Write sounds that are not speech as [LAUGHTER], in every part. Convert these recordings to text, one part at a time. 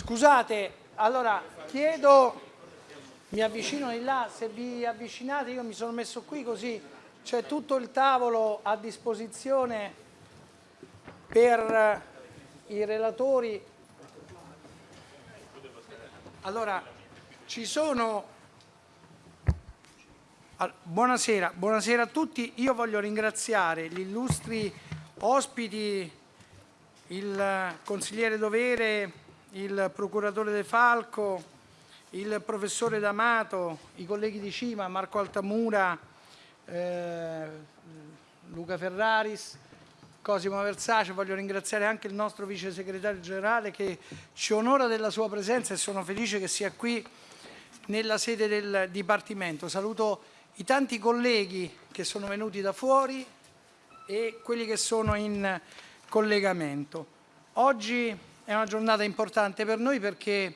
Scusate, allora chiedo, mi avvicino di là, se vi avvicinate io mi sono messo qui così c'è tutto il tavolo a disposizione per i relatori. Allora, ci sono... Buonasera, buonasera a tutti. Io voglio ringraziare gli illustri ospiti, il consigliere Dovere, il procuratore De Falco, il professore D'Amato, i colleghi di Cima, Marco Altamura, eh, Luca Ferraris, Cosimo Versace, voglio ringraziare anche il nostro vice segretario generale che ci onora della sua presenza e sono felice che sia qui nella sede del Dipartimento. Saluto i tanti colleghi che sono venuti da fuori e quelli che sono in collegamento. Oggi è una giornata importante per noi perché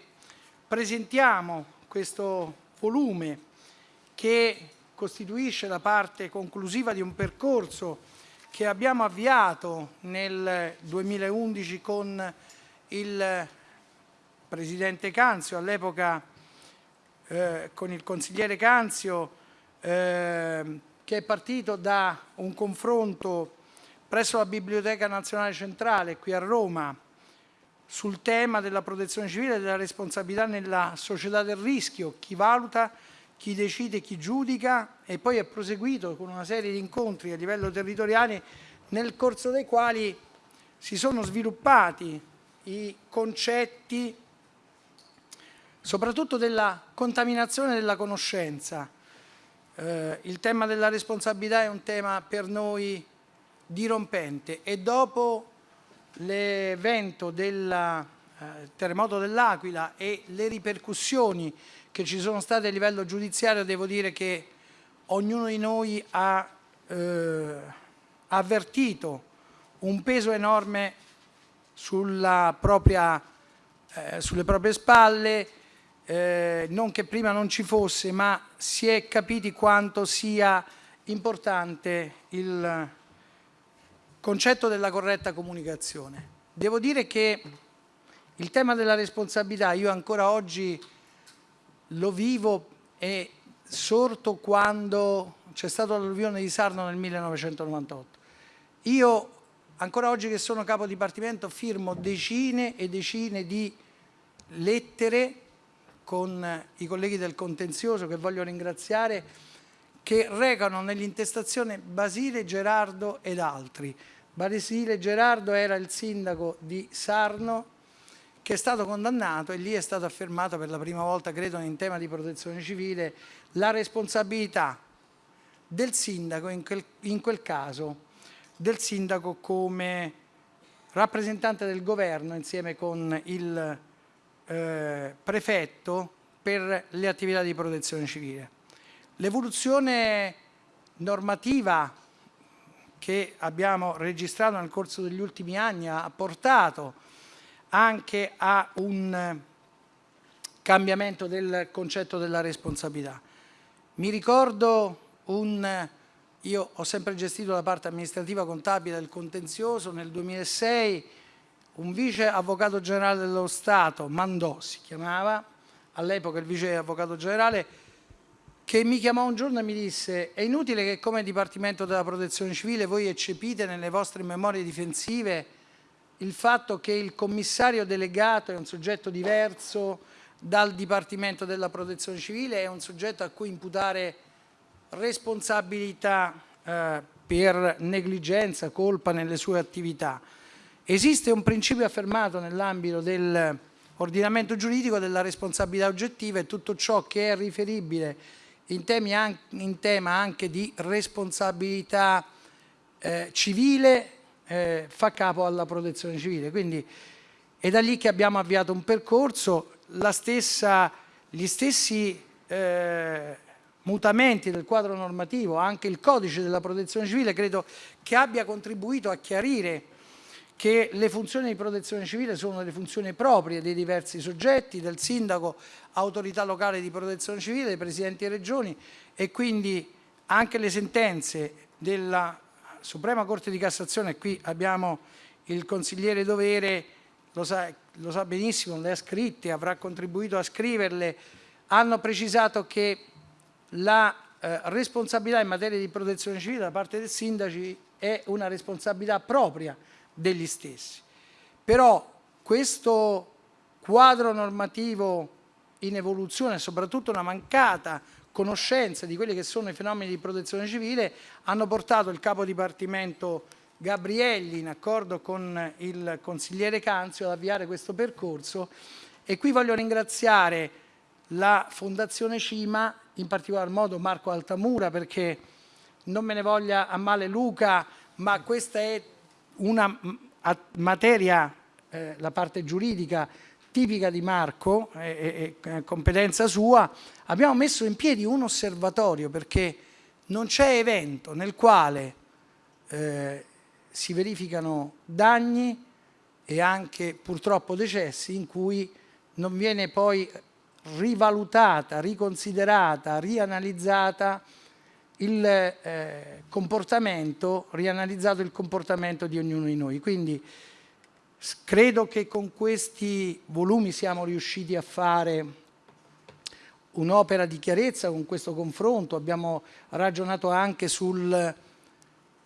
presentiamo questo volume che costituisce la parte conclusiva di un percorso che abbiamo avviato nel 2011 con il Presidente Canzio, all'epoca eh, con il consigliere Canzio, eh, che è partito da un confronto presso la Biblioteca Nazionale Centrale qui a Roma sul tema della protezione civile e della responsabilità nella società del rischio, chi valuta, chi decide, chi giudica e poi è proseguito con una serie di incontri a livello territoriale nel corso dei quali si sono sviluppati i concetti soprattutto della contaminazione della conoscenza. Eh, il tema della responsabilità è un tema per noi dirompente e dopo l'evento del eh, terremoto dell'Aquila e le ripercussioni che ci sono state a livello giudiziario, devo dire che ognuno di noi ha eh, avvertito un peso enorme propria, eh, sulle proprie spalle, eh, non che prima non ci fosse, ma si è capiti quanto sia importante il concetto della corretta comunicazione. Devo dire che il tema della responsabilità io ancora oggi lo vivo e sorto quando c'è stata l'alluvione di Sarno nel 1998. Io ancora oggi che sono capo dipartimento firmo decine e decine di lettere con i colleghi del contenzioso che voglio ringraziare che recano nell'intestazione Basile, Gerardo ed altri Basile Gerardo era il sindaco di Sarno che è stato condannato e lì è stato affermato per la prima volta, credo, in tema di protezione civile, la responsabilità del sindaco, in quel, in quel caso, del sindaco come rappresentante del governo insieme con il eh, prefetto per le attività di protezione civile. L'evoluzione normativa che abbiamo registrato nel corso degli ultimi anni ha portato anche a un cambiamento del concetto della responsabilità. Mi ricordo un... Io ho sempre gestito la parte amministrativa contabile del contenzioso, nel 2006 un vice avvocato generale dello Stato, Mandò si chiamava, all'epoca il vice avvocato generale, che mi chiamò un giorno e mi disse è inutile che come Dipartimento della Protezione Civile voi eccepite nelle vostre memorie difensive il fatto che il commissario delegato è un soggetto diverso dal Dipartimento della Protezione Civile, è un soggetto a cui imputare responsabilità eh, per negligenza, colpa nelle sue attività. Esiste un principio affermato nell'ambito dell'ordinamento giuridico della responsabilità oggettiva e tutto ciò che è riferibile in, in tema anche di responsabilità eh, civile eh, fa capo alla protezione civile. Quindi è da lì che abbiamo avviato un percorso, stessa, gli stessi eh, mutamenti del quadro normativo, anche il codice della protezione civile credo che abbia contribuito a chiarire che le funzioni di protezione civile sono delle funzioni proprie dei diversi soggetti, del sindaco, autorità locale di protezione civile, dei presidenti e regioni e quindi anche le sentenze della Suprema Corte di Cassazione, qui abbiamo il consigliere Dovere, lo sa, lo sa benissimo, le ha scritte, avrà contribuito a scriverle, hanno precisato che la eh, responsabilità in materia di protezione civile da parte dei sindaci è una responsabilità propria degli stessi. Però questo quadro normativo in evoluzione, soprattutto una mancata conoscenza di quelli che sono i fenomeni di protezione civile, hanno portato il capo dipartimento Gabrielli, in accordo con il consigliere Canzio, ad avviare questo percorso e qui voglio ringraziare la Fondazione Cima, in particolar modo Marco Altamura, perché non me ne voglia a male Luca, ma questa è una materia, eh, la parte giuridica, tipica di Marco, e, e, e competenza sua, abbiamo messo in piedi un osservatorio perché non c'è evento nel quale eh, si verificano danni e anche purtroppo decessi in cui non viene poi rivalutata, riconsiderata, rianalizzata il eh, comportamento, rianalizzato il comportamento di ognuno di noi. Quindi credo che con questi volumi siamo riusciti a fare un'opera di chiarezza con questo confronto, abbiamo ragionato anche sul,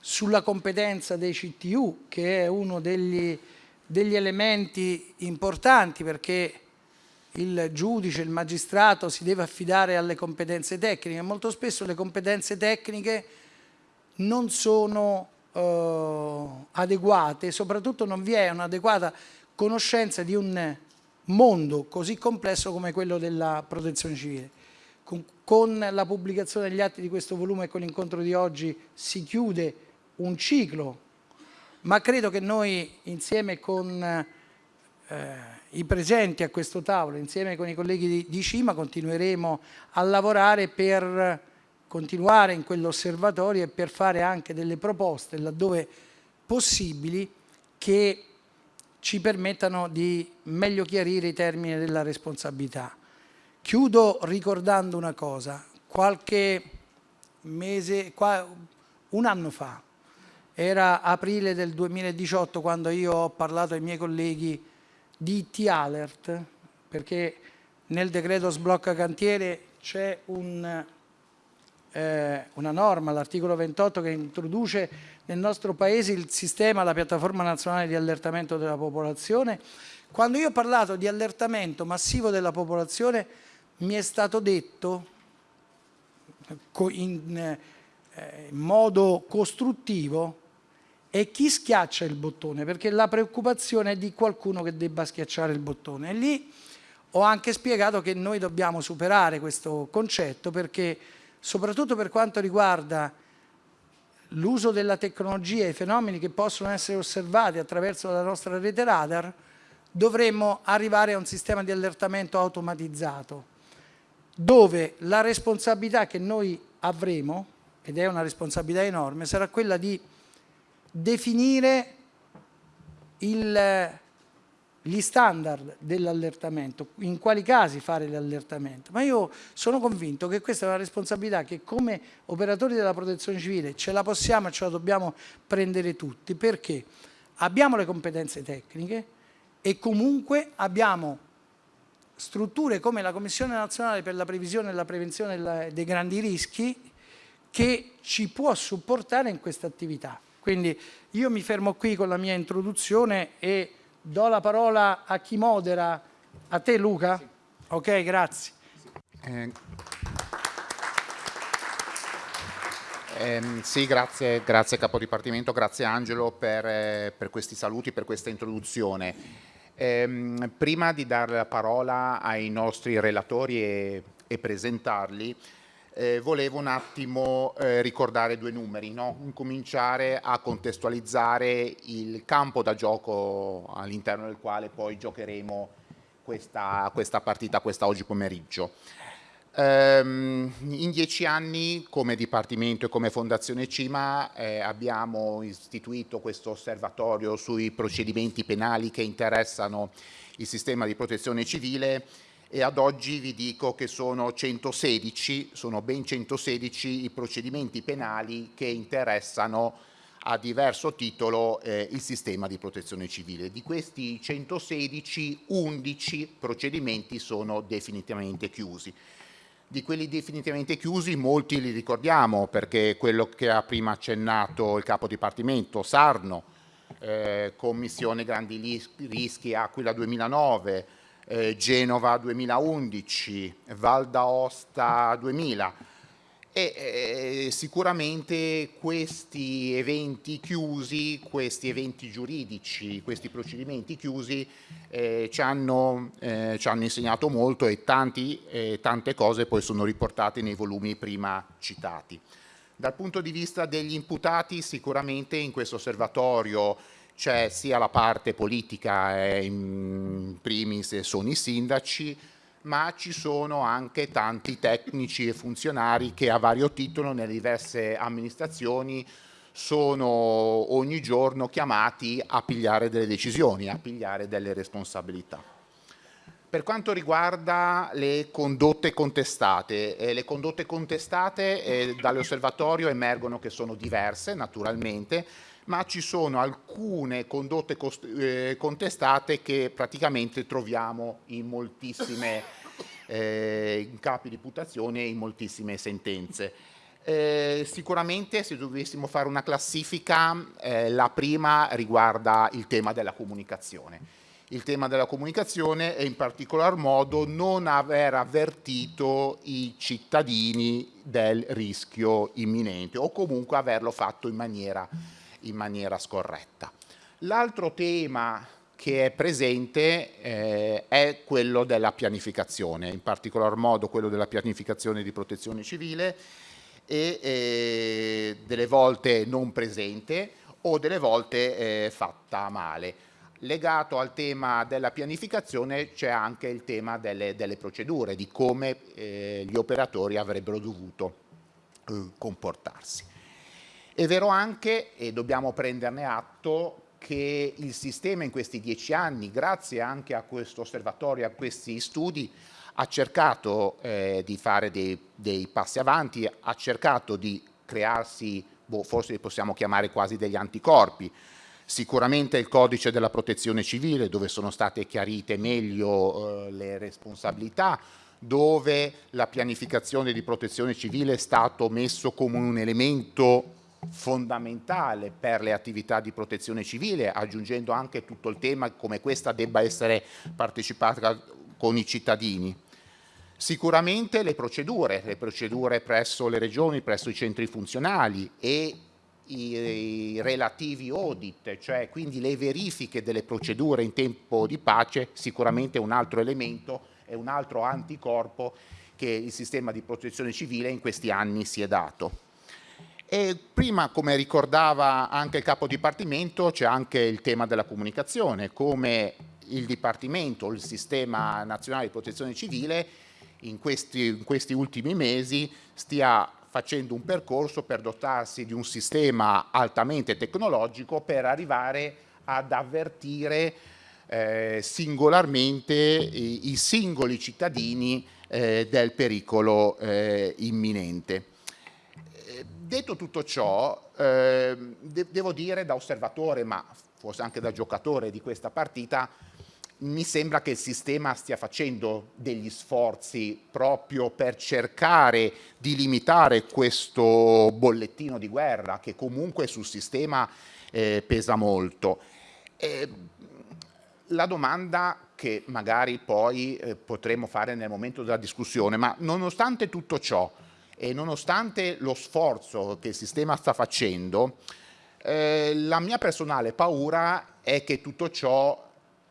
sulla competenza dei CTU che è uno degli, degli elementi importanti perché il giudice, il magistrato si deve affidare alle competenze tecniche. Molto spesso le competenze tecniche non sono eh, adeguate, soprattutto non vi è un'adeguata conoscenza di un mondo così complesso come quello della protezione civile. Con, con la pubblicazione degli atti di questo volume e con l'incontro di oggi si chiude un ciclo, ma credo che noi insieme con eh, i presenti a questo tavolo, insieme con i colleghi di, di Cima, continueremo a lavorare per continuare in quell'osservatorio e per fare anche delle proposte laddove possibili che ci permettano di meglio chiarire i termini della responsabilità. Chiudo ricordando una cosa, qualche mese, un anno fa, era aprile del 2018 quando io ho parlato ai miei colleghi di IT-Alert, perché nel decreto sblocca cantiere c'è un, eh, una norma, l'articolo 28, che introduce nel nostro Paese il sistema, la piattaforma nazionale di allertamento della popolazione. Quando io ho parlato di allertamento massivo della popolazione mi è stato detto eh, in modo costruttivo e chi schiaccia il bottone, perché la preoccupazione è di qualcuno che debba schiacciare il bottone. E lì ho anche spiegato che noi dobbiamo superare questo concetto perché soprattutto per quanto riguarda l'uso della tecnologia e i fenomeni che possono essere osservati attraverso la nostra rete radar, dovremmo arrivare a un sistema di allertamento automatizzato, dove la responsabilità che noi avremo, ed è una responsabilità enorme, sarà quella di definire il, gli standard dell'allertamento, in quali casi fare l'allertamento, ma io sono convinto che questa è una responsabilità che come operatori della protezione civile ce la possiamo e ce la dobbiamo prendere tutti, perché abbiamo le competenze tecniche e comunque abbiamo strutture come la Commissione Nazionale per la Previsione e la Prevenzione dei Grandi Rischi che ci può supportare in questa attività. Quindi io mi fermo qui con la mia introduzione e do la parola a chi modera. A te Luca? Sì. Ok, grazie. Eh, ehm, sì, grazie, grazie Capo Dipartimento, grazie Angelo per, eh, per questi saluti, per questa introduzione. Eh, prima di dare la parola ai nostri relatori e, e presentarli, eh, volevo un attimo eh, ricordare due numeri, no? incominciare a contestualizzare il campo da gioco all'interno del quale poi giocheremo questa, questa partita questa oggi pomeriggio. Um, in dieci anni come Dipartimento e come Fondazione CIMA eh, abbiamo istituito questo osservatorio sui procedimenti penali che interessano il sistema di protezione civile e ad oggi vi dico che sono 116, sono ben 116 i procedimenti penali che interessano a diverso titolo eh, il sistema di protezione civile. Di questi 116, 11 procedimenti sono definitivamente chiusi. Di quelli definitivamente chiusi molti li ricordiamo perché quello che ha prima accennato il capo dipartimento Sarno, eh, Commissione Grandi Rischi Aquila 2009, eh, Genova 2011, Val d'Aosta 2000, e eh, sicuramente questi eventi chiusi, questi eventi giuridici, questi procedimenti chiusi eh, ci, hanno, eh, ci, hanno, insegnato molto e tanti, tante cose poi sono riportate nei volumi prima citati. Dal punto di vista degli imputati sicuramente in questo osservatorio c'è sia la parte politica, eh, in primis sono i sindaci, ma ci sono anche tanti tecnici e funzionari che a vario titolo nelle diverse amministrazioni sono ogni giorno chiamati a pigliare delle decisioni, a pigliare delle responsabilità. Per quanto riguarda le condotte contestate, eh, le condotte contestate eh, dall'osservatorio emergono che sono diverse naturalmente, ma ci sono alcune condotte eh, contestate che praticamente troviamo in moltissime [LAUGHS] eh, capi di imputazione e in moltissime sentenze. Eh, sicuramente se dovessimo fare una classifica, eh, la prima riguarda il tema della comunicazione. Il tema della comunicazione e in particolar modo non aver avvertito i cittadini del rischio imminente o comunque averlo fatto in maniera in maniera scorretta. L'altro tema che è presente eh, è quello della pianificazione, in particolar modo quello della pianificazione di protezione civile e eh, delle volte non presente o delle volte eh, fatta male. Legato al tema della pianificazione c'è anche il tema delle, delle procedure, di come eh, gli operatori avrebbero dovuto eh, comportarsi. È vero anche, e dobbiamo prenderne atto, che il sistema in questi dieci anni, grazie anche a questo osservatorio, a questi studi, ha cercato eh, di fare dei, dei, passi avanti, ha cercato di crearsi, boh, forse li possiamo chiamare quasi degli anticorpi, sicuramente il codice della protezione civile dove sono state chiarite meglio eh, le responsabilità, dove la pianificazione di protezione civile è stato messo come un elemento fondamentale per le attività di protezione civile, aggiungendo anche tutto il tema come questa debba essere partecipata con i cittadini. Sicuramente le procedure, le procedure presso le regioni, presso i centri funzionali e i, relativi audit, cioè quindi le verifiche delle procedure in tempo di pace, sicuramente un altro elemento e un altro anticorpo che il sistema di protezione civile in questi anni si è dato. E prima, come ricordava anche il capo dipartimento, c'è anche il tema della comunicazione, come il Dipartimento, il Sistema Nazionale di Protezione Civile, in questi, in questi ultimi mesi stia facendo un percorso per dotarsi di un sistema altamente tecnologico per arrivare ad avvertire eh, singolarmente i, i, singoli cittadini eh, del pericolo eh, imminente. Detto tutto ciò, eh, de devo dire da osservatore, ma forse anche da giocatore di questa partita, mi sembra che il sistema stia facendo degli sforzi proprio per cercare di limitare questo bollettino di guerra che comunque sul sistema eh, pesa molto. Eh, la domanda che magari poi eh, potremo fare nel momento della discussione, ma nonostante tutto ciò, e nonostante lo sforzo che il sistema sta facendo, eh, la mia personale paura è che tutto ciò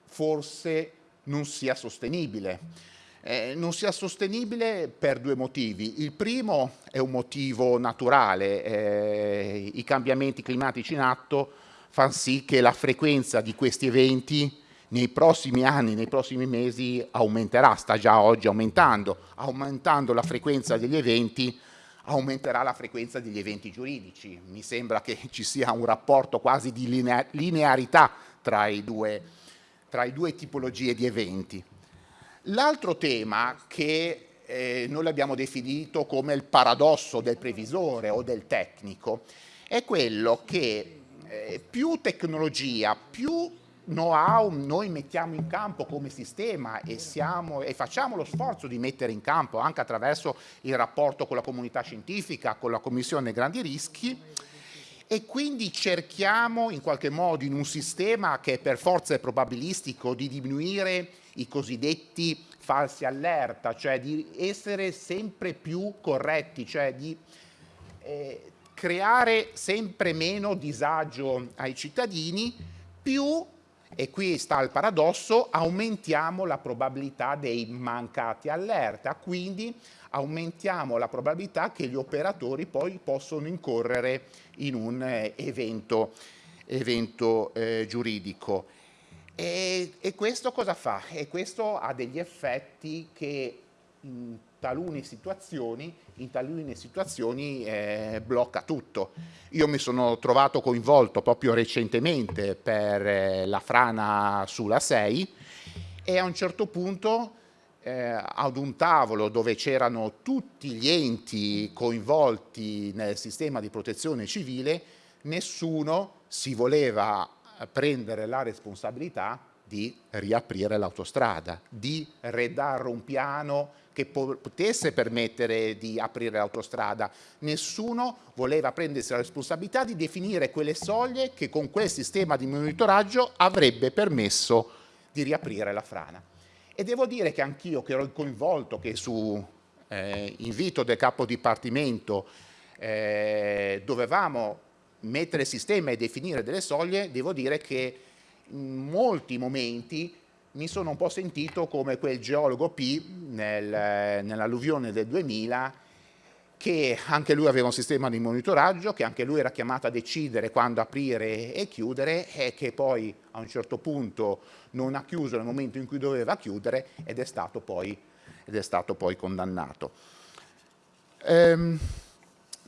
forse non sia sostenibile. Eh, non sia sostenibile per due motivi. Il primo è un motivo naturale, eh, i cambiamenti climatici in atto fanno sì che la frequenza di questi eventi nei prossimi anni, nei prossimi mesi aumenterà, sta già oggi aumentando, aumentando la frequenza degli eventi aumenterà la frequenza degli eventi giuridici. Mi sembra che ci sia un rapporto quasi di linearità tra, i due, tra i due tipologie di eventi. L'altro tema che eh, noi l'abbiamo definito come il paradosso del previsore o del tecnico è quello che eh, più tecnologia, più know-how noi mettiamo in campo come sistema e, siamo, e, facciamo lo sforzo di mettere in campo anche attraverso il rapporto con la comunità scientifica, con la Commissione Grandi Rischi. E quindi cerchiamo in qualche modo in un sistema che per forza è probabilistico di diminuire i cosiddetti falsi allerta, cioè di essere sempre più corretti, cioè di eh, creare sempre meno disagio ai cittadini, più e qui sta il paradosso, aumentiamo la probabilità dei mancati allerta, quindi aumentiamo la probabilità che gli operatori poi possono incorrere in un eh, evento, evento eh, giuridico. E, e, questo cosa fa? E questo ha degli effetti che in talune situazioni, in talune situazioni eh, blocca tutto. Io mi sono trovato coinvolto proprio recentemente per eh, la frana sulla 6 e a un certo punto eh, ad un tavolo dove c'erano tutti gli enti coinvolti nel sistema di protezione civile, nessuno si voleva prendere la responsabilità di riaprire l'autostrada, di redare un piano che potesse permettere di aprire l'autostrada. Nessuno voleva prendersi la responsabilità di definire quelle soglie che con quel sistema di monitoraggio avrebbe permesso di riaprire la frana. E devo dire che anch'io che ero coinvolto, che su eh, invito del capo dipartimento eh, dovevamo mettere sistema e definire delle soglie, devo dire che in molti momenti mi sono un po' sentito come quel geologo P nel, nell'alluvione del 2000 che anche lui aveva un sistema di monitoraggio, che anche lui era chiamato a decidere quando aprire e chiudere e che poi a un certo punto non ha chiuso nel momento in cui doveva chiudere ed è stato poi, è stato poi condannato. Ehm,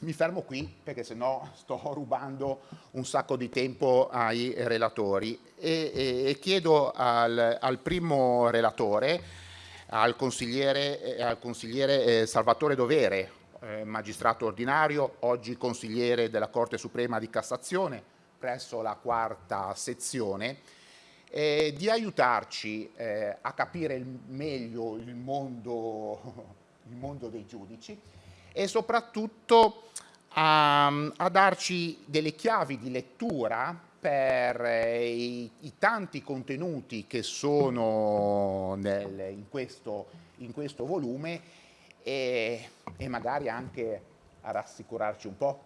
mi fermo qui perché sennò sto [LAUGHS] rubando un sacco di tempo ai relatori. E, e, e chiedo al, al, primo relatore, al consigliere, al consigliere eh, Salvatore Dovere, eh, magistrato ordinario, oggi consigliere della Corte Suprema di Cassazione presso la quarta sezione, eh, di aiutarci eh, a capire meglio il mondo, [LAUGHS] il mondo dei giudici e soprattutto a, a darci delle chiavi di lettura per eh, i, i, tanti contenuti che sono nel, in, questo, in, questo, volume e, e magari anche a rassicurarci un po'.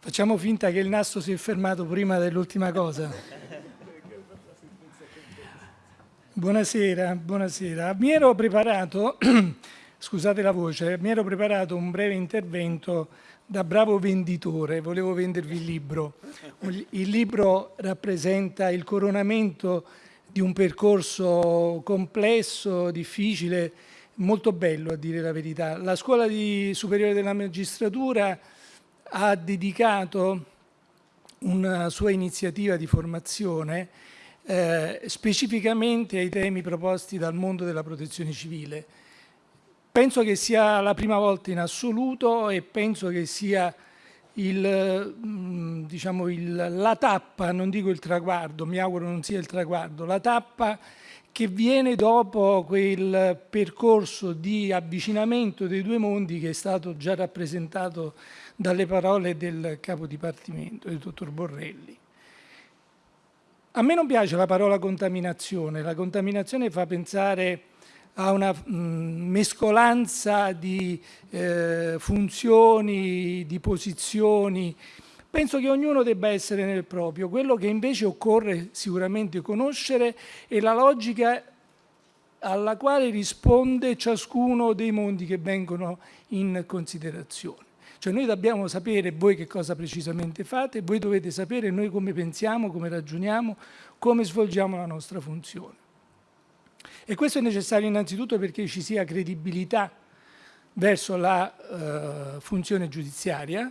Facciamo finta che il nastro si è fermato prima dell'ultima cosa. Buonasera, buonasera. Mi ero preparato, [CLEARS THROAT] scusate la voce, mi ero preparato un breve intervento da bravo venditore, volevo vendervi il libro. Il libro rappresenta il coronamento di un percorso complesso, difficile, molto bello a dire la verità. La Scuola Superiore della Magistratura ha dedicato una sua iniziativa di formazione eh, specificamente ai temi proposti dal mondo della protezione civile. Penso che sia la prima volta in assoluto e penso che sia il, mm, diciamo il, la tappa, non dico il traguardo, mi auguro non sia il traguardo, la tappa che viene dopo quel percorso di avvicinamento dei due mondi che è stato già rappresentato dalle parole del capo dipartimento, del dottor Borrelli. A me non piace la parola contaminazione, la contaminazione fa pensare a una mm, mescolanza di eh, funzioni, di posizioni. Penso che ognuno debba essere nel proprio. Quello che invece occorre sicuramente conoscere è la logica alla quale risponde ciascuno dei mondi che vengono in considerazione. Cioè noi dobbiamo sapere voi che cosa precisamente fate, voi dovete sapere noi come pensiamo, come ragioniamo, come svolgiamo la nostra funzione. E questo è necessario innanzitutto perché ci sia credibilità verso la eh, funzione giudiziaria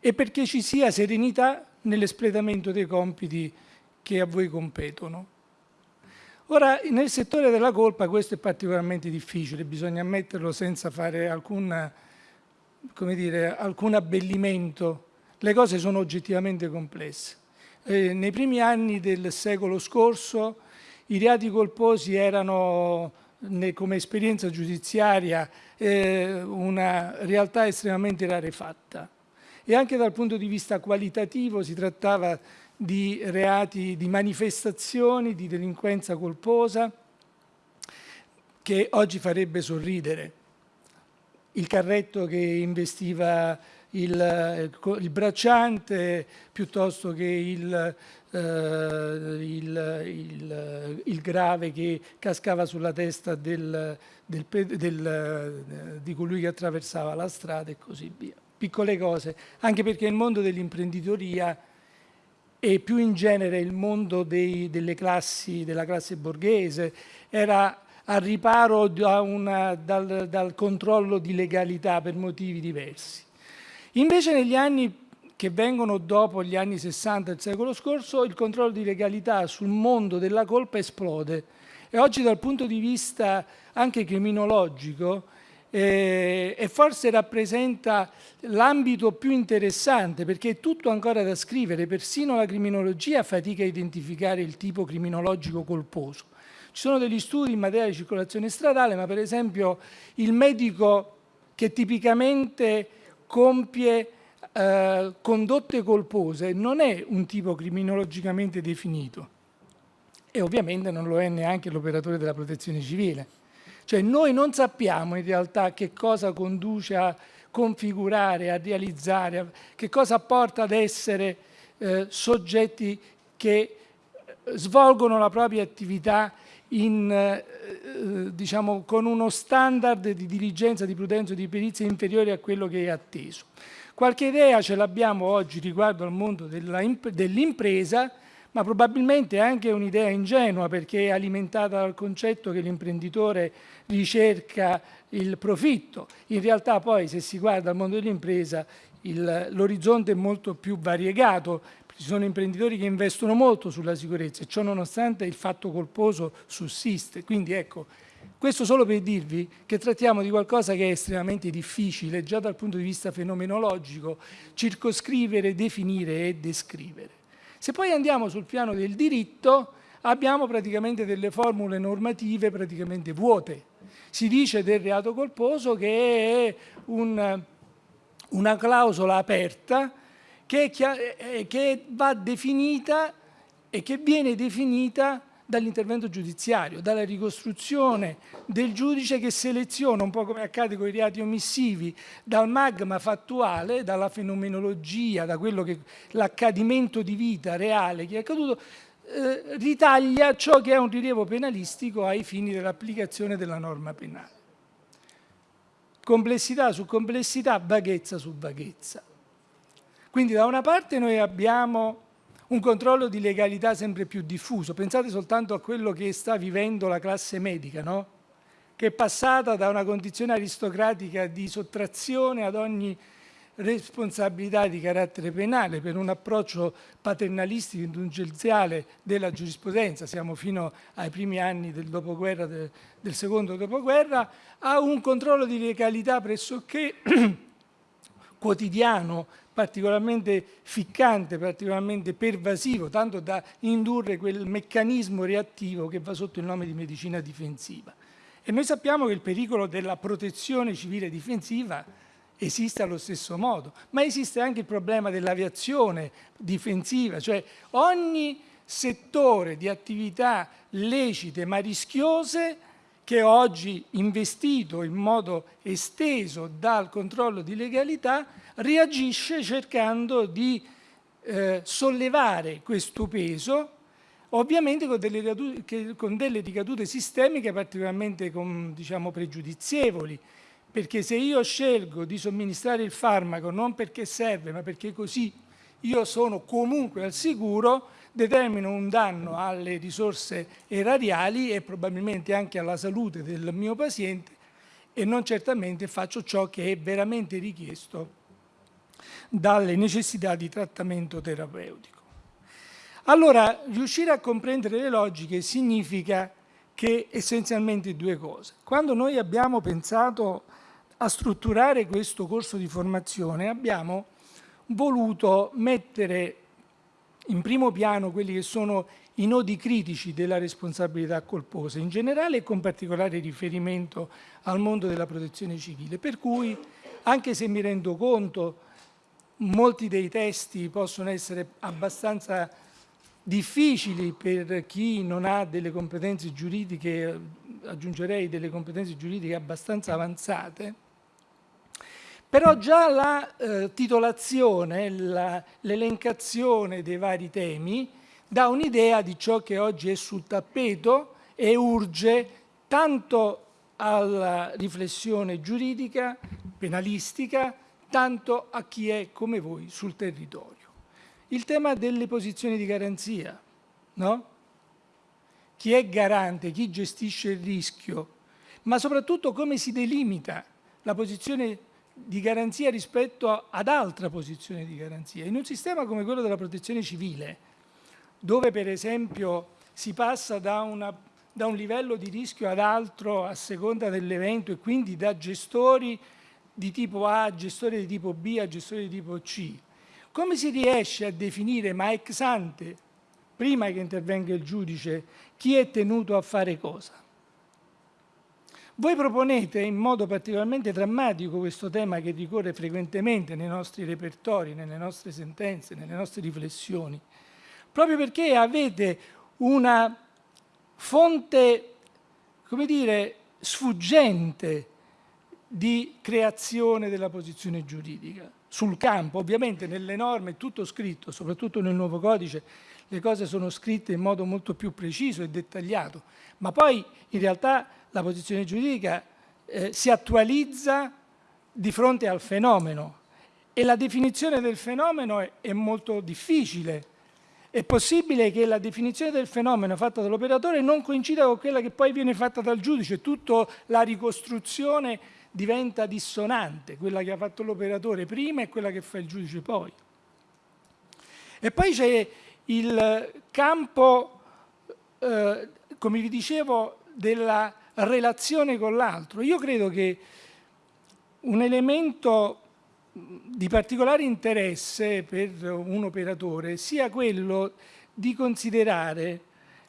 e perché ci sia serenità nell'espletamento dei compiti che a voi competono. Ora, nel settore della colpa questo è particolarmente difficile, bisogna ammetterlo senza fare alcun come dire, alcun abbellimento, le cose sono oggettivamente complesse. Eh, nei primi anni del secolo scorso i reati colposi erano come esperienza giudiziaria eh, una realtà estremamente rarefatta e anche dal punto di vista qualitativo si trattava di reati, di manifestazioni di delinquenza colposa che oggi farebbe sorridere. Il carretto che investiva il, il bracciante piuttosto che il, eh, il, il, grave che cascava sulla testa del, del, del, di colui che attraversava la strada e così via. Piccole cose, anche perché il mondo dell'imprenditoria e più in genere il mondo dei, delle classi, della classe borghese era a riparo da una, dal, dal controllo di legalità per motivi diversi. Invece negli anni che vengono dopo gli anni 60 del secolo scorso, il controllo di legalità sul mondo della colpa esplode e oggi dal punto di vista anche criminologico eh, e forse rappresenta l'ambito più interessante perché è tutto ancora da scrivere, persino la criminologia fatica a identificare il tipo criminologico colposo. Ci sono degli studi in materia di circolazione stradale, ma per esempio il medico che tipicamente compie eh, condotte colpose non è un tipo criminologicamente definito e ovviamente non lo è neanche l'operatore della protezione civile. Cioè noi non sappiamo in realtà che cosa conduce a configurare, a realizzare, che cosa porta ad essere eh, soggetti che eh, svolgono la propria attività in, eh, diciamo, con uno standard di diligenza, di prudenza e di perizia inferiore a quello che è atteso. Qualche idea ce l'abbiamo oggi riguardo al mondo dell'impresa, ma probabilmente anche un'idea ingenua perché è alimentata dal concetto che l'imprenditore ricerca il profitto. In realtà poi se si guarda al mondo dell'impresa l'orizzonte è molto più variegato, ci sono imprenditori che investono molto sulla sicurezza e ciò nonostante il fatto colposo sussiste. Quindi ecco, questo solo per dirvi che trattiamo di qualcosa che è estremamente difficile, già dal punto di vista fenomenologico, circoscrivere, definire e descrivere. Se poi andiamo sul piano del diritto, abbiamo praticamente delle formule normative praticamente vuote. Si dice del reato colposo che è un, una clausola aperta che, eh, che va definita e che viene definita dall'intervento giudiziario, dalla ricostruzione del giudice che seleziona, un po' come accade con i reati omissivi, dal magma fattuale, dalla fenomenologia, da quello che l'accadimento di vita reale che è accaduto, eh, ritaglia ciò che è un rilievo penalistico ai fini dell'applicazione della norma penale. Complessità su complessità, vaghezza su vaghezza. Quindi da una parte noi abbiamo un controllo di legalità sempre più diffuso. Pensate soltanto a quello che sta vivendo la classe medica, no? che è passata da una condizione aristocratica di sottrazione ad ogni responsabilità di carattere penale per un approccio paternalistico indulgenziale della giurisprudenza, siamo fino ai primi anni del dopoguerra, del, del secondo dopoguerra, a un controllo di legalità pressoché [CLEARS THROAT] quotidiano particolarmente ficcante, particolarmente pervasivo, tanto da indurre quel meccanismo reattivo che va sotto il nome di medicina difensiva. E noi sappiamo che il pericolo della protezione civile difensiva esiste allo stesso modo, ma esiste anche il problema dell'aviazione difensiva, cioè ogni settore di attività lecite ma rischiose che oggi investito in modo esteso dal controllo di legalità reagisce cercando di eh, sollevare questo peso, ovviamente con delle, ricadute, con delle ricadute sistemiche particolarmente con, diciamo, pregiudizievoli, perché se io scelgo di somministrare il farmaco non perché serve, ma perché così io sono comunque al sicuro, determino un danno alle risorse erariali e probabilmente anche alla salute del mio paziente e non certamente faccio ciò che è veramente richiesto dalle necessità di trattamento terapeutico. Allora, riuscire a comprendere le logiche significa che essenzialmente due cose. Quando noi abbiamo pensato a strutturare questo corso di formazione abbiamo voluto mettere in primo piano quelli che sono i nodi critici della responsabilità colposa in generale e con particolare riferimento al mondo della protezione civile. Per cui, anche se mi rendo conto, molti dei testi possono essere abbastanza difficili per chi non ha delle competenze giuridiche, aggiungerei delle competenze giuridiche abbastanza avanzate, però già la eh, titolazione, l'elencazione dei vari temi dà un'idea di ciò che oggi è sul tappeto e urge tanto alla riflessione giuridica, penalistica, tanto a chi è come voi sul territorio. Il tema delle posizioni di garanzia, no? Chi è garante, chi gestisce il rischio, ma soprattutto come si delimita la posizione di garanzia rispetto ad altra posizione di garanzia. In un sistema come quello della protezione civile, dove per esempio si passa da, una, da un livello di rischio ad altro a seconda dell'evento e quindi da gestori di tipo A a gestori di tipo B a gestori di tipo C, come si riesce a definire, ma ex ante, prima che intervenga il giudice, chi è tenuto a fare cosa? Voi proponete in modo particolarmente drammatico questo tema che ricorre frequentemente nei nostri repertori, nelle nostre sentenze, nelle nostre riflessioni, proprio perché avete una fonte, come dire, sfuggente di creazione della posizione giuridica sul campo. Ovviamente nelle norme è tutto scritto, soprattutto nel nuovo codice, le cose sono scritte in modo molto più preciso e dettagliato, ma poi in realtà la posizione giuridica eh, si attualizza di fronte al fenomeno e la definizione del fenomeno è, è molto difficile. È possibile che la definizione del fenomeno fatta dall'operatore non coincida con quella che poi viene fatta dal giudice, tutta la ricostruzione diventa dissonante, quella che ha fatto l'operatore prima e quella che fa il giudice poi. E poi c'è il campo, eh, come vi dicevo, della relazione con l'altro. Io credo che un elemento di particolare interesse per un operatore sia quello di considerare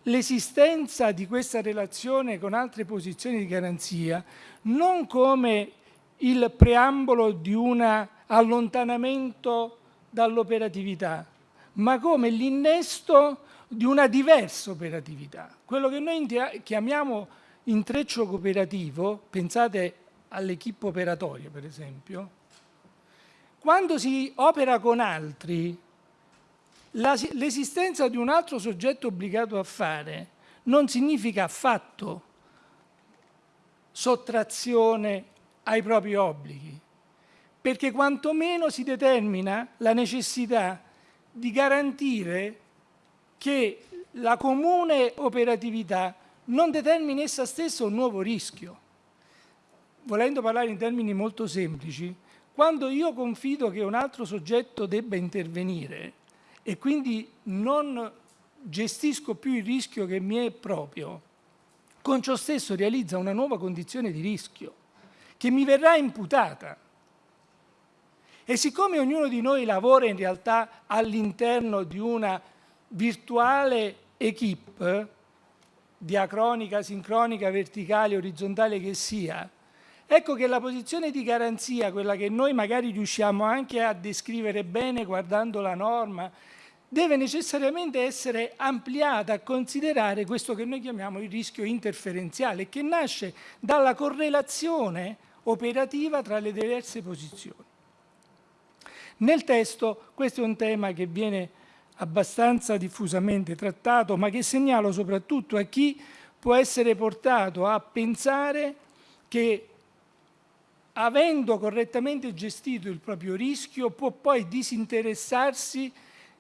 l'esistenza di questa relazione con altre posizioni di garanzia non come il preambolo di un allontanamento dall'operatività, ma come l'innesto di una diversa operatività. Quello che noi chiamiamo intreccio cooperativo, pensate all'equipe operatoria per esempio, quando si opera con altri, l'esistenza di un altro soggetto obbligato a fare non significa affatto sottrazione ai propri obblighi, perché quantomeno si determina la necessità di garantire che la comune operatività non determini essa stessa un nuovo rischio. Volendo parlare in termini molto semplici, quando io confido che un altro soggetto debba intervenire e quindi non gestisco più il rischio che mi è proprio, con ciò stesso realizza una nuova condizione di rischio che mi verrà imputata. E siccome ognuno di noi lavora in realtà all'interno di una virtuale equipe, diacronica, sincronica, verticale, orizzontale che sia, ecco che la posizione di garanzia, quella che noi magari riusciamo anche a descrivere bene guardando la norma, deve necessariamente essere ampliata a considerare questo che noi chiamiamo il rischio interferenziale, che nasce dalla correlazione operativa tra le diverse posizioni. Nel testo questo è un tema che viene abbastanza diffusamente trattato, ma che segnalo soprattutto a chi può essere portato a pensare che avendo correttamente gestito il proprio rischio può poi disinteressarsi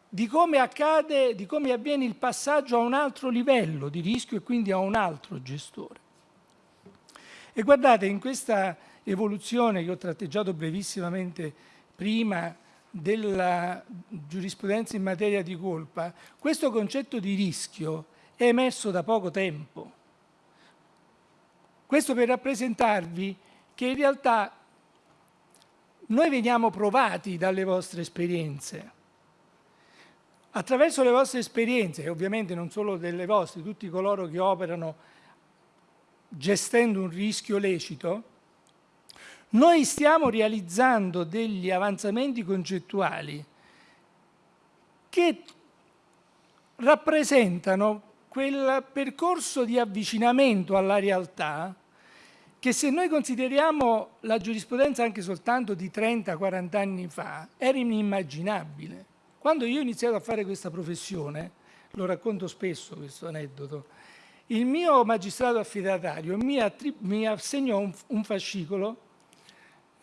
di come accade, di come avviene il passaggio a un altro livello di rischio e quindi a un altro gestore. E guardate, in questa evoluzione che ho tratteggiato brevissimamente prima della giurisprudenza in materia di colpa, questo concetto di rischio è emerso da poco tempo. Questo per rappresentarvi che in realtà noi veniamo provati dalle vostre esperienze. Attraverso le vostre esperienze, e ovviamente non solo delle vostre, tutti coloro che operano gestendo un rischio lecito, noi stiamo realizzando degli avanzamenti concettuali che rappresentano quel percorso di avvicinamento alla realtà che se noi consideriamo la giurisprudenza anche soltanto di 30-40 anni fa, era inimmaginabile. Quando io ho iniziato a fare questa professione, lo racconto spesso questo aneddoto, il mio magistrato affidatario mi, mi assegnò un, un fascicolo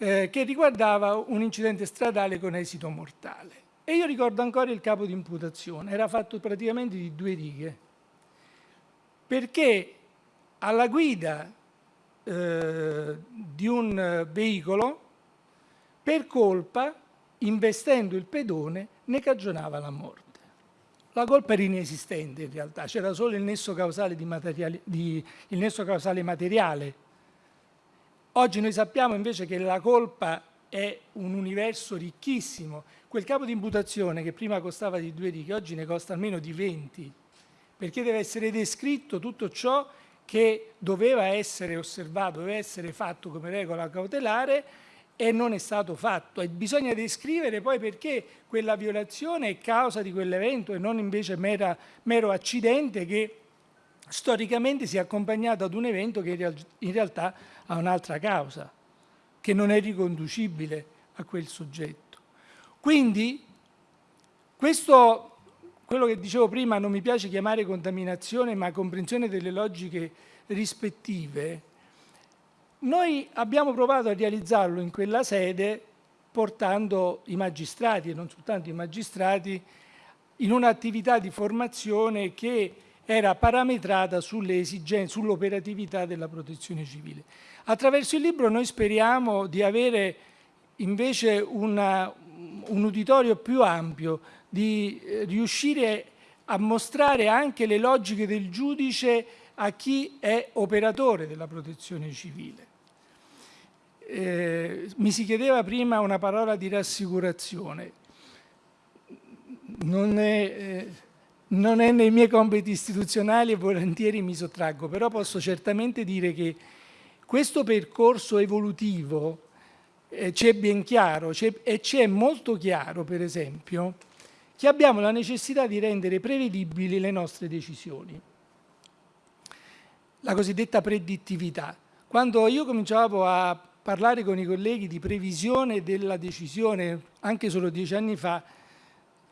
eh, che riguardava un incidente stradale con esito mortale. E io ricordo ancora il capo di imputazione, era fatto praticamente di due righe, perché alla guida eh, di un veicolo, per colpa, investendo il pedone, ne cagionava la morte. La colpa era inesistente in realtà, c'era solo il nesso causale, di di, il nesso causale materiale Oggi noi sappiamo invece che la colpa è un universo ricchissimo. Quel capo di imputazione che prima costava di due righe, oggi ne costa almeno di 20, perché deve essere descritto tutto ciò che doveva essere osservato, doveva essere fatto come regola cautelare e non è stato fatto. E bisogna descrivere poi perché quella violazione è causa di quell'evento e non invece mera, mero accidente che storicamente si è accompagnato ad un evento che in realtà ha un'altra causa, che non è riconducibile a quel soggetto. Quindi, questo, quello che dicevo prima, non mi piace chiamare contaminazione, ma comprensione delle logiche rispettive, noi abbiamo provato a realizzarlo in quella sede portando i magistrati, e non soltanto i magistrati, in un'attività di formazione che era parametrata sull'operatività della protezione civile. Attraverso il libro noi speriamo di avere invece una, un uditorio più ampio, di eh, riuscire a mostrare anche le logiche del giudice a chi è operatore della protezione civile. Eh, mi si chiedeva prima una parola di rassicurazione. Non è, eh, non è nei miei compiti istituzionali e volentieri mi sottraggo, però posso certamente dire che questo percorso evolutivo eh, ci è ben chiaro e ci è molto chiaro, per esempio, che abbiamo la necessità di rendere prevedibili le nostre decisioni. La cosiddetta predittività. Quando io cominciavo a parlare con i colleghi di previsione della decisione, anche solo dieci anni fa,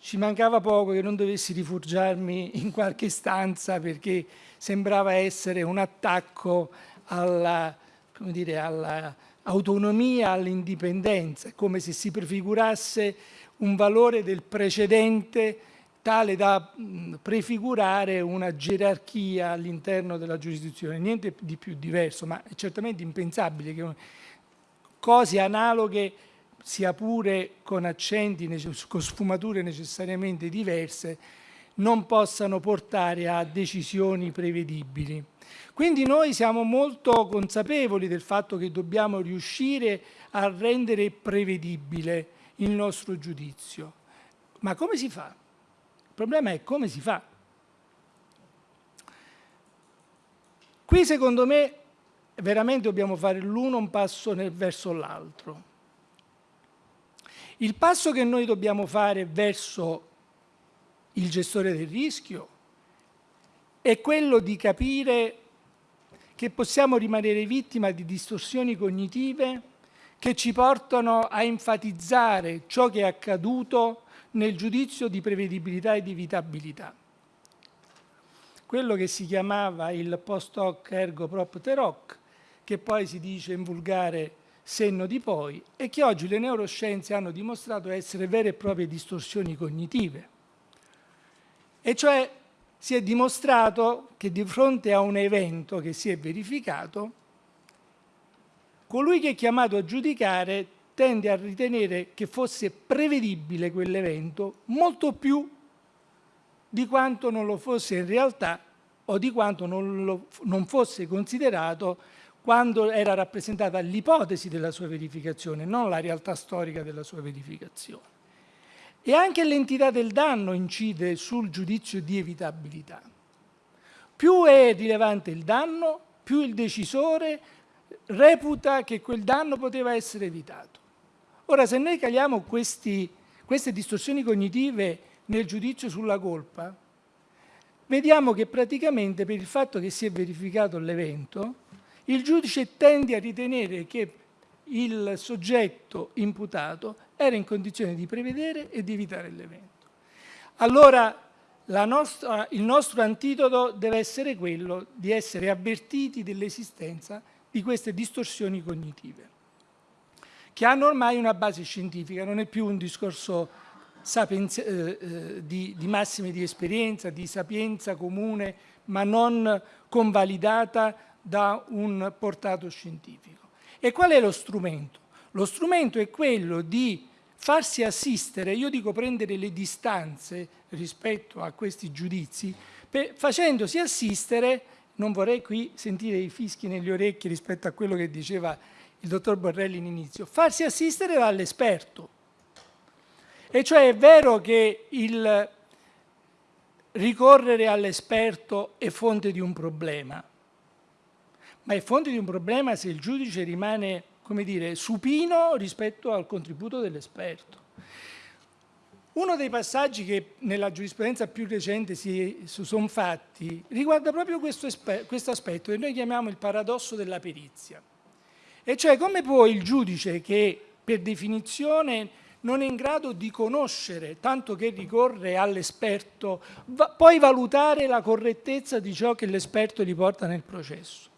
ci mancava poco che non dovessi rifugiarmi in qualche stanza perché sembrava essere un attacco all'autonomia, all all'indipendenza, come se si prefigurasse un valore del precedente tale da prefigurare una gerarchia all'interno della giurisdizione, niente di più diverso, ma è certamente impensabile che cose analoghe sia pure con accenti, con sfumature necessariamente diverse, non possano portare a decisioni prevedibili. Quindi noi siamo molto consapevoli del fatto che dobbiamo riuscire a rendere prevedibile il nostro giudizio. Ma come si fa? Il problema è come si fa. Qui secondo me veramente dobbiamo fare l'uno un passo verso l'altro. Il passo che noi dobbiamo fare verso il gestore del rischio è quello di capire che possiamo rimanere vittima di distorsioni cognitive che ci portano a enfatizzare ciò che è accaduto nel giudizio di prevedibilità ed evitabilità. Quello che si chiamava il post hoc ergo propter hoc, che poi si dice in volgare senno di poi e che oggi le neuroscienze hanno dimostrato essere vere e proprie distorsioni cognitive. E cioè si è dimostrato che di fronte a un evento che si è verificato, colui che è chiamato a giudicare tende a ritenere che fosse prevedibile quell'evento molto più di quanto non lo fosse in realtà o di quanto non, lo, non fosse considerato quando era rappresentata l'ipotesi della sua verificazione, non la realtà storica della sua verificazione. E anche l'entità del danno incide sul giudizio di evitabilità. Più è rilevante il danno, più il decisore reputa che quel danno poteva essere evitato. Ora, se noi caliamo questi, queste distorsioni cognitive nel giudizio sulla colpa, vediamo che praticamente per il fatto che si è verificato l'evento, il giudice tende a ritenere che il soggetto imputato era in condizione di prevedere e di evitare l'evento. Allora nostra, il nostro antidoto deve essere quello di essere avvertiti dell'esistenza di queste distorsioni cognitive, che hanno ormai una base scientifica, non è più un discorso sapienza, eh, eh, di, di massime di esperienza, di sapienza comune, ma non convalidata da un portato scientifico. E qual è lo strumento? Lo strumento è quello di farsi assistere, io dico prendere le distanze rispetto a questi giudizi, per, facendosi assistere, non vorrei qui sentire i fischi negli orecchi rispetto a quello che diceva il dottor Borrelli in inizio, farsi assistere dall'esperto. E cioè è vero che il ricorrere all'esperto è fonte di un problema, ma è fonte di un problema se il giudice rimane, come dire, supino rispetto al contributo dell'esperto. Uno dei passaggi che nella giurisprudenza più recente si sono fatti riguarda proprio questo, questo aspetto che noi chiamiamo il paradosso della perizia. E cioè come può il giudice che per definizione non è in grado di conoscere, tanto che ricorre all'esperto, va, poi valutare la correttezza di ciò che l'esperto gli porta nel processo.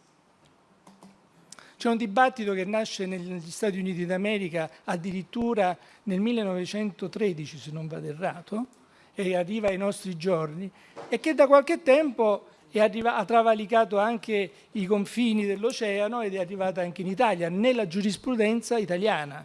C'è un dibattito che nasce negli Stati Uniti d'America addirittura nel 1913, se non vado errato, e arriva ai nostri giorni, e che da qualche tempo arriva, ha travalicato anche i confini dell'oceano ed è arrivata anche in Italia, nella giurisprudenza italiana.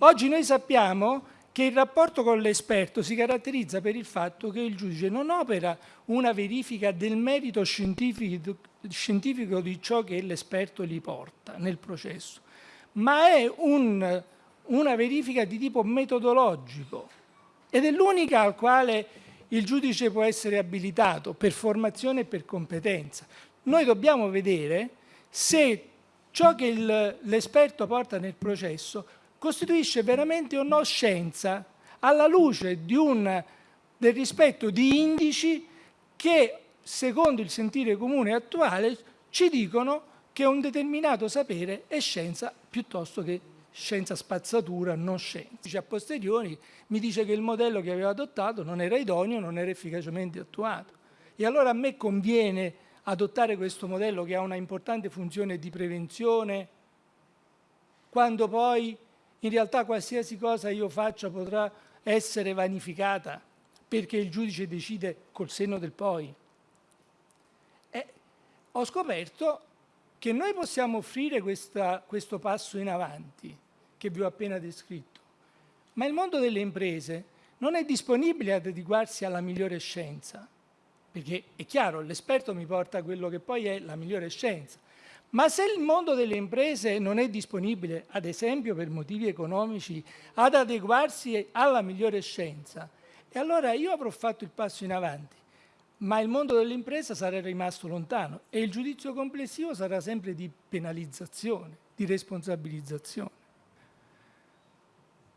Oggi noi sappiamo che il rapporto con l'esperto si caratterizza per il fatto che il giudice non opera una verifica del merito scientifico, scientifico di ciò che l'esperto gli porta nel processo, ma è un, una verifica di tipo metodologico ed è l'unica al quale il giudice può essere abilitato per formazione e per competenza. Noi dobbiamo vedere se ciò che l'esperto porta nel processo costituisce veramente o no scienza alla luce un, del rispetto di indici che, secondo il sentire comune attuale, ci dicono che un determinato sapere è scienza piuttosto che scienza spazzatura, non scienza. A posteriori mi dice che il modello che aveva adottato non era idoneo, non era efficacemente attuato. E allora a me conviene adottare questo modello che ha una importante funzione di prevenzione, quando poi in realtà qualsiasi cosa io faccia potrà essere vanificata perché il giudice decide col senno del poi. E ho scoperto che noi possiamo offrire questa, questo passo in avanti che vi ho appena descritto, ma il mondo delle imprese non è disponibile ad adeguarsi alla migliore scienza, perché è chiaro, l'esperto mi porta quello che poi è la migliore scienza, ma se il mondo delle imprese non è disponibile, ad esempio per motivi economici, ad adeguarsi alla migliore scienza, e allora io avrò fatto il passo in avanti, ma il mondo dell'impresa sarà rimasto lontano e il giudizio complessivo sarà sempre di penalizzazione, di responsabilizzazione.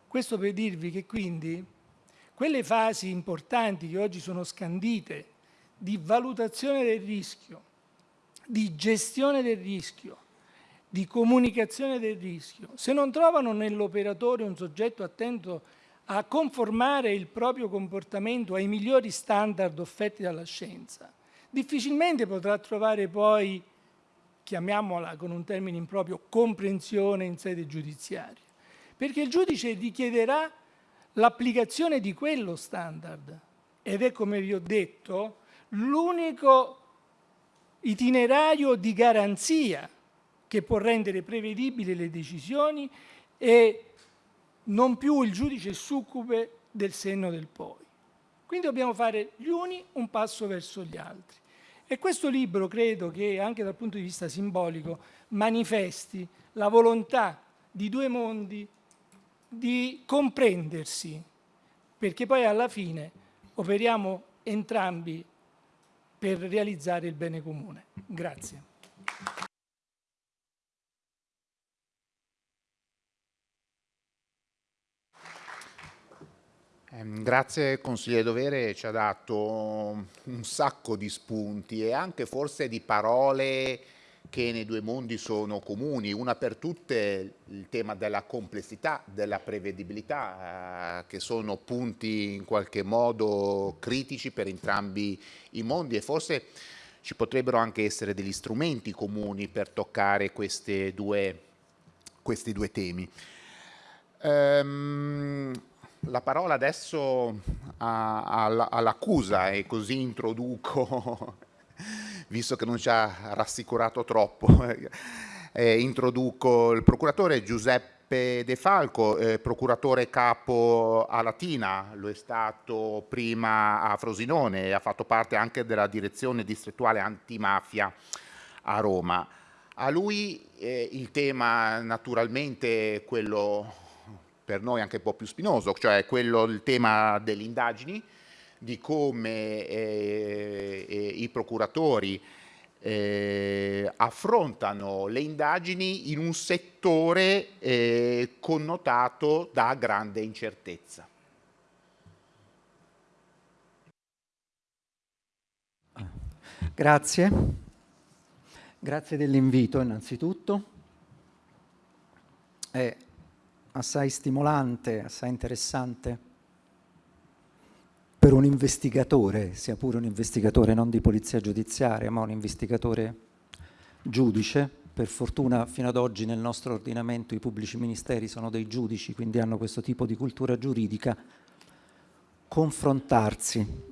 Questo per dirvi che quindi quelle fasi importanti che oggi sono scandite di valutazione del rischio, di gestione del rischio, di comunicazione del rischio, se non trovano nell'operatore un soggetto attento a conformare il proprio comportamento ai migliori standard offerti dalla scienza, difficilmente potrà trovare poi, chiamiamola con un termine improprio, comprensione in sede giudiziaria, perché il giudice richiederà l'applicazione di quello standard. Ed è, come vi ho detto, l'unico itinerario di garanzia che può rendere prevedibili le decisioni e non più il giudice succube del senno del poi. Quindi dobbiamo fare gli uni un passo verso gli altri. E questo libro credo che anche dal punto di vista simbolico manifesti la volontà di due mondi di comprendersi, perché poi alla fine operiamo entrambi per realizzare il bene comune. Grazie. Ehm, grazie consigliere Dovere, ci ha dato un sacco di spunti e anche forse di parole che nei due mondi sono comuni, una per tutte il tema della complessità, della prevedibilità, eh, che sono punti in qualche modo critici per entrambi i mondi e forse ci potrebbero anche essere degli strumenti comuni per toccare due, questi due temi. Um, la parola adesso all'accusa e così introduco visto che non ci ha rassicurato troppo. [LAUGHS] Eh, introduco il procuratore Giuseppe De Falco, eh, procuratore capo a Latina, lo è stato prima a Frosinone e ha fatto parte anche della direzione distrettuale antimafia a Roma. A lui eh, il tema naturalmente quello per noi anche un po' più spinoso, cioè quello, il tema delle indagini, di come eh, eh, i procuratori eh, affrontano le indagini in un settore eh, connotato da grande incertezza. Grazie, grazie dell'invito innanzitutto. È assai stimolante, assai interessante per un investigatore, sia pure un investigatore non di polizia giudiziaria, ma un investigatore giudice, per fortuna fino ad oggi nel nostro ordinamento i pubblici ministeri sono dei giudici, quindi hanno questo tipo di cultura giuridica, confrontarsi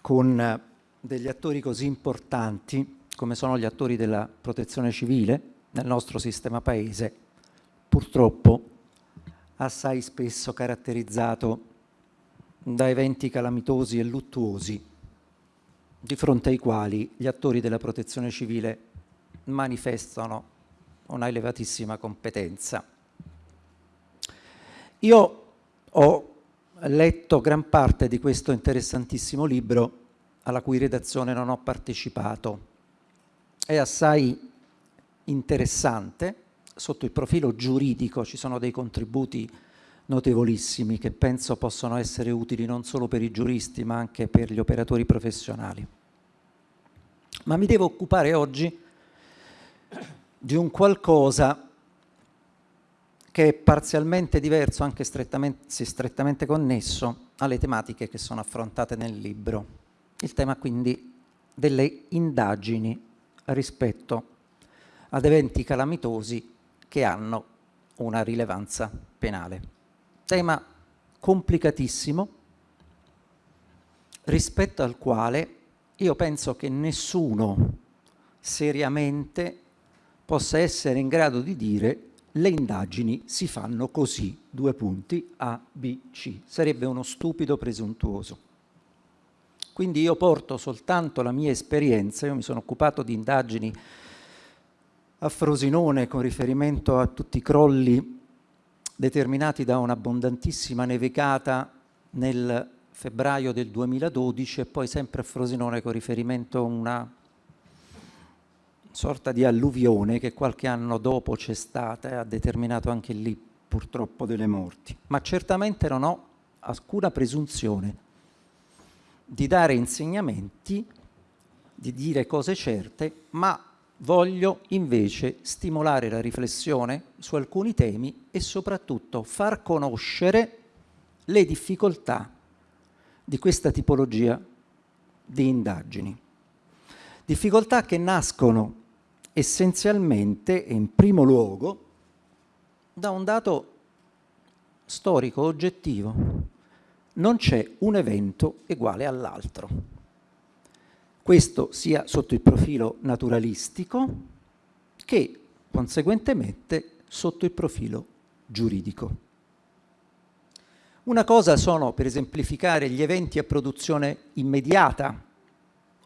con degli attori così importanti come sono gli attori della protezione civile nel nostro sistema paese, purtroppo assai spesso caratterizzato da eventi calamitosi e luttuosi di fronte ai quali gli attori della protezione civile manifestano una elevatissima competenza. Io ho letto gran parte di questo interessantissimo libro alla cui redazione non ho partecipato. È assai interessante, sotto il profilo giuridico ci sono dei contributi notevolissimi che penso possono essere utili non solo per i giuristi ma anche per gli operatori professionali. Ma mi devo occupare oggi di un qualcosa che è parzialmente diverso, anche strettamente, strettamente connesso, alle tematiche che sono affrontate nel libro. Il tema quindi delle indagini rispetto ad eventi calamitosi che hanno una rilevanza penale tema complicatissimo rispetto al quale io penso che nessuno seriamente possa essere in grado di dire le indagini si fanno così, due punti, A, B, C. Sarebbe uno stupido presuntuoso. Quindi io porto soltanto la mia esperienza, io mi sono occupato di indagini a Frosinone con riferimento a tutti i crolli determinati da un'abbondantissima nevicata nel febbraio del 2012 e poi sempre a Frosinone con riferimento a una sorta di alluvione che qualche anno dopo c'è stata e ha determinato anche lì purtroppo delle morti. Ma certamente non ho alcuna presunzione di dare insegnamenti, di dire cose certe, ma voglio invece stimolare la riflessione su alcuni temi e soprattutto far conoscere le difficoltà di questa tipologia di indagini. Difficoltà che nascono essenzialmente e in primo luogo da un dato storico oggettivo. Non c'è un evento uguale all'altro questo sia sotto il profilo naturalistico che conseguentemente sotto il profilo giuridico. Una cosa sono, per esemplificare, gli eventi a produzione immediata,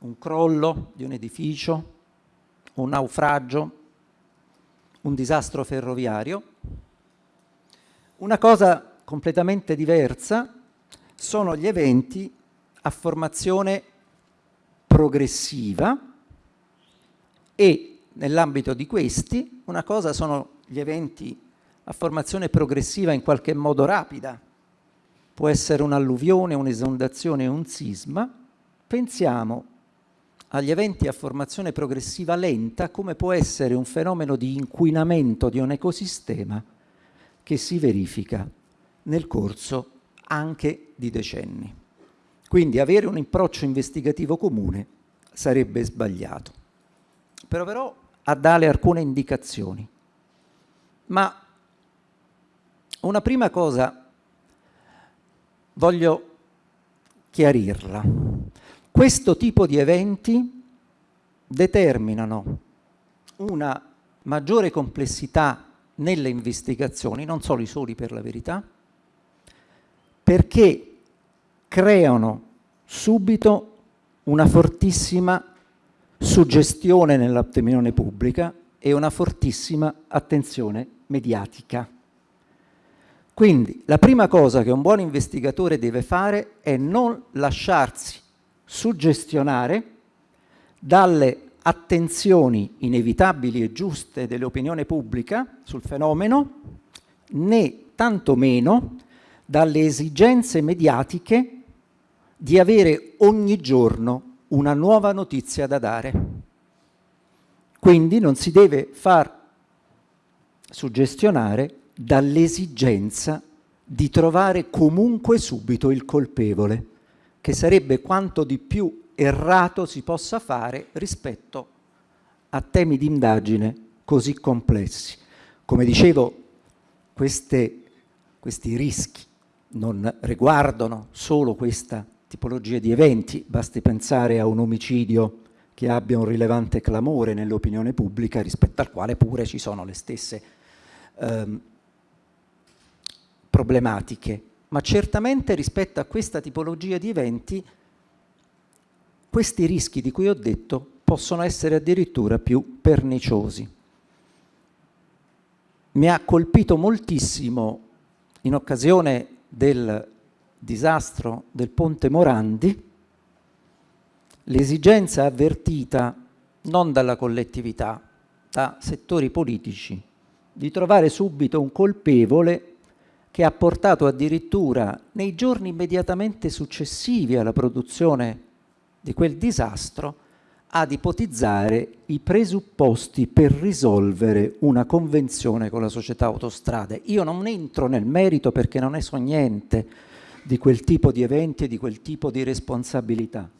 un crollo di un edificio, un naufragio, un disastro ferroviario. Una cosa completamente diversa sono gli eventi a formazione progressiva e nell'ambito di questi una cosa sono gli eventi a formazione progressiva in qualche modo rapida, può essere un'alluvione, un'esondazione, un sisma, pensiamo agli eventi a formazione progressiva lenta come può essere un fenomeno di inquinamento di un ecosistema che si verifica nel corso anche di decenni. Quindi avere un approccio investigativo comune sarebbe sbagliato. Proverò a dare alcune indicazioni. Ma una prima cosa voglio chiarirla. Questo tipo di eventi determinano una maggiore complessità nelle investigazioni, non solo i soli per la verità, perché creano subito una fortissima suggestione nell'opinione pubblica e una fortissima attenzione mediatica. Quindi la prima cosa che un buon investigatore deve fare è non lasciarsi suggestionare dalle attenzioni inevitabili e giuste dell'opinione pubblica sul fenomeno, né tantomeno dalle esigenze mediatiche di avere ogni giorno una nuova notizia da dare. Quindi non si deve far suggestionare dall'esigenza di trovare comunque subito il colpevole, che sarebbe quanto di più errato si possa fare rispetto a temi di indagine così complessi. Come dicevo, queste, questi rischi non riguardano solo questa tipologia di eventi, basti pensare a un omicidio che abbia un rilevante clamore nell'opinione pubblica rispetto al quale pure ci sono le stesse ehm, problematiche, ma certamente rispetto a questa tipologia di eventi questi rischi di cui ho detto possono essere addirittura più perniciosi. Mi ha colpito moltissimo in occasione del disastro del ponte Morandi l'esigenza avvertita non dalla collettività, da settori politici, di trovare subito un colpevole che ha portato addirittura nei giorni immediatamente successivi alla produzione di quel disastro ad ipotizzare i presupposti per risolvere una convenzione con la società autostrade. Io non entro nel merito perché non ne so niente di quel tipo di eventi e di quel tipo di responsabilità,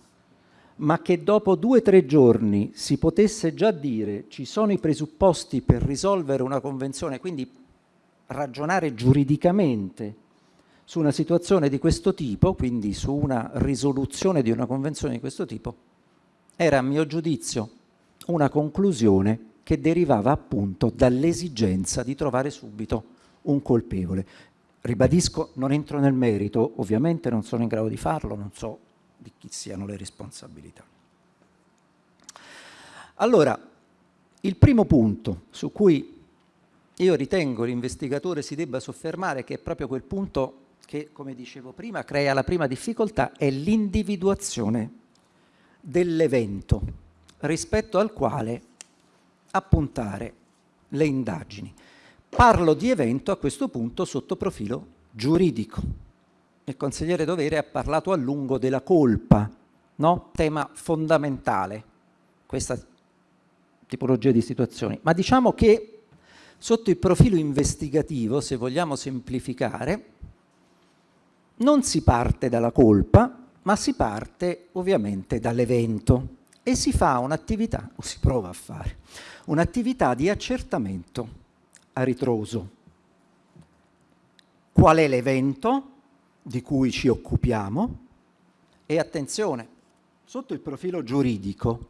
ma che dopo due o tre giorni si potesse già dire ci sono i presupposti per risolvere una convenzione, quindi ragionare giuridicamente su una situazione di questo tipo, quindi su una risoluzione di una convenzione di questo tipo, era a mio giudizio una conclusione che derivava appunto dall'esigenza di trovare subito un colpevole. Ribadisco, non entro nel merito, ovviamente non sono in grado di farlo, non so di chi siano le responsabilità. Allora, il primo punto su cui io ritengo l'investigatore si debba soffermare che è proprio quel punto che, come dicevo prima, crea la prima difficoltà, è l'individuazione dell'evento rispetto al quale appuntare le indagini. Parlo di evento a questo punto sotto profilo giuridico. Il consigliere Dovere ha parlato a lungo della colpa, no? tema fondamentale, questa tipologia di situazioni. Ma diciamo che Sotto il profilo investigativo, se vogliamo semplificare, non si parte dalla colpa, ma si parte ovviamente dall'evento e si fa un'attività, o si prova a fare, un'attività di accertamento a ritroso. Qual è l'evento di cui ci occupiamo? E attenzione, sotto il profilo giuridico,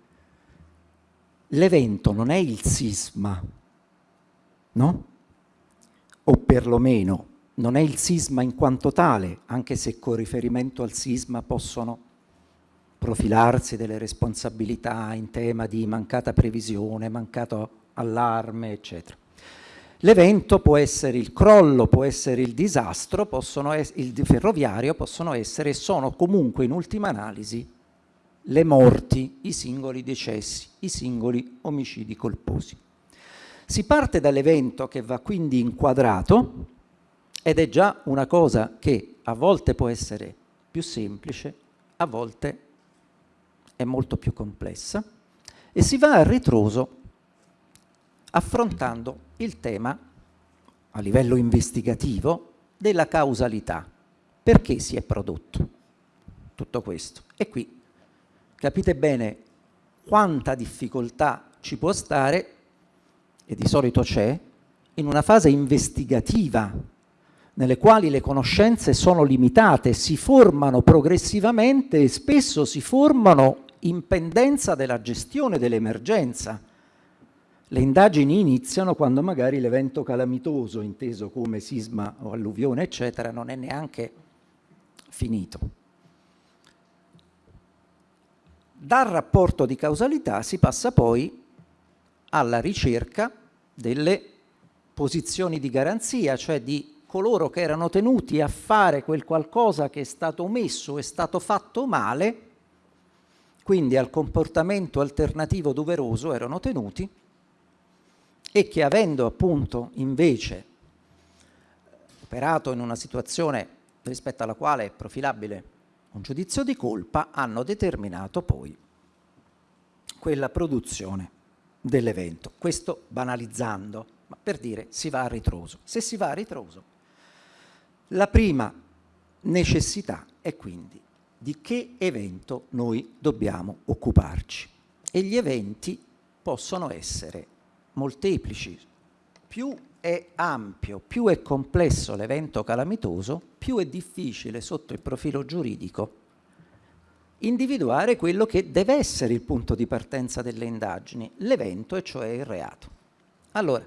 l'evento non è il sisma, no? O perlomeno non è il sisma in quanto tale, anche se con riferimento al sisma possono profilarsi delle responsabilità in tema di mancata previsione, mancato allarme, eccetera. L'evento può essere il crollo, può essere il disastro, il ferroviario possono essere e sono comunque in ultima analisi le morti, i singoli decessi, i singoli omicidi colposi. Si parte dall'evento che va quindi inquadrato ed è già una cosa che a volte può essere più semplice, a volte è molto più complessa e si va a ritroso affrontando il tema a livello investigativo della causalità. Perché si è prodotto tutto questo? E qui capite bene quanta difficoltà ci può stare e di solito c'è, in una fase investigativa nelle quali le conoscenze sono limitate, si formano progressivamente e spesso si formano in pendenza della gestione dell'emergenza. Le indagini iniziano quando magari l'evento calamitoso, inteso come sisma o alluvione, eccetera, non è neanche finito. Dal rapporto di causalità si passa poi alla ricerca delle posizioni di garanzia, cioè di coloro che erano tenuti a fare quel qualcosa che è stato omesso, è stato fatto male, quindi al comportamento alternativo doveroso erano tenuti e che avendo appunto invece operato in una situazione rispetto alla quale è profilabile un giudizio di colpa, hanno determinato poi quella produzione dell'evento. Questo banalizzando, ma per dire si va a ritroso. Se si va a ritroso, la prima necessità è quindi di che evento noi dobbiamo occuparci. E gli eventi possono essere molteplici. Più è ampio, più è complesso l'evento calamitoso, più è difficile sotto il profilo giuridico individuare quello che deve essere il punto di partenza delle indagini, l'evento e cioè il reato. Allora,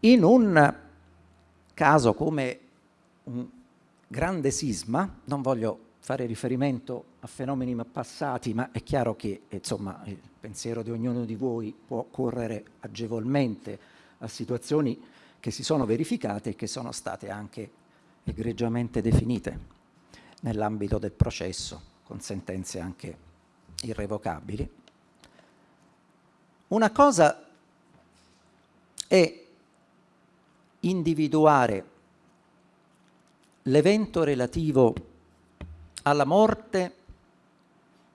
in un caso come un grande sisma, non voglio fare riferimento a fenomeni passati, ma è chiaro che insomma, il pensiero di ognuno di voi può correre agevolmente a situazioni che si sono verificate e che sono state anche egregiamente definite nell'ambito del processo con sentenze anche irrevocabili. Una cosa è individuare l'evento relativo alla morte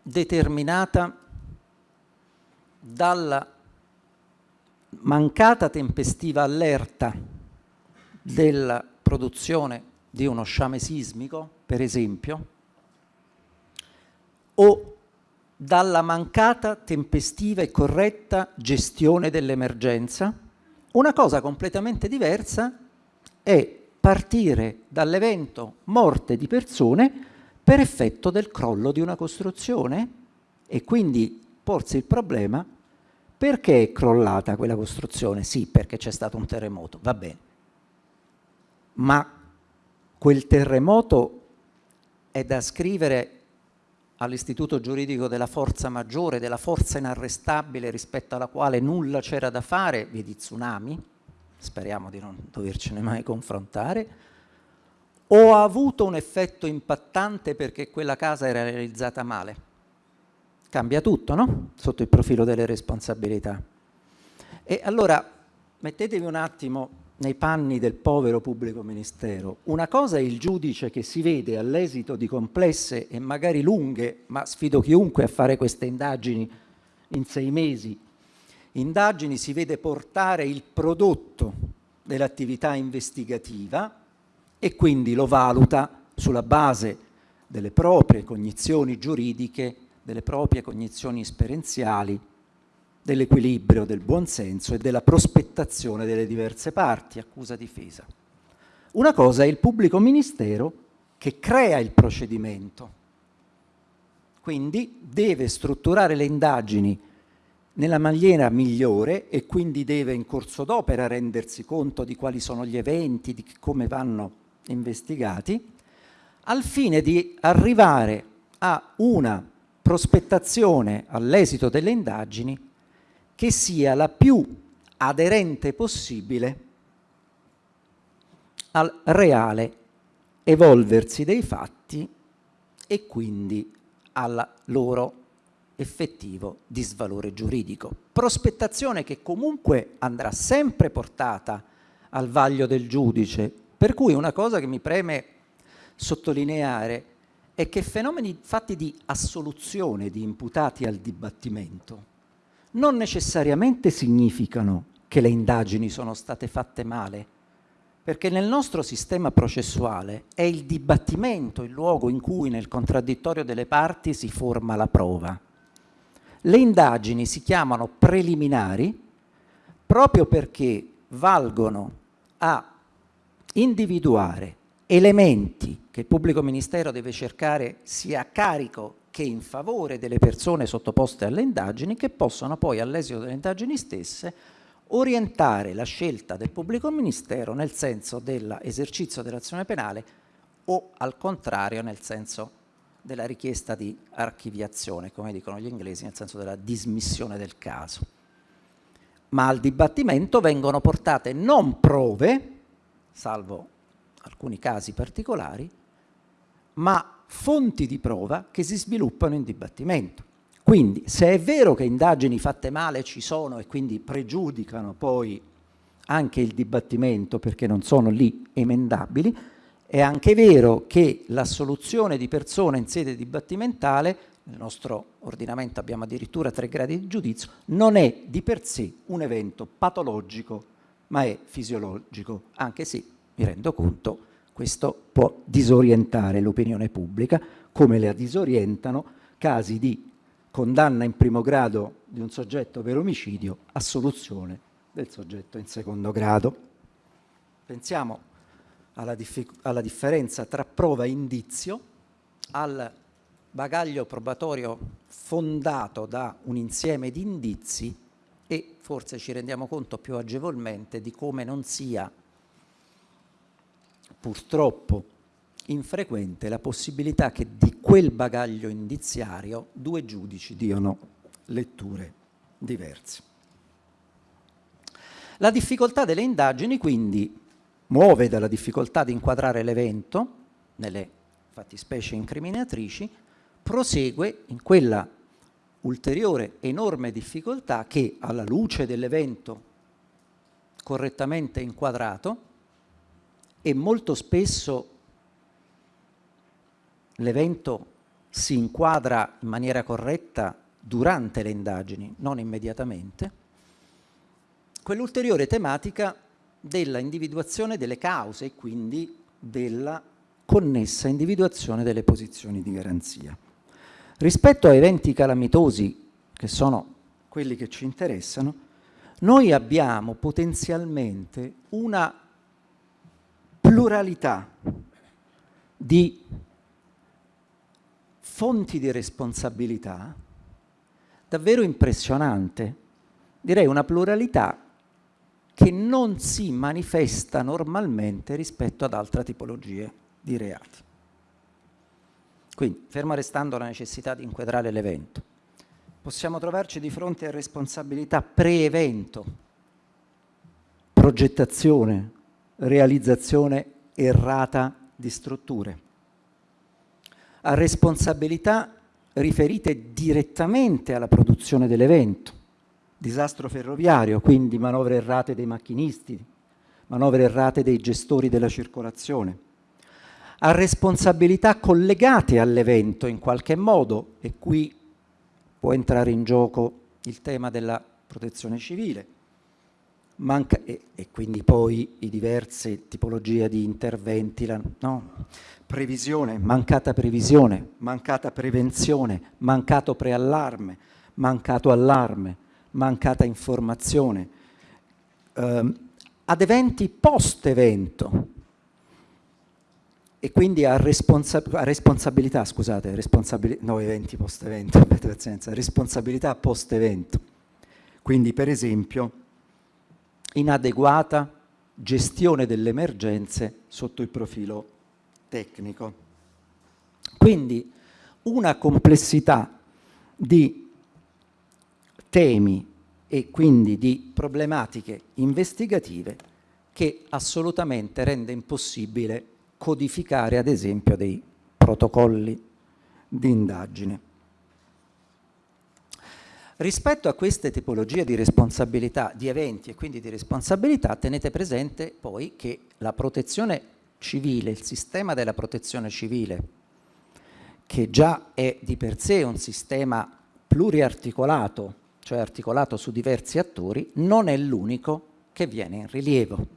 determinata dalla mancata tempestiva allerta della produzione di uno sciame sismico, per esempio, o dalla mancata tempestiva e corretta gestione dell'emergenza. Una cosa completamente diversa è partire dall'evento morte di persone per effetto del crollo di una costruzione e quindi porsi il problema perché è crollata quella costruzione? Sì, perché c'è stato un terremoto, va bene. Ma quel terremoto è da scrivere all'istituto giuridico della forza maggiore, della forza inarrestabile rispetto alla quale nulla c'era da fare, vedi tsunami, speriamo di non dovercene mai confrontare, o ha avuto un effetto impattante perché quella casa era realizzata male? Cambia tutto, no? Sotto il profilo delle responsabilità. E allora mettetevi un attimo nei panni del povero pubblico ministero. Una cosa è il giudice che si vede all'esito di complesse e magari lunghe, ma sfido chiunque a fare queste indagini in sei mesi, indagini si vede portare il prodotto dell'attività investigativa e quindi lo valuta sulla base delle proprie cognizioni giuridiche, delle proprie cognizioni esperienziali dell'equilibrio, del buonsenso e della prospettazione delle diverse parti, accusa-difesa. Una cosa è il pubblico ministero che crea il procedimento, quindi deve strutturare le indagini nella maniera migliore e quindi deve in corso d'opera rendersi conto di quali sono gli eventi, di come vanno investigati, al fine di arrivare a una prospettazione all'esito delle indagini che sia la più aderente possibile al reale evolversi dei fatti e quindi al loro effettivo disvalore giuridico. Prospettazione che comunque andrà sempre portata al vaglio del giudice, per cui una cosa che mi preme sottolineare è che fenomeni fatti di assoluzione di imputati al dibattimento non necessariamente significano che le indagini sono state fatte male, perché nel nostro sistema processuale è il dibattimento il luogo in cui nel contraddittorio delle parti si forma la prova. Le indagini si chiamano preliminari proprio perché valgono a individuare elementi che il pubblico ministero deve cercare sia a carico che in favore delle persone sottoposte alle indagini che possono poi all'esito delle indagini stesse orientare la scelta del pubblico ministero nel senso dell'esercizio dell'azione penale o al contrario nel senso della richiesta di archiviazione, come dicono gli inglesi, nel senso della dismissione del caso. Ma al dibattimento vengono portate non prove, salvo alcuni casi particolari, ma fonti di prova che si sviluppano in dibattimento. Quindi se è vero che indagini fatte male ci sono e quindi pregiudicano poi anche il dibattimento perché non sono lì emendabili, è anche vero che l'assoluzione di persone in sede dibattimentale, nel nostro ordinamento abbiamo addirittura tre gradi di giudizio, non è di per sé un evento patologico, ma è fisiologico, anche se mi rendo conto questo può disorientare l'opinione pubblica, come la disorientano casi di condanna in primo grado di un soggetto per omicidio, assoluzione del soggetto in secondo grado. Pensiamo alla, alla differenza tra prova e indizio, al bagaglio probatorio fondato da un insieme di indizi e forse ci rendiamo conto più agevolmente di come non sia purtroppo infrequente la possibilità che di quel bagaglio indiziario due giudici diano letture diverse. La difficoltà delle indagini quindi muove dalla difficoltà di inquadrare l'evento nelle fattispecie incriminatrici, prosegue in quella ulteriore enorme difficoltà che alla luce dell'evento correttamente inquadrato e molto spesso l'evento si inquadra in maniera corretta durante le indagini, non immediatamente, quell'ulteriore tematica della individuazione delle cause e quindi della connessa individuazione delle posizioni di garanzia. Rispetto a eventi calamitosi, che sono quelli che ci interessano, noi abbiamo potenzialmente una pluralità di fonti di responsabilità davvero impressionante, direi una pluralità che non si manifesta normalmente rispetto ad altre tipologie di reati. Quindi, ferma restando la necessità di inquadrare l'evento, possiamo trovarci di fronte a responsabilità pre-evento, progettazione, realizzazione errata di strutture a responsabilità riferite direttamente alla produzione dell'evento. Disastro ferroviario, quindi manovre errate dei macchinisti, manovre errate dei gestori della circolazione. A responsabilità collegate all'evento in qualche modo, e qui può entrare in gioco il tema della protezione civile, Manca, e, e, quindi poi i diverse tipologie di interventi, la, no? previsione, mancata previsione, mancata prevenzione, mancato preallarme, mancato allarme, mancata informazione, eh, ad eventi post-evento e quindi a, responsa a responsabilità, scusate, responsabili no eventi post-evento, [LAUGHS] responsabilità post-evento. Quindi per esempio inadeguata gestione delle emergenze sotto il profilo tecnico. Quindi una complessità di temi e quindi di problematiche investigative che assolutamente rende impossibile codificare ad esempio dei protocolli di indagine. Rispetto a queste tipologie di responsabilità, di eventi e quindi di responsabilità, tenete presente poi che la protezione civile, il sistema della protezione civile, che già è di per sé un sistema pluriarticolato, cioè articolato su diversi attori, non è l'unico che viene in rilievo.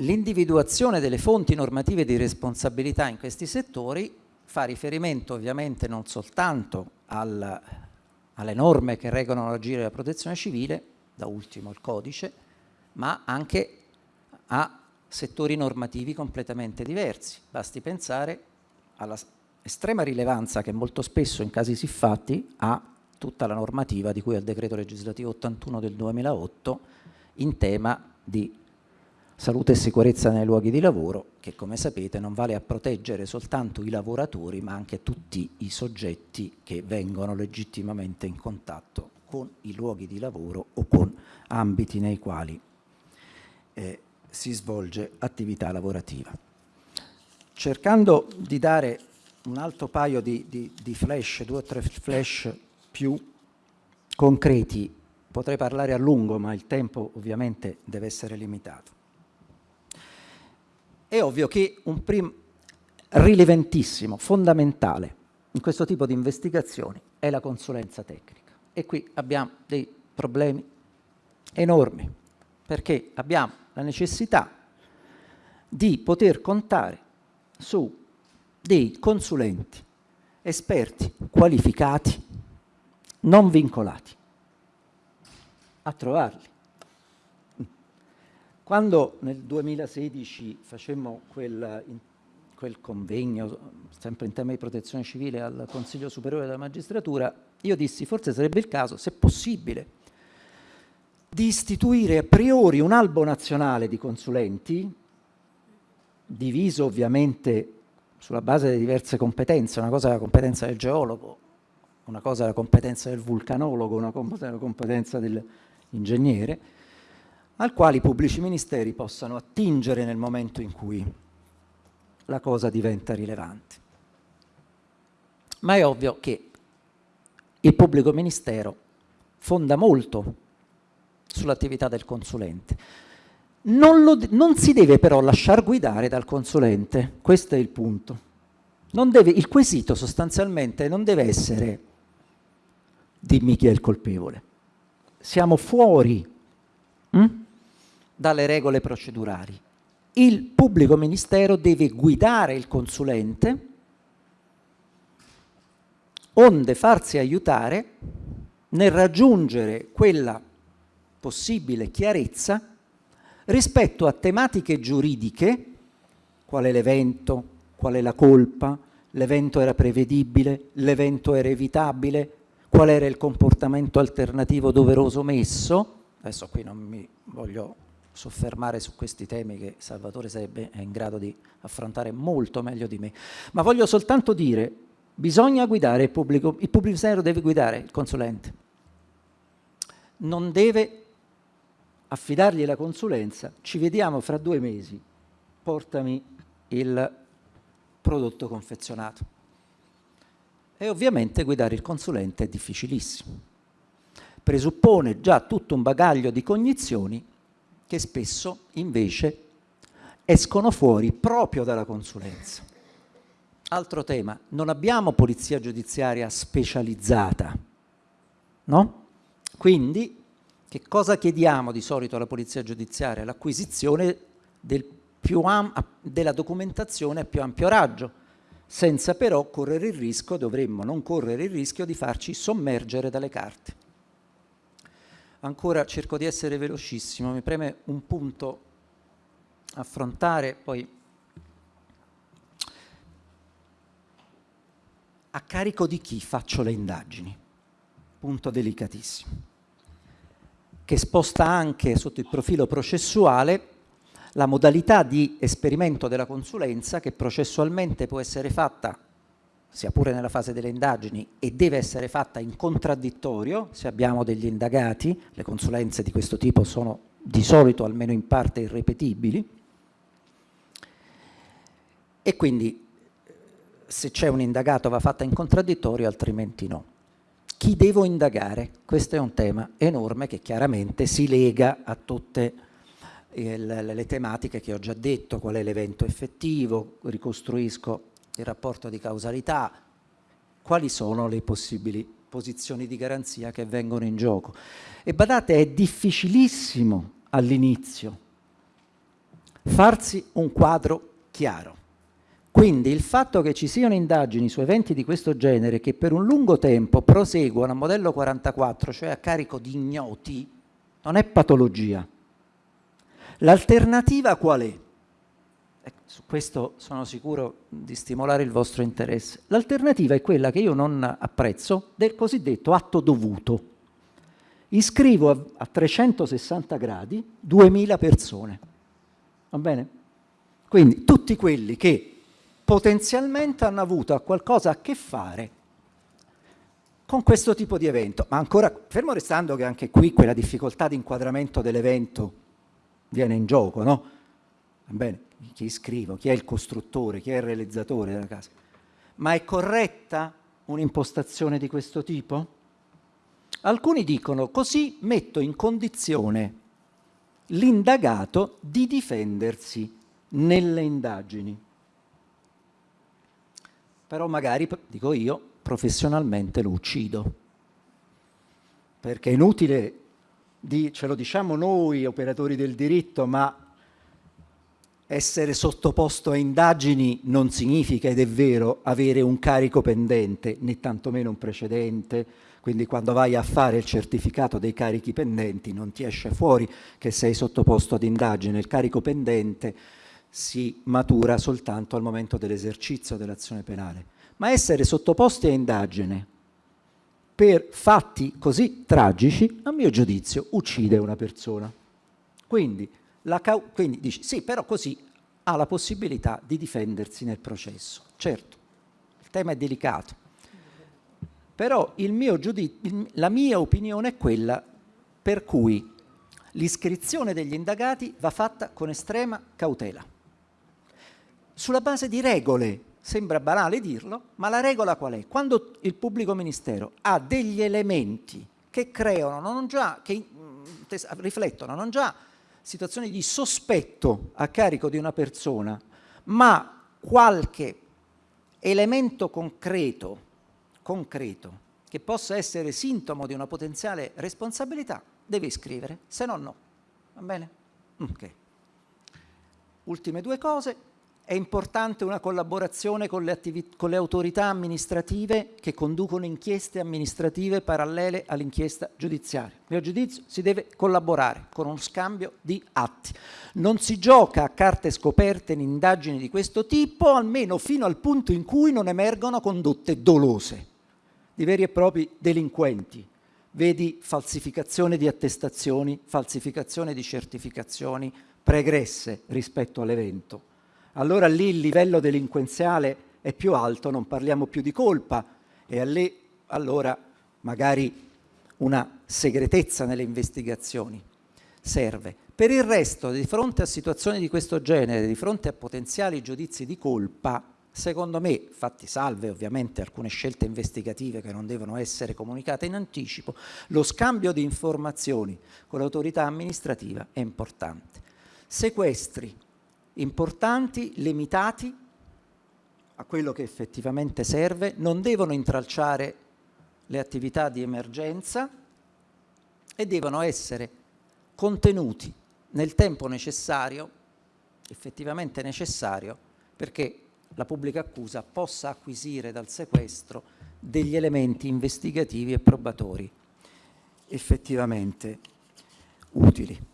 L'individuazione delle fonti normative di responsabilità in questi settori fa riferimento ovviamente non soltanto al, alle norme che regolano l'agire della protezione civile, da ultimo il codice, ma anche a settori normativi completamente diversi. Basti pensare alla estrema rilevanza che molto spesso in casi siffatti ha tutta la normativa di cui al decreto legislativo 81 del 2008 in tema di salute e sicurezza nei luoghi di lavoro che come sapete non vale a proteggere soltanto i lavoratori ma anche tutti i soggetti che vengono legittimamente in contatto con i luoghi di lavoro o con ambiti nei quali eh, si svolge attività lavorativa. Cercando di dare un altro paio di, di, di flash, due o tre flash più concreti, potrei parlare a lungo ma il tempo ovviamente deve essere limitato. È ovvio che un primo rilevantissimo, fondamentale in questo tipo di investigazioni è la consulenza tecnica. E qui abbiamo dei problemi enormi perché abbiamo la necessità di poter contare su dei consulenti esperti qualificati non vincolati a trovarli quando nel 2016 facemmo quel, quel, convegno, sempre in tema di protezione civile, al Consiglio Superiore della Magistratura, io dissi forse sarebbe il caso, se possibile, di istituire a priori un albo nazionale di consulenti, diviso ovviamente sulla base delle diverse competenze, una cosa è la competenza del geologo, una cosa è la competenza del vulcanologo, una cosa è la competenza dell'ingegnere, al quale i pubblici ministeri possano attingere nel momento in cui la cosa diventa rilevante. Ma è ovvio che il pubblico ministero fonda molto sull'attività del consulente. Non, lo, non, si deve però lasciar guidare dal consulente, questo è il punto. Deve, il quesito sostanzialmente non deve essere dimmi chi è il colpevole. Siamo fuori hm? Dalle regole procedurali. Il pubblico ministero deve guidare il consulente onde farsi aiutare nel raggiungere quella possibile chiarezza rispetto a tematiche giuridiche, qual è l'evento, qual è la colpa, l'evento era prevedibile, l'evento era evitabile, qual era il comportamento alternativo doveroso messo, adesso qui non mi voglio soffermare su questi temi che Salvatore sarebbe in grado di affrontare molto meglio di me, ma voglio soltanto dire, bisogna guidare il pubblico, il pubblico ministero deve guidare il consulente, non deve affidargli la consulenza, ci vediamo fra due mesi, portami il prodotto confezionato. E ovviamente guidare il consulente è difficilissimo. Presuppone già tutto un bagaglio di cognizioni che spesso invece escono fuori proprio dalla consulenza. Altro tema, non abbiamo polizia giudiziaria specializzata, no? Quindi che cosa chiediamo di solito alla polizia giudiziaria? L'acquisizione del della documentazione a più ampio raggio, senza però correre il rischio, dovremmo non correre il rischio di farci sommergere dalle carte ancora cerco di essere velocissimo, mi preme un punto affrontare, poi a carico di chi faccio le indagini, punto delicatissimo, che sposta anche sotto il profilo processuale la modalità di esperimento della consulenza che processualmente può essere fatta sia pure nella fase delle indagini, e deve essere fatta in contraddittorio se abbiamo degli indagati, le consulenze di questo tipo sono di solito almeno in parte irrepetibili, e quindi se c'è un indagato va fatta in contraddittorio, altrimenti no. Chi devo indagare? Questo è un tema enorme che chiaramente si lega a tutte il, le tematiche che ho già detto, qual è l'evento effettivo, ricostruisco il rapporto di causalità, quali sono le possibili posizioni di garanzia che vengono in gioco. E badate, è difficilissimo all'inizio farsi un quadro chiaro. Quindi il fatto che ci siano indagini su eventi di questo genere che per un lungo tempo proseguono a modello 44, cioè a carico di ignoti, non è patologia. L'alternativa qual è? Ecco, su questo sono sicuro di stimolare il vostro interesse. L'alternativa è quella che io non apprezzo del cosiddetto atto dovuto. Iscrivo a, a 360 gradi 2000 persone. Va bene? Quindi tutti quelli che potenzialmente hanno avuto qualcosa a che fare con questo tipo di evento, ma ancora fermo restando che anche qui quella difficoltà di inquadramento dell'evento viene in gioco, no? Bene, chi scrivo, chi è il costruttore, chi è il realizzatore della casa. Ma è corretta un'impostazione di questo tipo? Alcuni dicono così metto in condizione l'indagato di difendersi nelle indagini però magari, dico io, professionalmente lo uccido. Perché è inutile, di, ce lo diciamo noi operatori del diritto, ma essere sottoposto a indagini non significa, ed è vero, avere un carico pendente, né tantomeno un precedente, quindi quando vai a fare il certificato dei carichi pendenti non ti esce fuori che sei sottoposto ad indagine, il carico pendente si matura soltanto al momento dell'esercizio dell'azione penale, ma essere sottoposti a indagine per fatti così tragici, a mio giudizio, uccide una persona. Quindi, quindi dici, sì, però così ha la possibilità di difendersi nel processo. Certo, il tema è delicato, però la mia opinione è quella per cui l'iscrizione degli indagati va fatta con estrema cautela sulla base di regole. Sembra banale dirlo, ma la regola qual è? Quando il pubblico ministero ha degli elementi che creano, non già, che riflettono non già situazioni di sospetto a carico di una persona, ma qualche elemento concreto, concreto che possa essere sintomo di una potenziale responsabilità, deve iscrivere, se no no. Va bene? Ok. Ultime due cose. È importante una collaborazione con le, con le, autorità amministrative che conducono inchieste amministrative parallele all'inchiesta giudiziaria. A mio giudizio si deve collaborare con uno scambio di atti. Non si gioca a carte scoperte in indagini di questo tipo, almeno fino al punto in cui non emergono condotte dolose di veri e propri delinquenti. Vedi falsificazione di attestazioni, falsificazione di certificazioni pregresse rispetto all'evento allora lì il livello delinquenziale è più alto, non parliamo più di colpa e lì allora magari una segretezza nelle investigazioni serve. Per il resto, di fronte a situazioni di questo genere, di fronte a potenziali giudizi di colpa, secondo me, fatti salve ovviamente alcune scelte investigative che non devono essere comunicate in anticipo, lo scambio di informazioni con l'autorità amministrativa è importante. Sequestri, importanti, limitati a quello che effettivamente serve, non devono intralciare le attività di emergenza e devono essere contenuti nel tempo necessario, effettivamente necessario, perché la pubblica accusa possa acquisire dal sequestro degli elementi investigativi e probatori effettivamente utili.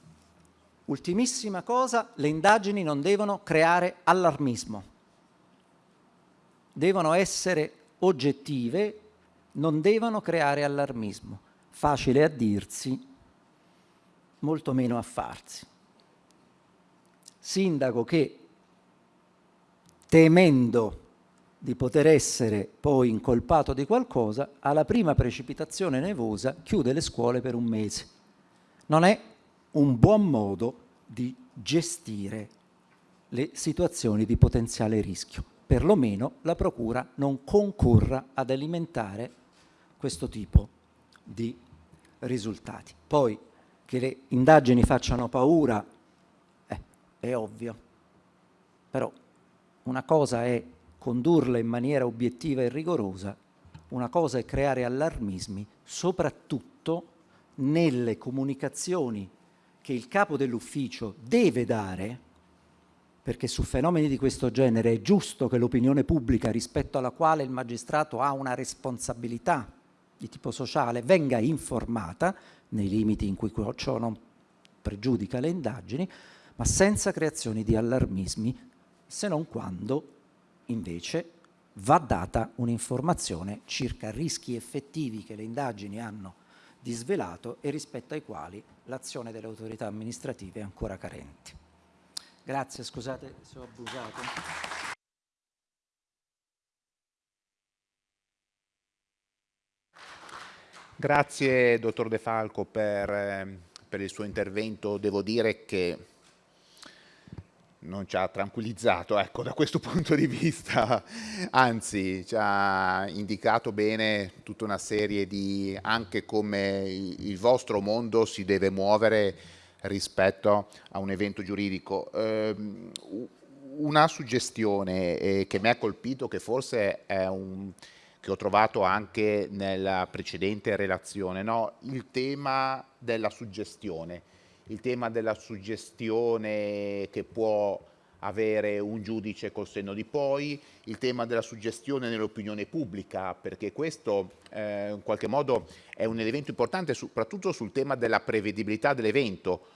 Ultimissima cosa, le indagini non devono creare allarmismo, devono essere oggettive, non devono creare allarmismo. Facile a dirsi, molto meno a farsi. Sindaco che temendo di poter essere poi incolpato di qualcosa, alla prima precipitazione nevosa chiude le scuole per un mese. Non è un buon modo di gestire le situazioni di potenziale rischio. Perlomeno la Procura non concorra ad alimentare questo tipo di risultati. Poi che le indagini facciano paura eh, è ovvio, però una cosa è condurle in maniera obiettiva e rigorosa, una cosa è creare allarmismi, soprattutto nelle comunicazioni che il capo dell'ufficio deve dare, perché su fenomeni di questo genere è giusto che l'opinione pubblica rispetto alla quale il magistrato ha una responsabilità di tipo sociale venga informata, nei limiti in cui ciò non pregiudica le indagini, ma senza creazioni di allarmismi, se non quando invece va data un'informazione circa rischi effettivi che le indagini hanno disvelato e rispetto ai quali l'azione delle autorità amministrative è ancora carente. Grazie, scusate se ho abusato. Grazie dottor De Falco per, eh, per il suo intervento. Devo dire che non ci ha tranquillizzato ecco, da questo [LAUGHS] punto di vista, anzi ci ha indicato bene tutta una serie di anche come il vostro mondo si deve muovere rispetto a un evento giuridico. Eh, una suggestione eh, che mi ha colpito, che forse è un che ho trovato anche nella precedente relazione, no? il tema della suggestione il tema della suggestione che può avere un giudice col senno di poi, il tema della suggestione nell'opinione pubblica, perché questo eh, in qualche modo è un elemento importante soprattutto sul tema della prevedibilità dell'evento.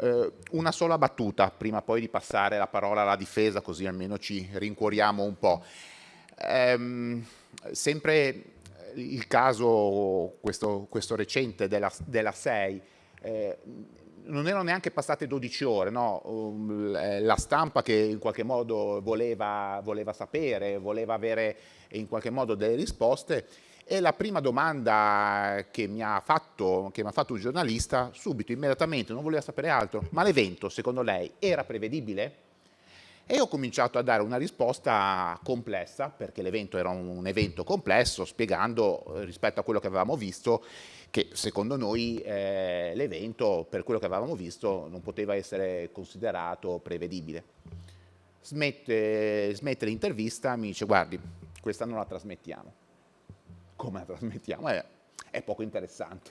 Eh, una sola battuta prima poi di passare la parola alla difesa, così almeno ci rincuoriamo un po'. Ehm, sempre il caso, questo, questo recente della, della 6, eh, non erano neanche passate 12 ore, no? Um, la stampa che in qualche modo voleva, voleva sapere, voleva avere in qualche modo delle risposte e la prima domanda che mi ha fatto, mi ha fatto un giornalista, subito, immediatamente, non voleva sapere altro, ma l'evento secondo lei era prevedibile? E ho cominciato a dare una risposta complessa, perché l'evento era un evento complesso, spiegando eh, rispetto a quello che avevamo visto che secondo noi eh, l'evento, per quello che avevamo visto, non poteva essere considerato prevedibile. Smette, smette l'intervista, mi dice guardi, questa non la trasmettiamo. Come la trasmettiamo? Eh, è poco interessante.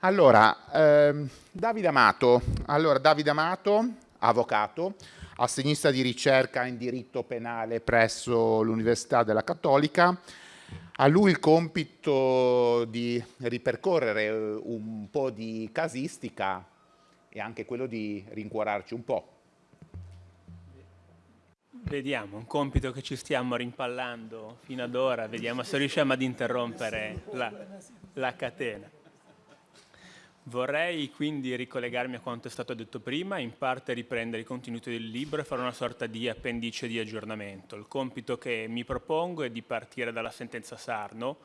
Allora, ehm, Davide Amato, allora, Davide Amato, avvocato, assegnista di ricerca in diritto penale presso l'Università della Cattolica, a lui il compito di ripercorrere eh, un po' di casistica e anche quello di rincuorarci un po'. Vediamo, un compito che ci stiamo rimpallando fino ad ora, vediamo se riusciamo ad interrompere la, la catena. Vorrei quindi ricollegarmi a quanto è stato detto prima, in parte riprendere i contenuti del libro e fare una sorta di appendice di aggiornamento. Il compito che mi propongo è di partire dalla sentenza Sarno,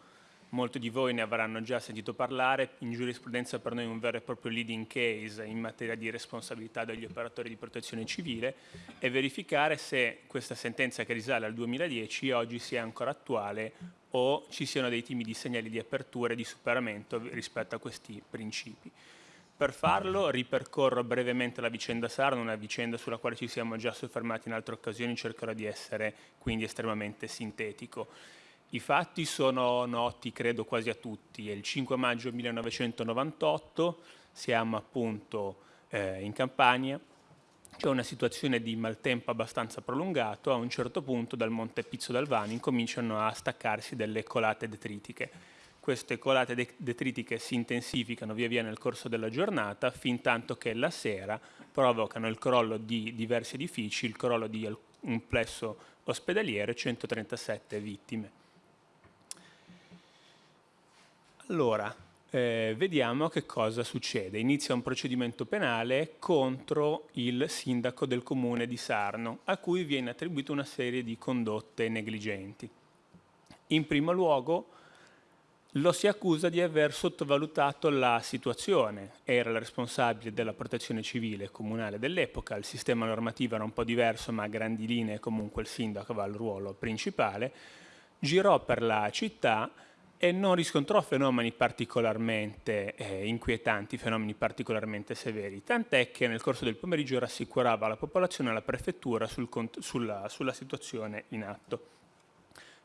molti di voi ne avranno già sentito parlare, in giurisprudenza per noi è un vero e proprio leading case in materia di responsabilità degli operatori di protezione civile e verificare se questa sentenza che risale al 2010 oggi sia ancora attuale o ci siano dei timidi segnali di apertura e di superamento rispetto a questi principi. Per farlo ripercorro brevemente la vicenda Sarno, una vicenda sulla quale ci siamo già soffermati in altre occasioni, cercherò di essere quindi estremamente sintetico. I fatti sono noti, credo, quasi a tutti. È il 5 maggio 1998, siamo appunto eh, in Campania, c'è una situazione di maltempo abbastanza prolungato, a un certo punto dal Monte Pizzo d'Alvani incominciano a staccarsi delle colate detritiche. Queste colate detritiche si intensificano via via nel corso della giornata, fin tanto che la sera provocano il crollo di diversi edifici, il crollo di un plesso ospedaliero e 137 vittime. Allora, eh, vediamo che cosa succede. Inizia un procedimento penale contro il sindaco del comune di Sarno, a cui viene attribuita una serie di condotte negligenti. In primo luogo lo si accusa di aver sottovalutato la situazione, era il responsabile della protezione civile comunale dell'epoca, il sistema normativo era un po' diverso ma a grandi linee comunque il sindaco aveva il ruolo principale, girò per la città e non riscontrò fenomeni particolarmente eh, inquietanti, fenomeni particolarmente severi, tant'è che nel corso del pomeriggio rassicurava la popolazione e la prefettura sul, sulla, sulla situazione in atto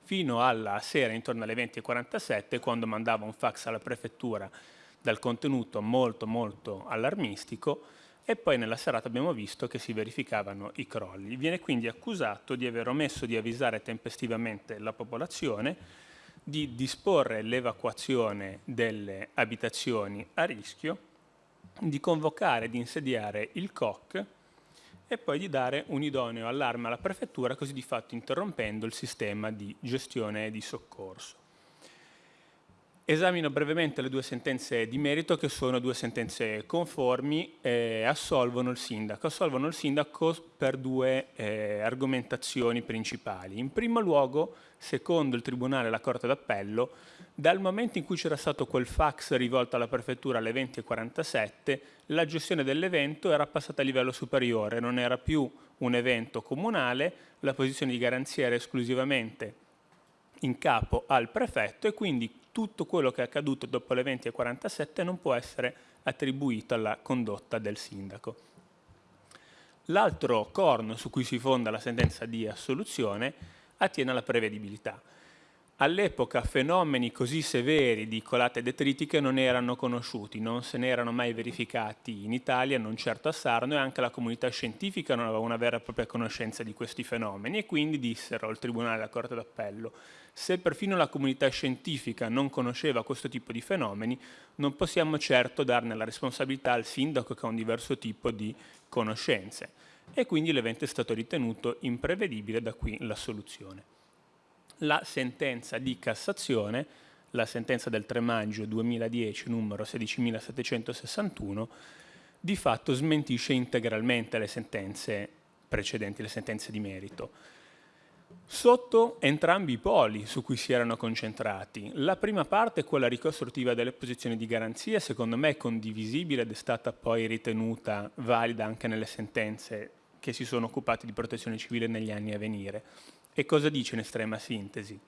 fino alla sera intorno alle 20.47 quando mandava un fax alla prefettura dal contenuto molto molto allarmistico e poi nella serata abbiamo visto che si verificavano i crolli. Viene quindi accusato di aver omesso di avvisare tempestivamente la popolazione, di disporre l'evacuazione delle abitazioni a rischio, di convocare di insediare il COC e poi di dare un idoneo allarme alla prefettura, così di fatto interrompendo il sistema di gestione e di soccorso. Esamino brevemente le due sentenze di merito che sono due sentenze conformi e assolvono il sindaco. Assolvono il sindaco per due eh, argomentazioni principali. In primo luogo, secondo il Tribunale e la Corte d'Appello, dal momento in cui c'era stato quel fax rivolto alla prefettura alle 20.47, la gestione dell'evento era passata a livello superiore, non era più un evento comunale, la posizione di garanzia era esclusivamente in capo al prefetto e quindi tutto quello che è accaduto dopo le 20.47 non può essere attribuito alla condotta del sindaco. L'altro corno su cui si fonda la sentenza di assoluzione attiene alla prevedibilità. All'epoca fenomeni così severi di colate detritiche non erano conosciuti, non se ne erano mai verificati in Italia, non certo a Sarno e anche la comunità scientifica non aveva una vera e propria conoscenza di questi fenomeni e quindi dissero al Tribunale della Corte d'Appello se perfino la comunità scientifica non conosceva questo tipo di fenomeni non possiamo certo darne la responsabilità al sindaco che ha un diverso tipo di conoscenze e quindi l'evento è stato ritenuto imprevedibile da qui la soluzione la sentenza di Cassazione, la sentenza del 3 maggio 2010 numero 16.761, di fatto smentisce integralmente le sentenze precedenti, le sentenze di merito. Sotto entrambi i poli su cui si erano concentrati. La prima parte, quella ricostruttiva delle posizioni di garanzia, secondo me è condivisibile ed è stata poi ritenuta valida anche nelle sentenze che si sono occupate di protezione civile negli anni a venire. E cosa dice in estrema sintesi?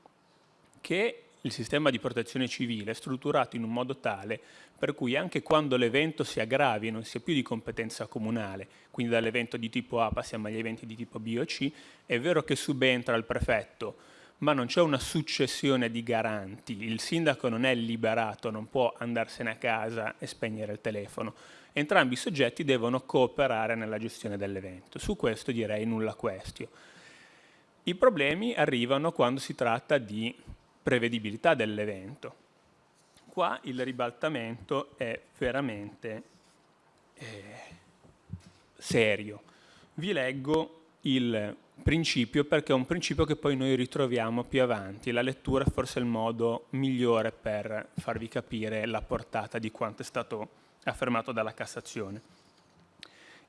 Che il sistema di protezione civile è strutturato in un modo tale per cui anche quando l'evento si aggravi e non sia più di competenza comunale, quindi dall'evento di tipo A passiamo agli eventi di tipo B o C, è vero che subentra il prefetto, ma non c'è una successione di garanti, il sindaco non è liberato, non può andarsene a casa e spegnere il telefono. Entrambi i soggetti devono cooperare nella gestione dell'evento. Su questo direi nulla questio. I problemi arrivano quando si tratta di prevedibilità dell'evento. Qua il ribaltamento è veramente eh, serio. Vi leggo il principio perché è un principio che poi noi ritroviamo più avanti. La lettura è forse il modo migliore per farvi capire la portata di quanto è stato affermato dalla Cassazione.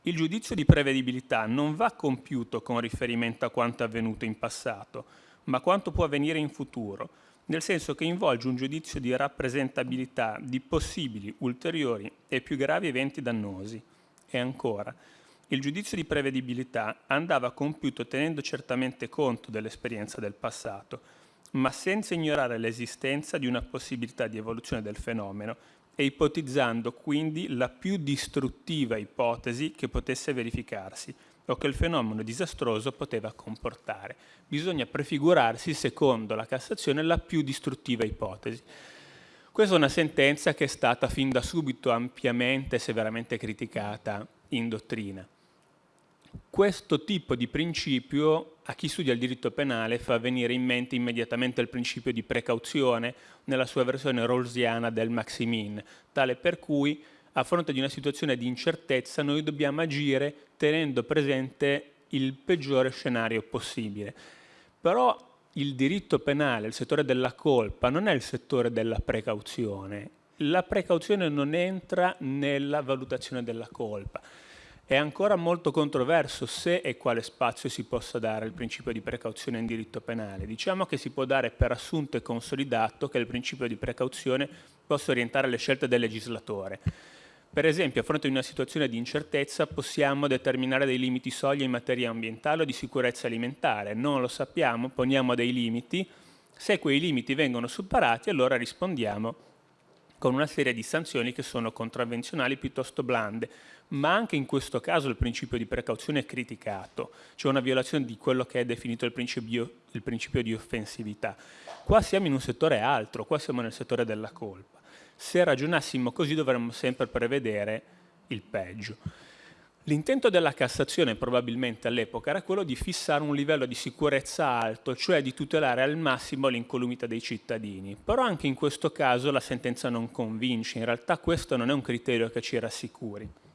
Il giudizio di prevedibilità non va compiuto con riferimento a quanto avvenuto in passato, ma quanto può avvenire in futuro, nel senso che involge un giudizio di rappresentabilità di possibili, ulteriori e più gravi eventi dannosi. E ancora, il giudizio di prevedibilità andava compiuto tenendo certamente conto dell'esperienza del passato, ma senza ignorare l'esistenza di una possibilità di evoluzione del fenomeno e ipotizzando quindi la più distruttiva ipotesi che potesse verificarsi o che il fenomeno disastroso poteva comportare. Bisogna prefigurarsi, secondo la Cassazione, la più distruttiva ipotesi. Questa è una sentenza che è stata fin da subito ampiamente e severamente criticata in dottrina. Questo tipo di principio a chi studia il diritto penale fa venire in mente immediatamente il principio di precauzione nella sua versione rawlsiana del maximin, tale per cui a fronte di una situazione di incertezza noi dobbiamo agire tenendo presente il peggiore scenario possibile. Però il diritto penale, il settore della colpa, non è il settore della precauzione, la precauzione non entra nella valutazione della colpa. È ancora molto controverso se e quale spazio si possa dare al principio di precauzione in diritto penale. Diciamo che si può dare per assunto e consolidato che il principio di precauzione possa orientare le scelte del legislatore. Per esempio, a fronte di una situazione di incertezza possiamo determinare dei limiti soglia in materia ambientale o di sicurezza alimentare. Non lo sappiamo, poniamo dei limiti. Se quei limiti vengono superati, allora rispondiamo con una serie di sanzioni che sono contravvenzionali piuttosto blande, ma anche in questo caso il principio di precauzione è criticato, c'è una violazione di quello che è definito il principio, il principio di offensività. Qua siamo in un settore altro, qua siamo nel settore della colpa. Se ragionassimo così dovremmo sempre prevedere il peggio. L'intento della Cassazione probabilmente all'epoca era quello di fissare un livello di sicurezza alto, cioè di tutelare al massimo l'incolumità dei cittadini. Però anche in questo caso la sentenza non convince, in realtà questo non è un criterio che ci rassicuri.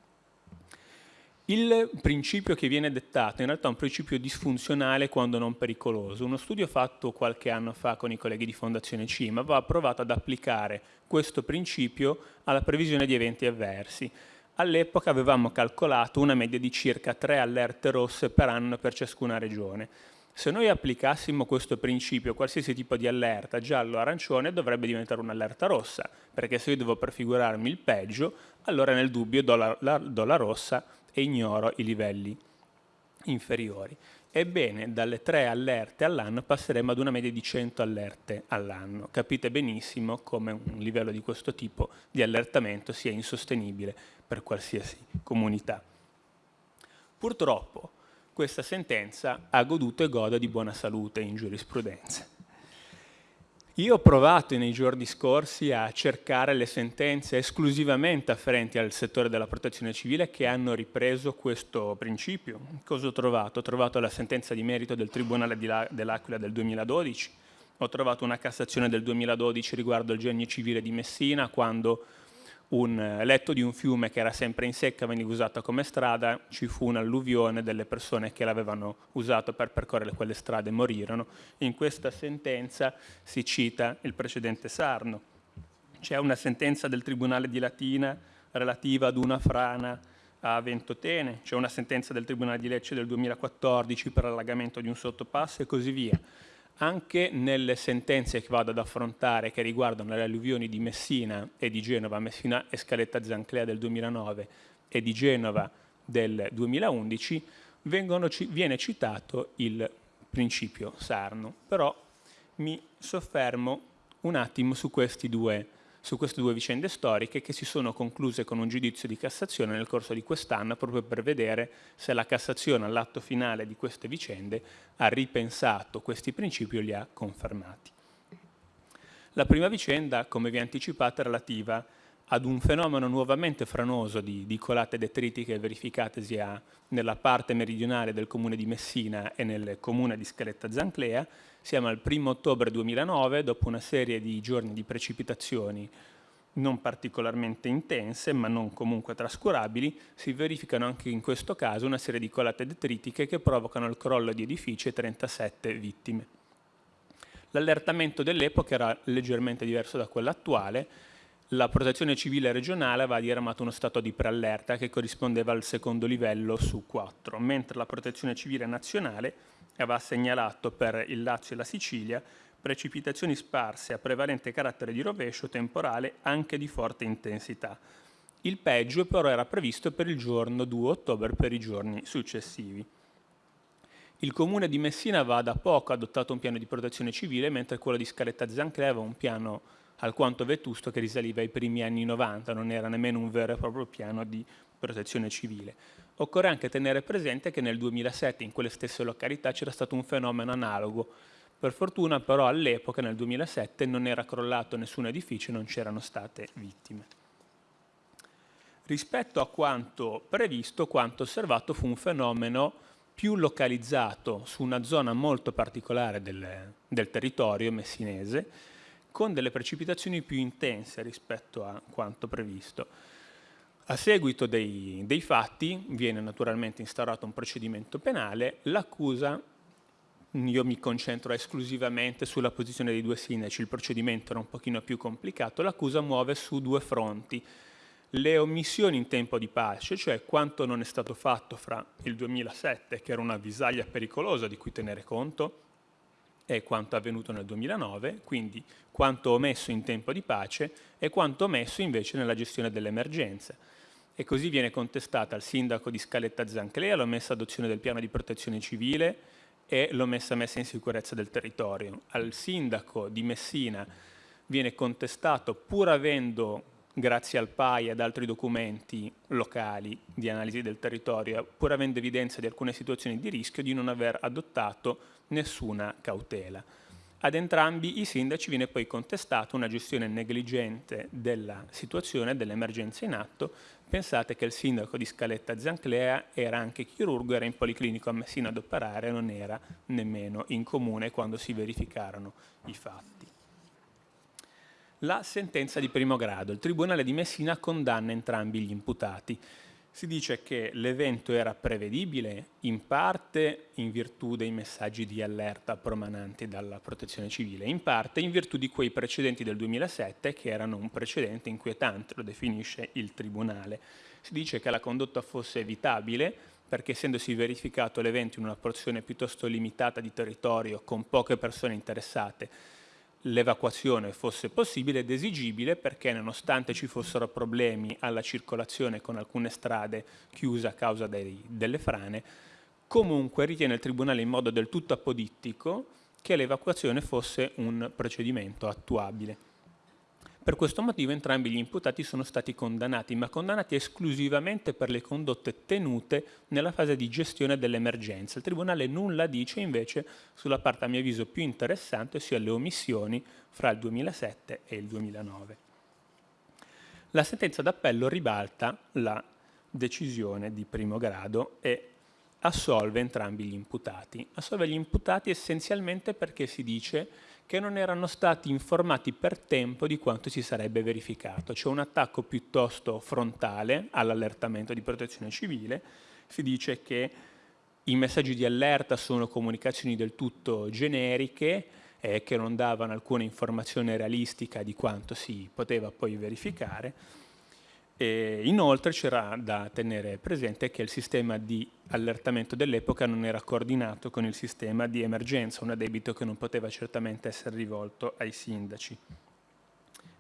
Il principio che viene dettato in realtà è un principio disfunzionale quando non pericoloso. Uno studio fatto qualche anno fa con i colleghi di Fondazione CIMA aveva provato ad applicare questo principio alla previsione di eventi avversi all'epoca avevamo calcolato una media di circa tre allerte rosse per anno per ciascuna regione. Se noi applicassimo questo principio qualsiasi tipo di allerta, giallo arancione, dovrebbe diventare un'allerta rossa, perché se io devo prefigurarmi il peggio, allora nel dubbio do la, la, do la rossa e ignoro i livelli inferiori. Ebbene, dalle tre allerte all'anno passeremo ad una media di 100 allerte all'anno. Capite benissimo come un livello di questo tipo di allertamento sia insostenibile per qualsiasi comunità. Purtroppo questa sentenza ha goduto e gode di buona salute in giurisprudenza. Io ho provato nei giorni scorsi a cercare le sentenze esclusivamente afferenti al settore della protezione civile che hanno ripreso questo principio. Cosa ho trovato? Ho trovato la sentenza di merito del Tribunale dell'Aquila del 2012, ho trovato una Cassazione del 2012 riguardo il genio civile di Messina, quando un letto di un fiume che era sempre in secca veniva usato come strada, ci fu un'alluvione delle persone che l'avevano usato per percorrere quelle strade morirono. In questa sentenza si cita il precedente Sarno. C'è una sentenza del Tribunale di Latina relativa ad una frana a Ventotene, c'è una sentenza del Tribunale di Lecce del 2014 per allagamento di un sottopasso e così via anche nelle sentenze che vado ad affrontare che riguardano le alluvioni di Messina e di Genova, Messina e Scaletta Zanclea del 2009 e di Genova del 2011, vengono, viene citato il principio Sarno. Però mi soffermo un attimo su questi due su queste due vicende storiche che si sono concluse con un giudizio di Cassazione nel corso di quest'anno proprio per vedere se la Cassazione all'atto finale di queste vicende ha ripensato questi principi o li ha confermati. La prima vicenda, come vi anticipato, è relativa ad un fenomeno nuovamente franoso di, di colate detritiche verificatesi a, nella parte meridionale del comune di Messina e nel comune di Scaletta Zanclea, siamo al 1 ottobre 2009, dopo una serie di giorni di precipitazioni non particolarmente intense, ma non comunque trascurabili, si verificano anche in questo caso una serie di colate detritiche che provocano il crollo di edifici e 37 vittime. L'allertamento dell'epoca era leggermente diverso da quello attuale, la protezione civile regionale aveva diramato uno stato di preallerta che corrispondeva al secondo livello su quattro, mentre la protezione civile nazionale aveva segnalato per il Lazio e la Sicilia precipitazioni sparse a prevalente carattere di rovescio temporale anche di forte intensità. Il peggio però era previsto per il giorno 2 ottobre per i giorni successivi. Il comune di Messina aveva da poco adottato un piano di protezione civile, mentre quello di Scaletta Zanclea aveva un piano alquanto vetusto che risaliva ai primi anni 90, non era nemmeno un vero e proprio piano di protezione civile. Occorre anche tenere presente che nel 2007 in quelle stesse località c'era stato un fenomeno analogo. Per fortuna però all'epoca, nel 2007, non era crollato nessun edificio e non c'erano state vittime. Rispetto a quanto previsto, quanto osservato fu un fenomeno più localizzato su una zona molto particolare del, del territorio messinese, con delle precipitazioni più intense rispetto a quanto previsto. A seguito dei, dei fatti viene naturalmente instaurato un procedimento penale, l'accusa io mi concentro esclusivamente sulla posizione dei due sindaci, il procedimento era un pochino più complicato, l'accusa muove su due fronti. Le omissioni in tempo di pace, cioè quanto non è stato fatto fra il 2007, che era una visaglia pericolosa di cui tenere conto, e quanto avvenuto nel 2009, quindi quanto omesso in tempo di pace e quanto omesso invece nella gestione delle emergenze. E così viene contestata al sindaco di Scaletta Zanclea l'omessa adozione del piano di protezione civile e l'omessa messa in sicurezza del territorio. Al sindaco di Messina viene contestato, pur avendo, grazie al PAI e ad altri documenti locali di analisi del territorio, pur avendo evidenza di alcune situazioni di rischio, di non aver adottato nessuna cautela. Ad entrambi i sindaci viene poi contestata una gestione negligente della situazione, dell'emergenza in atto. Pensate che il sindaco di Scaletta Zanclea era anche chirurgo, era in policlinico a Messina ad operare, non era nemmeno in comune quando si verificarono i fatti. La sentenza di primo grado. Il Tribunale di Messina condanna entrambi gli imputati si dice che l'evento era prevedibile in parte in virtù dei messaggi di allerta promananti dalla protezione civile, in parte in virtù di quei precedenti del 2007 che erano un precedente inquietante, lo definisce il Tribunale. Si dice che la condotta fosse evitabile perché essendosi verificato l'evento in una porzione piuttosto limitata di territorio con poche persone interessate, l'evacuazione fosse possibile ed esigibile perché nonostante ci fossero problemi alla circolazione con alcune strade chiuse a causa dei, delle frane, comunque ritiene il Tribunale in modo del tutto apodittico che l'evacuazione fosse un procedimento attuabile. Per questo motivo entrambi gli imputati sono stati condannati, ma condannati esclusivamente per le condotte tenute nella fase di gestione dell'emergenza. Il Tribunale nulla dice invece sulla parte a mio avviso più interessante, ossia le omissioni fra il 2007 e il 2009. La sentenza d'appello ribalta la decisione di primo grado e assolve entrambi gli imputati. Assolve gli imputati essenzialmente perché si dice che non erano stati informati per tempo di quanto si sarebbe verificato. C'è un attacco piuttosto frontale all'allertamento di protezione civile, si dice che i messaggi di allerta sono comunicazioni del tutto generiche eh, che non davano alcuna informazione realistica di quanto si poteva poi verificare e inoltre c'era da tenere presente che il sistema di allertamento dell'epoca non era coordinato con il sistema di emergenza, un addebito che non poteva certamente essere rivolto ai sindaci.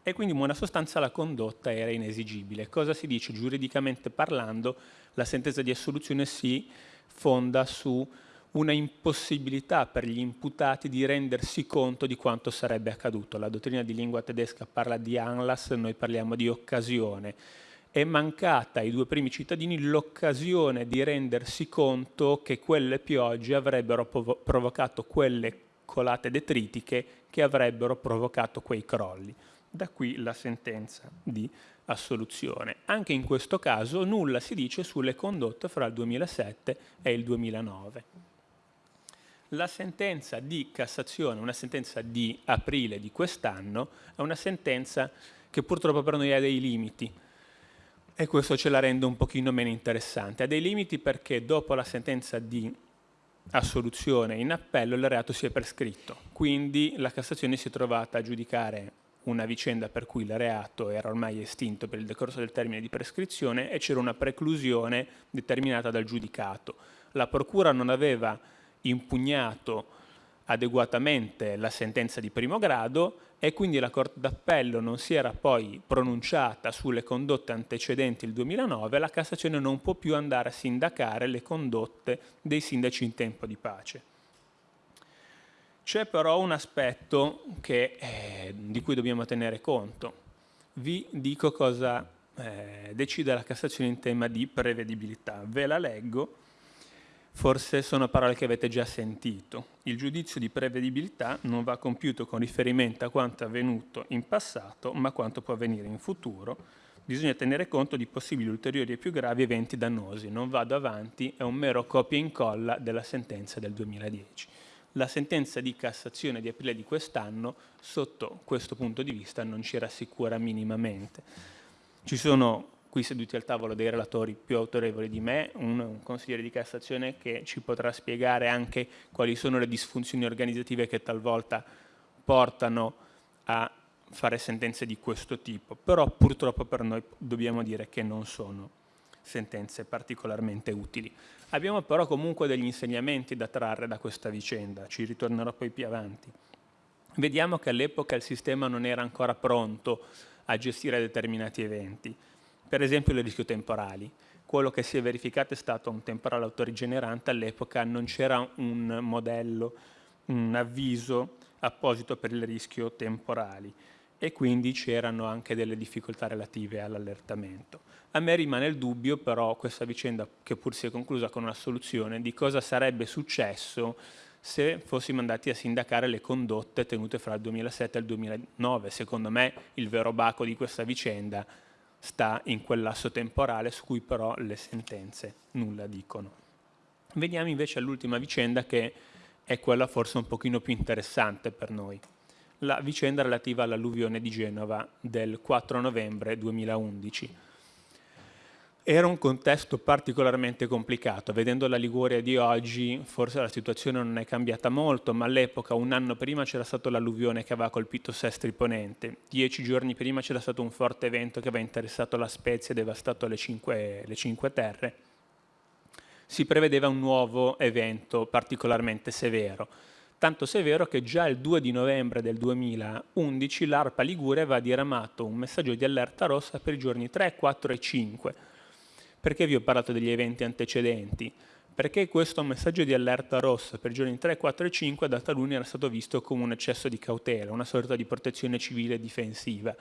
E quindi in buona sostanza la condotta era inesigibile. Cosa si dice? Giuridicamente parlando, la sentenza di assoluzione si fonda su una impossibilità per gli imputati di rendersi conto di quanto sarebbe accaduto. La dottrina di lingua tedesca parla di Anlass, noi parliamo di occasione è mancata ai due primi cittadini l'occasione di rendersi conto che quelle piogge avrebbero provocato quelle colate detritiche che avrebbero provocato quei crolli. Da qui la sentenza di assoluzione. Anche in questo caso nulla si dice sulle condotte fra il 2007 e il 2009. La sentenza di Cassazione, una sentenza di aprile di quest'anno, è una sentenza che purtroppo per noi ha dei limiti, e questo ce la rende un pochino meno interessante. Ha dei limiti perché dopo la sentenza di assoluzione in appello il reato si è prescritto, quindi la Cassazione si è trovata a giudicare una vicenda per cui il reato era ormai estinto per il decorso del termine di prescrizione e c'era una preclusione determinata dal giudicato. La Procura non aveva impugnato adeguatamente la sentenza di primo grado e quindi la Corte d'Appello non si era poi pronunciata sulle condotte antecedenti il 2009, la Cassazione non può più andare a sindacare le condotte dei sindaci in tempo di pace. C'è però un aspetto che, eh, di cui dobbiamo tenere conto. Vi dico cosa eh, decide la Cassazione in tema di prevedibilità. Ve la leggo Forse sono parole che avete già sentito. Il giudizio di prevedibilità non va compiuto con riferimento a quanto è avvenuto in passato, ma a quanto può avvenire in futuro. Bisogna tenere conto di possibili ulteriori e più gravi eventi dannosi. Non vado avanti, è un mero copia e incolla della sentenza del 2010. La sentenza di Cassazione di aprile di quest'anno, sotto questo punto di vista, non ci rassicura minimamente. Ci sono qui seduti al tavolo dei relatori più autorevoli di me, un, un, consigliere di Cassazione che ci potrà spiegare anche quali sono le disfunzioni organizzative che talvolta portano a fare sentenze di questo tipo, però purtroppo per noi dobbiamo dire che non sono sentenze particolarmente utili. Abbiamo però comunque degli insegnamenti da trarre da questa vicenda, ci ritornerò poi più avanti. Vediamo che all'epoca il sistema non era ancora pronto a gestire determinati eventi, per esempio le rischio temporali. Quello che si è verificato è stato un temporale autorigenerante, all'epoca non c'era un modello, un avviso apposito per il rischio temporali e quindi c'erano anche delle difficoltà relative all'allertamento. A me rimane il dubbio però questa vicenda che pur si è conclusa con una soluzione di cosa sarebbe successo se fossimo andati a sindacare le condotte tenute fra il 2007 e il 2009. Secondo me il vero baco di questa vicenda sta in quel lasso temporale su cui però le sentenze nulla dicono. Veniamo invece all'ultima vicenda che è quella forse un pochino più interessante per noi la vicenda relativa all'alluvione di Genova del 4 novembre 2011. Era un contesto particolarmente complicato, vedendo la Liguria di oggi forse la situazione non è cambiata molto, ma all'epoca, un anno prima, c'era stato l'alluvione che aveva colpito Sestri Ponente, dieci giorni prima c'era stato un forte evento che aveva interessato la Spezia e devastato le Cinque, le cinque Terre. Si prevedeva un nuovo evento particolarmente severo, tanto severo che già il 2 di novembre del 2011 l'ARPA Ligure aveva diramato un messaggio di allerta rossa per i giorni 3, 4 e 5. Perché vi ho parlato degli eventi antecedenti? Perché questo messaggio di allerta rossa per giorni 3, 4 e 5 da taluni era stato visto come un eccesso di cautela, una sorta di protezione civile difensiva.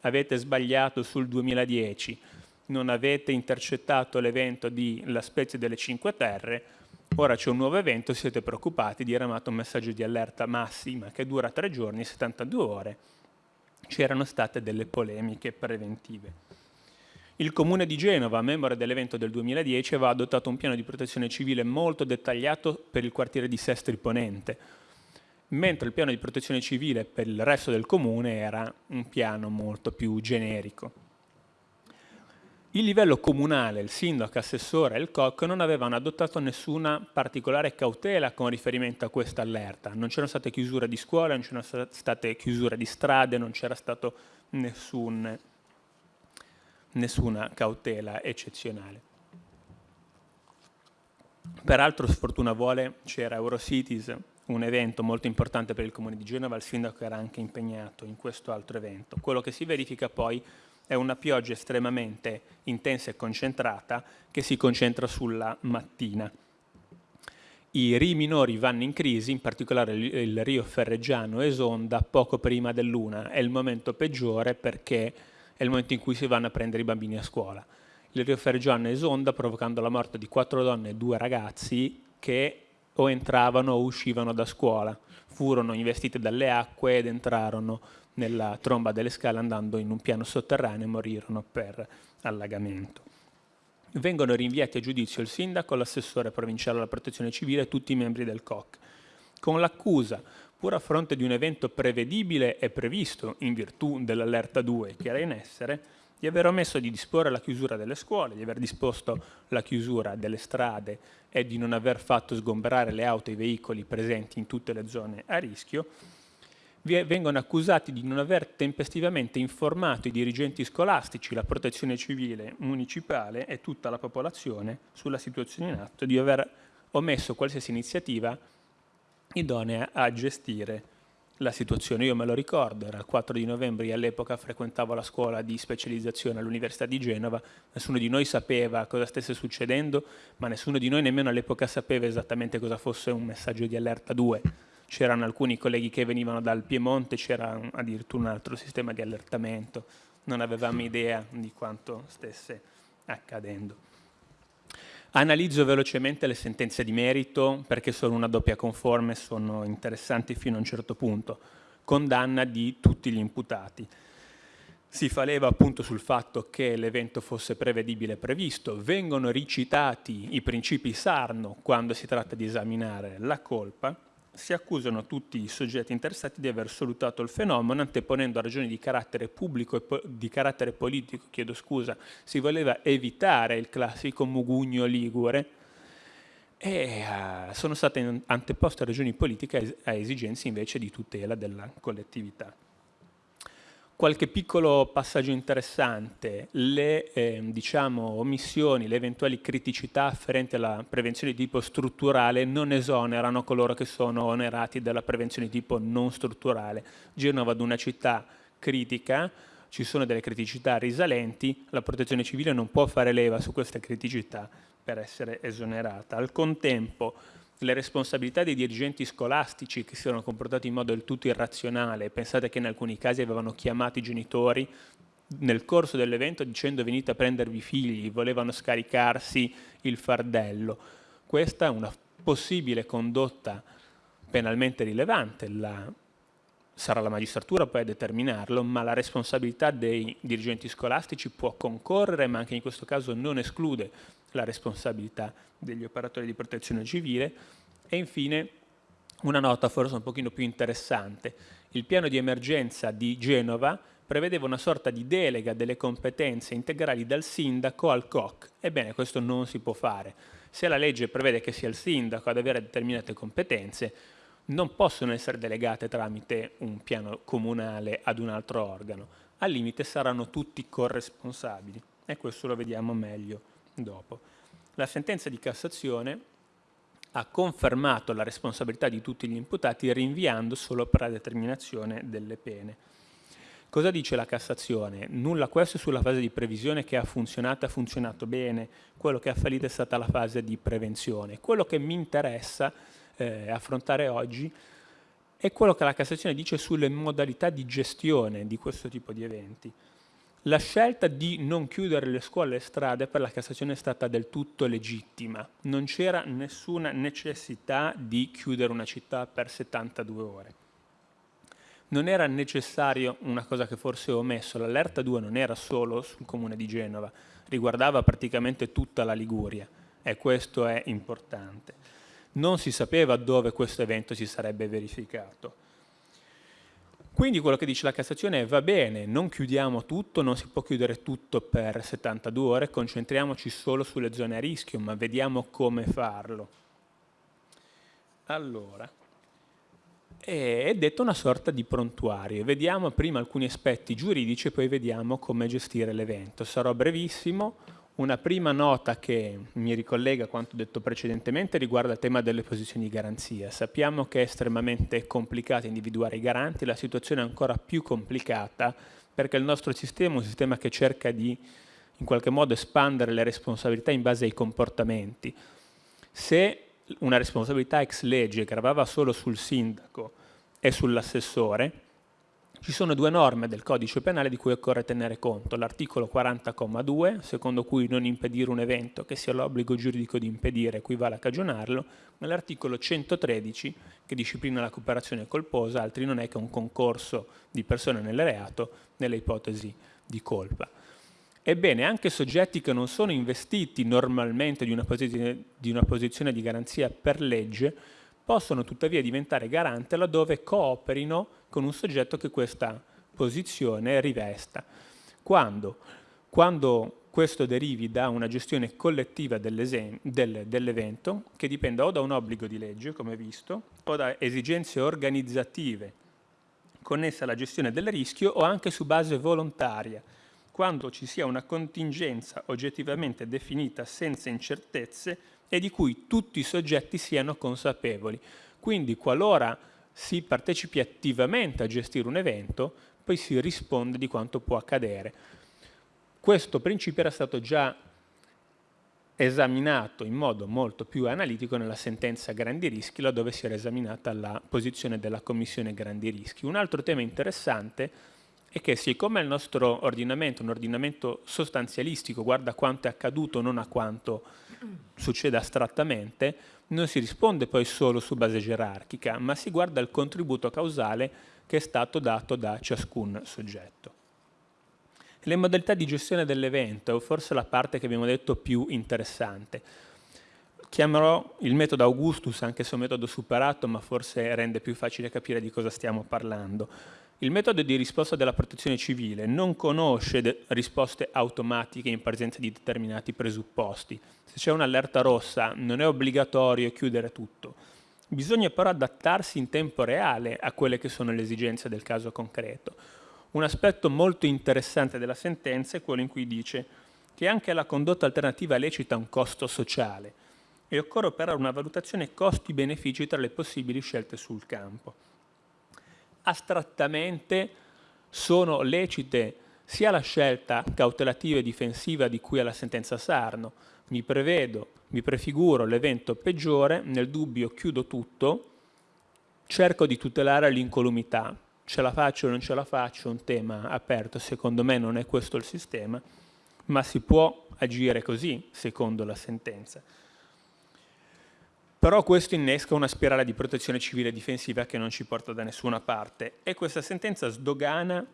Avete sbagliato sul 2010, non avete intercettato l'evento di La Spezia delle Cinque Terre, Ora c'è un nuovo evento, siete preoccupati, diramato un messaggio di allerta massima che dura tre giorni, 72 ore. C'erano state delle polemiche preventive. Il Comune di Genova, membro dell'evento del 2010, aveva adottato un piano di protezione civile molto dettagliato per il quartiere di Sestri Ponente, mentre il piano di protezione civile per il resto del comune era un piano molto più generico. Il livello comunale, il sindaco, assessore e il COC non avevano adottato nessuna particolare cautela con riferimento a questa allerta. Non c'erano state chiusure di scuole, non c'erano state chiusure di strade, non c'era stata nessun, nessuna cautela eccezionale. Peraltro, sfortuna vuole, c'era Eurocities, un evento molto importante per il Comune di Genova, il sindaco era anche impegnato in questo altro evento. Quello che si verifica poi è una pioggia estremamente intensa e concentrata che si concentra sulla mattina. I rii minori vanno in crisi, in particolare il rio Ferreggiano esonda poco prima del luna. È il momento peggiore perché è il momento in cui si vanno a prendere i bambini a scuola. Il rio Ferreggiano esonda provocando la morte di quattro donne e due ragazzi che o entravano o uscivano da scuola. Furono investiti dalle acque ed entrarono nella tromba delle scale andando in un piano sotterraneo e morirono per allagamento. Vengono rinviati a giudizio il sindaco, l'assessore provinciale alla protezione civile e tutti i membri del COC, con l'accusa, pur a fronte di un evento prevedibile e previsto in virtù dell'allerta 2 che era in essere, di aver omesso di disporre la chiusura delle scuole, di aver disposto la chiusura delle strade e di non aver fatto sgomberare le auto e i veicoli presenti in tutte le zone a rischio, vengono accusati di non aver tempestivamente informato i dirigenti scolastici, la protezione civile municipale e tutta la popolazione sulla situazione in atto, di aver omesso qualsiasi iniziativa idonea a gestire la situazione. Io me lo ricordo, era il 4 di novembre, io all'epoca frequentavo la scuola di specializzazione all'Università di Genova, nessuno di noi sapeva cosa stesse succedendo, ma nessuno di noi nemmeno all'epoca sapeva esattamente cosa fosse un messaggio di allerta 2 c'erano alcuni colleghi che venivano dal Piemonte, c'era addirittura un altro sistema di allertamento, non avevamo idea di quanto stesse accadendo. Analizzo velocemente le sentenze di merito perché sono una doppia conforme, sono interessanti fino a un certo punto. Condanna di tutti gli imputati. Si fa leva appunto sul fatto che l'evento fosse prevedibile e previsto, vengono ricitati i principi Sarno quando si tratta di esaminare la colpa, si accusano tutti i soggetti interessati di aver salutato il fenomeno anteponendo a ragioni di carattere pubblico e po di carattere politico, chiedo scusa, si voleva evitare il classico mugugno ligure e uh, sono state anteposte ragioni politiche a esigenze invece di tutela della collettività. Qualche piccolo passaggio interessante, le eh, diciamo, omissioni, le eventuali criticità afferenti alla prevenzione di tipo strutturale non esonerano coloro che sono onerati dalla prevenzione di tipo non strutturale. Genova è una città critica, ci sono delle criticità risalenti, la protezione civile non può fare leva su queste criticità per essere esonerata. Al contempo le responsabilità dei dirigenti scolastici che si erano comportati in modo del tutto irrazionale, pensate che in alcuni casi avevano chiamato i genitori nel corso dell'evento dicendo venite a prendervi i figli, volevano scaricarsi il fardello. Questa è una possibile condotta penalmente rilevante, la, sarà la magistratura poi a determinarlo, ma la responsabilità dei dirigenti scolastici può concorrere, ma anche in questo caso non esclude la responsabilità degli operatori di protezione civile e infine una nota forse un pochino più interessante. Il piano di emergenza di Genova prevedeva una sorta di delega delle competenze integrali dal sindaco al COC. Ebbene, questo non si può fare. Se la legge prevede che sia il sindaco ad avere determinate competenze, non possono essere delegate tramite un piano comunale ad un altro organo. Al limite saranno tutti corresponsabili e questo lo vediamo meglio dopo. La sentenza di Cassazione ha confermato la responsabilità di tutti gli imputati rinviando solo per la determinazione delle pene. Cosa dice la Cassazione? Nulla questo sulla fase di previsione che ha funzionato, ha funzionato bene, quello che ha fallito è stata la fase di prevenzione. Quello che mi interessa eh, affrontare oggi è quello che la Cassazione dice sulle modalità di gestione di questo tipo di eventi. La scelta di non chiudere le scuole e strade per la Cassazione è stata del tutto legittima. Non c'era nessuna necessità di chiudere una città per 72 ore. Non era necessario una cosa che forse ho omesso, l'allerta 2 non era solo sul comune di Genova, riguardava praticamente tutta la Liguria e questo è importante. Non si sapeva dove questo evento si sarebbe verificato quindi quello che dice la Cassazione è va bene, non chiudiamo tutto, non si può chiudere tutto per 72 ore, concentriamoci solo sulle zone a rischio, ma vediamo come farlo. Allora, è detto una sorta di prontuario. Vediamo prima alcuni aspetti giuridici e poi vediamo come gestire l'evento. Sarò brevissimo, una prima nota che mi ricollega a quanto detto precedentemente riguarda il tema delle posizioni di garanzia. Sappiamo che è estremamente complicato individuare i garanti, la situazione è ancora più complicata perché il nostro sistema è un sistema che cerca di in qualche modo espandere le responsabilità in base ai comportamenti. Se una responsabilità ex legge gravava solo sul sindaco e sull'assessore, ci sono due norme del codice penale di cui occorre tenere conto. L'articolo 40,2, secondo cui non impedire un evento che sia l'obbligo giuridico di impedire equivale a cagionarlo, ma l'articolo 113 che disciplina la cooperazione colposa, altri non è che un concorso di persone nel reato nelle ipotesi di colpa. Ebbene, anche soggetti che non sono investiti normalmente di una, posizione di garanzia per legge possono tuttavia diventare garante laddove cooperino con un soggetto che questa posizione rivesta. Quando? Quando questo derivi da una gestione collettiva dell'evento che dipenda o da un obbligo di legge, come visto, o da esigenze organizzative connesse alla gestione del rischio o anche su base volontaria, quando ci sia una contingenza oggettivamente definita senza incertezze e di cui tutti i soggetti siano consapevoli. Quindi qualora si partecipi attivamente a gestire un evento, poi si risponde di quanto può accadere. Questo principio era stato già esaminato in modo molto più analitico nella sentenza Grandi Rischi, laddove si era esaminata la posizione della Commissione Grandi Rischi. Un altro tema interessante è che siccome il nostro ordinamento è un ordinamento sostanzialistico, guarda quanto è accaduto, non a quanto succede astrattamente, non si risponde poi solo su base gerarchica, ma si guarda il contributo causale che è stato dato da ciascun soggetto. Le modalità di gestione dell'evento, forse la parte che abbiamo detto più interessante. chiamerò il metodo Augustus, anche se è un metodo superato, ma forse rende più facile capire di cosa stiamo parlando. Il metodo di risposta della protezione civile non conosce risposte automatiche in presenza di determinati presupposti. Se c'è un'allerta rossa non è obbligatorio chiudere tutto. Bisogna però adattarsi in tempo reale a quelle che sono le esigenze del caso concreto. Un aspetto molto interessante della sentenza è quello in cui dice che anche la condotta alternativa lecita un costo sociale e occorre operare una valutazione costi-benefici tra le possibili scelte sul campo astrattamente sono lecite sia la scelta cautelativa e difensiva di cui alla sentenza Sarno, mi prevedo, mi prefiguro l'evento peggiore, nel dubbio chiudo tutto, cerco di tutelare l'incolumità, ce la faccio o non ce la faccio, un tema aperto, secondo me non è questo il sistema, ma si può agire così, secondo la sentenza. Però questo innesca una spirale di protezione civile difensiva che non ci porta da nessuna parte e questa sentenza sdogana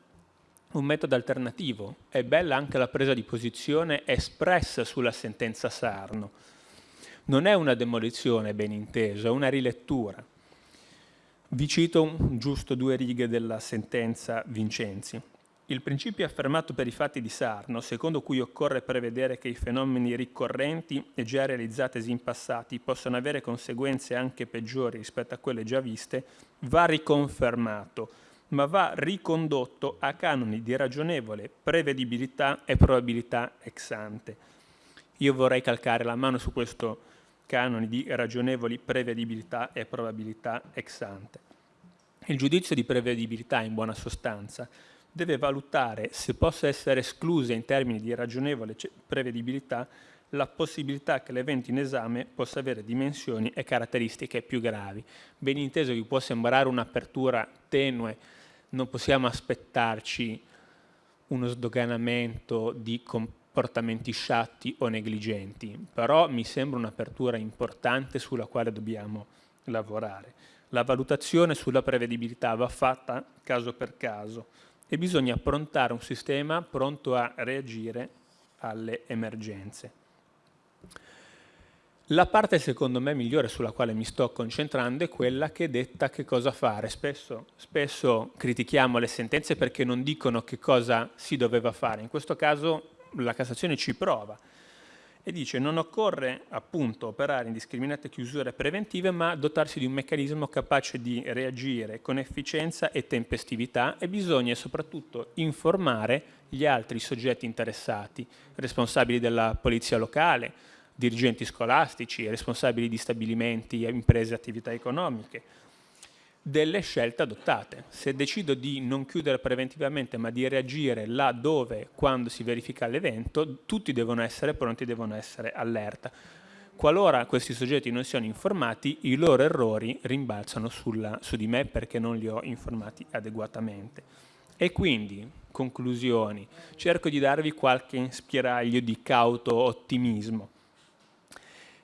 un metodo alternativo. È bella anche la presa di posizione espressa sulla sentenza Sarno. Non è una demolizione, ben inteso, è una rilettura. Vi cito giusto due righe della sentenza Vincenzi. Il principio affermato per i fatti di Sarno, secondo cui occorre prevedere che i fenomeni ricorrenti e già realizzatesi in passati possano avere conseguenze anche peggiori rispetto a quelle già viste, va riconfermato, ma va ricondotto a canoni di ragionevole prevedibilità e probabilità ex ante. Io vorrei calcare la mano su questo canone di ragionevoli prevedibilità e probabilità ex ante. Il giudizio di prevedibilità, in buona sostanza, deve valutare se possa essere esclusa in termini di ragionevole prevedibilità la possibilità che l'evento in esame possa avere dimensioni e caratteristiche più gravi. Ben inteso che può sembrare un'apertura tenue, non possiamo aspettarci uno sdoganamento di comportamenti sciatti o negligenti, però mi sembra un'apertura importante sulla quale dobbiamo lavorare. La valutazione sulla prevedibilità va fatta caso per caso, e bisogna approntare un sistema pronto a reagire alle emergenze. La parte secondo me migliore sulla quale mi sto concentrando è quella che detta che cosa fare. Spesso, spesso critichiamo le sentenze perché non dicono che cosa si doveva fare. In questo caso la Cassazione ci prova e dice non occorre appunto operare indiscriminate chiusure preventive ma dotarsi di un meccanismo capace di reagire con efficienza e tempestività e bisogna soprattutto informare gli altri soggetti interessati, responsabili della polizia locale, dirigenti scolastici, responsabili di stabilimenti, imprese e attività economiche, delle scelte adottate. Se decido di non chiudere preventivamente ma di reagire là dove, quando si verifica l'evento, tutti devono essere pronti, devono essere allerta. Qualora questi soggetti non siano informati, i loro errori rimbalzano sulla, su di me perché non li ho informati adeguatamente. E quindi, conclusioni, cerco di darvi qualche spiraglio di cauto ottimismo.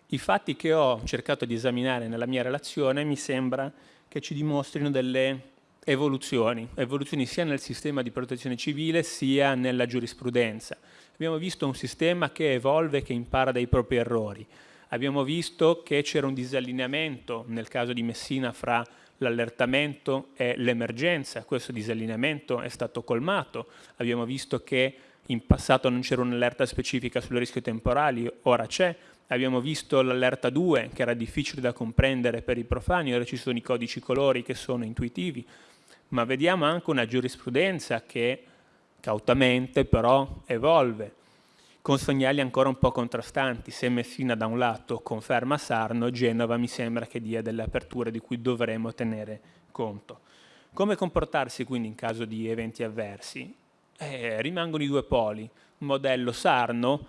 I fatti che ho cercato di esaminare nella mia relazione mi sembra che ci dimostrino delle evoluzioni, evoluzioni sia nel sistema di protezione civile sia nella giurisprudenza. Abbiamo visto un sistema che evolve e che impara dai propri errori. Abbiamo visto che c'era un disallineamento nel caso di Messina fra l'allertamento e l'emergenza, questo disallineamento è stato colmato. Abbiamo visto che in passato non c'era un'allerta specifica sul rischio temporali, ora c'è, abbiamo visto l'allerta 2 che era difficile da comprendere per i profani, ora ci sono i codici colori che sono intuitivi, ma vediamo anche una giurisprudenza che cautamente però evolve, con segnali ancora un po' contrastanti. Se Messina da un lato conferma Sarno, Genova mi sembra che dia delle aperture di cui dovremo tenere conto. Come comportarsi quindi in caso di eventi avversi? Eh, rimangono i due poli. Modello Sarno,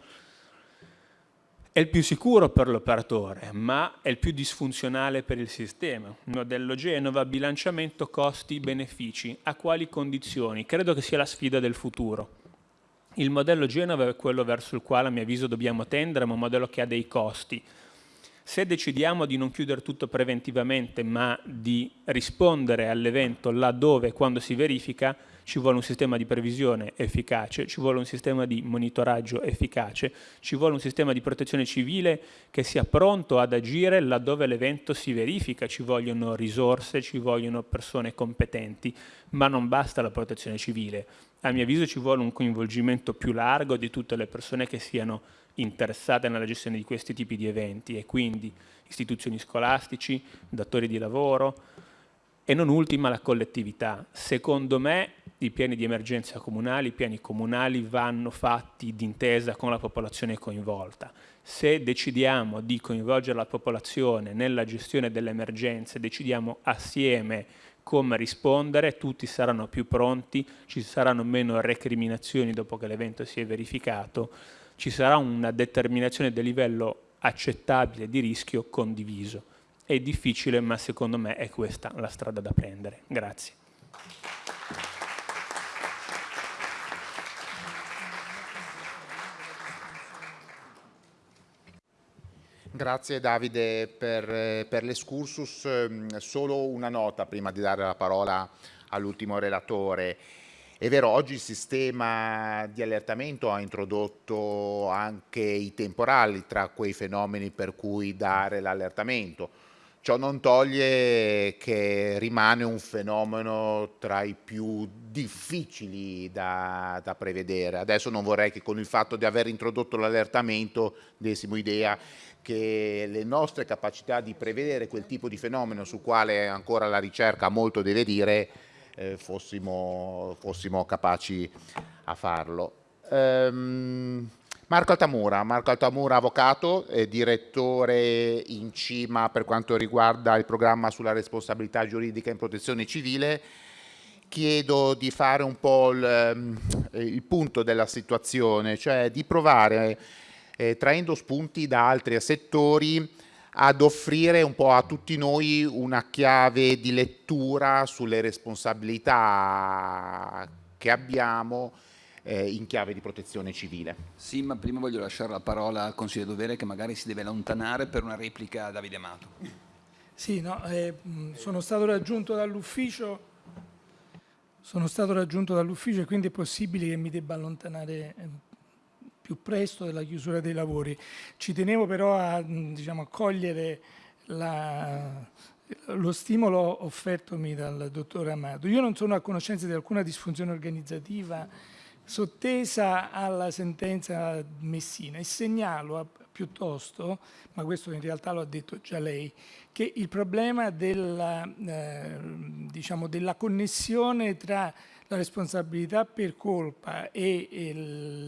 è il più sicuro per l'operatore, ma è il più disfunzionale per il sistema. Il modello Genova, bilanciamento costi-benefici. A quali condizioni? Credo che sia la sfida del futuro. Il modello Genova è quello verso il quale a mio avviso dobbiamo tendere, ma un modello che ha dei costi. Se decidiamo di non chiudere tutto preventivamente ma di rispondere all'evento laddove e quando si verifica, ci vuole un sistema di previsione efficace, ci vuole un sistema di monitoraggio efficace, ci vuole un sistema di protezione civile che sia pronto ad agire laddove l'evento si verifica, ci vogliono risorse, ci vogliono persone competenti, ma non basta la protezione civile. A mio avviso ci vuole un coinvolgimento più largo di tutte le persone che siano interessate nella gestione di questi tipi di eventi e quindi istituzioni scolastici, datori di lavoro e non ultima la collettività. Secondo me i piani di emergenza comunali, i piani comunali vanno fatti d'intesa con la popolazione coinvolta. Se decidiamo di coinvolgere la popolazione nella gestione delle emergenze, decidiamo assieme come rispondere, tutti saranno più pronti, ci saranno meno recriminazioni dopo che l'evento si è verificato, ci sarà una determinazione del livello accettabile di rischio condiviso. È difficile, ma secondo me è questa la strada da prendere. Grazie. Grazie Davide per, per l'escursus. Ehm, solo una nota prima di dare la parola all'ultimo relatore. È vero, oggi il sistema di allertamento ha introdotto anche i temporali tra quei fenomeni per cui dare l'allertamento. Ciò non toglie che rimane un fenomeno tra i più difficili da, da prevedere. Adesso non vorrei che con il fatto di aver introdotto l'allertamento dessimo idea che le nostre capacità di prevedere quel tipo di fenomeno su quale ancora la ricerca molto deve dire eh, fossimo, fossimo, capaci a farlo. Um, Marco Altamura, Marco Altamura avvocato, direttore in cima per quanto riguarda il programma sulla responsabilità giuridica in protezione civile. Chiedo di fare un po' il, ehm, il punto della situazione, cioè di provare eh, traendo spunti da altri settori ad offrire un po' a tutti noi una chiave di lettura sulle responsabilità che abbiamo eh, in chiave di protezione civile. Sì, ma prima voglio lasciare la parola al Consiglio Dovere che magari si deve allontanare per una replica a Davide Amato. Sì, no, eh, sono stato raggiunto dall'ufficio sono stato raggiunto dall'ufficio e quindi è possibile che mi debba allontanare eh, più presto della chiusura dei lavori. Ci tenevo però a, diciamo, a cogliere la, lo stimolo offertomi dal dottore Amato. Io non sono a conoscenza di alcuna disfunzione organizzativa sottesa alla sentenza Messina e segnalo piuttosto, ma questo in realtà lo ha detto già lei, che il problema della, eh, diciamo, della connessione tra la responsabilità per colpa e, e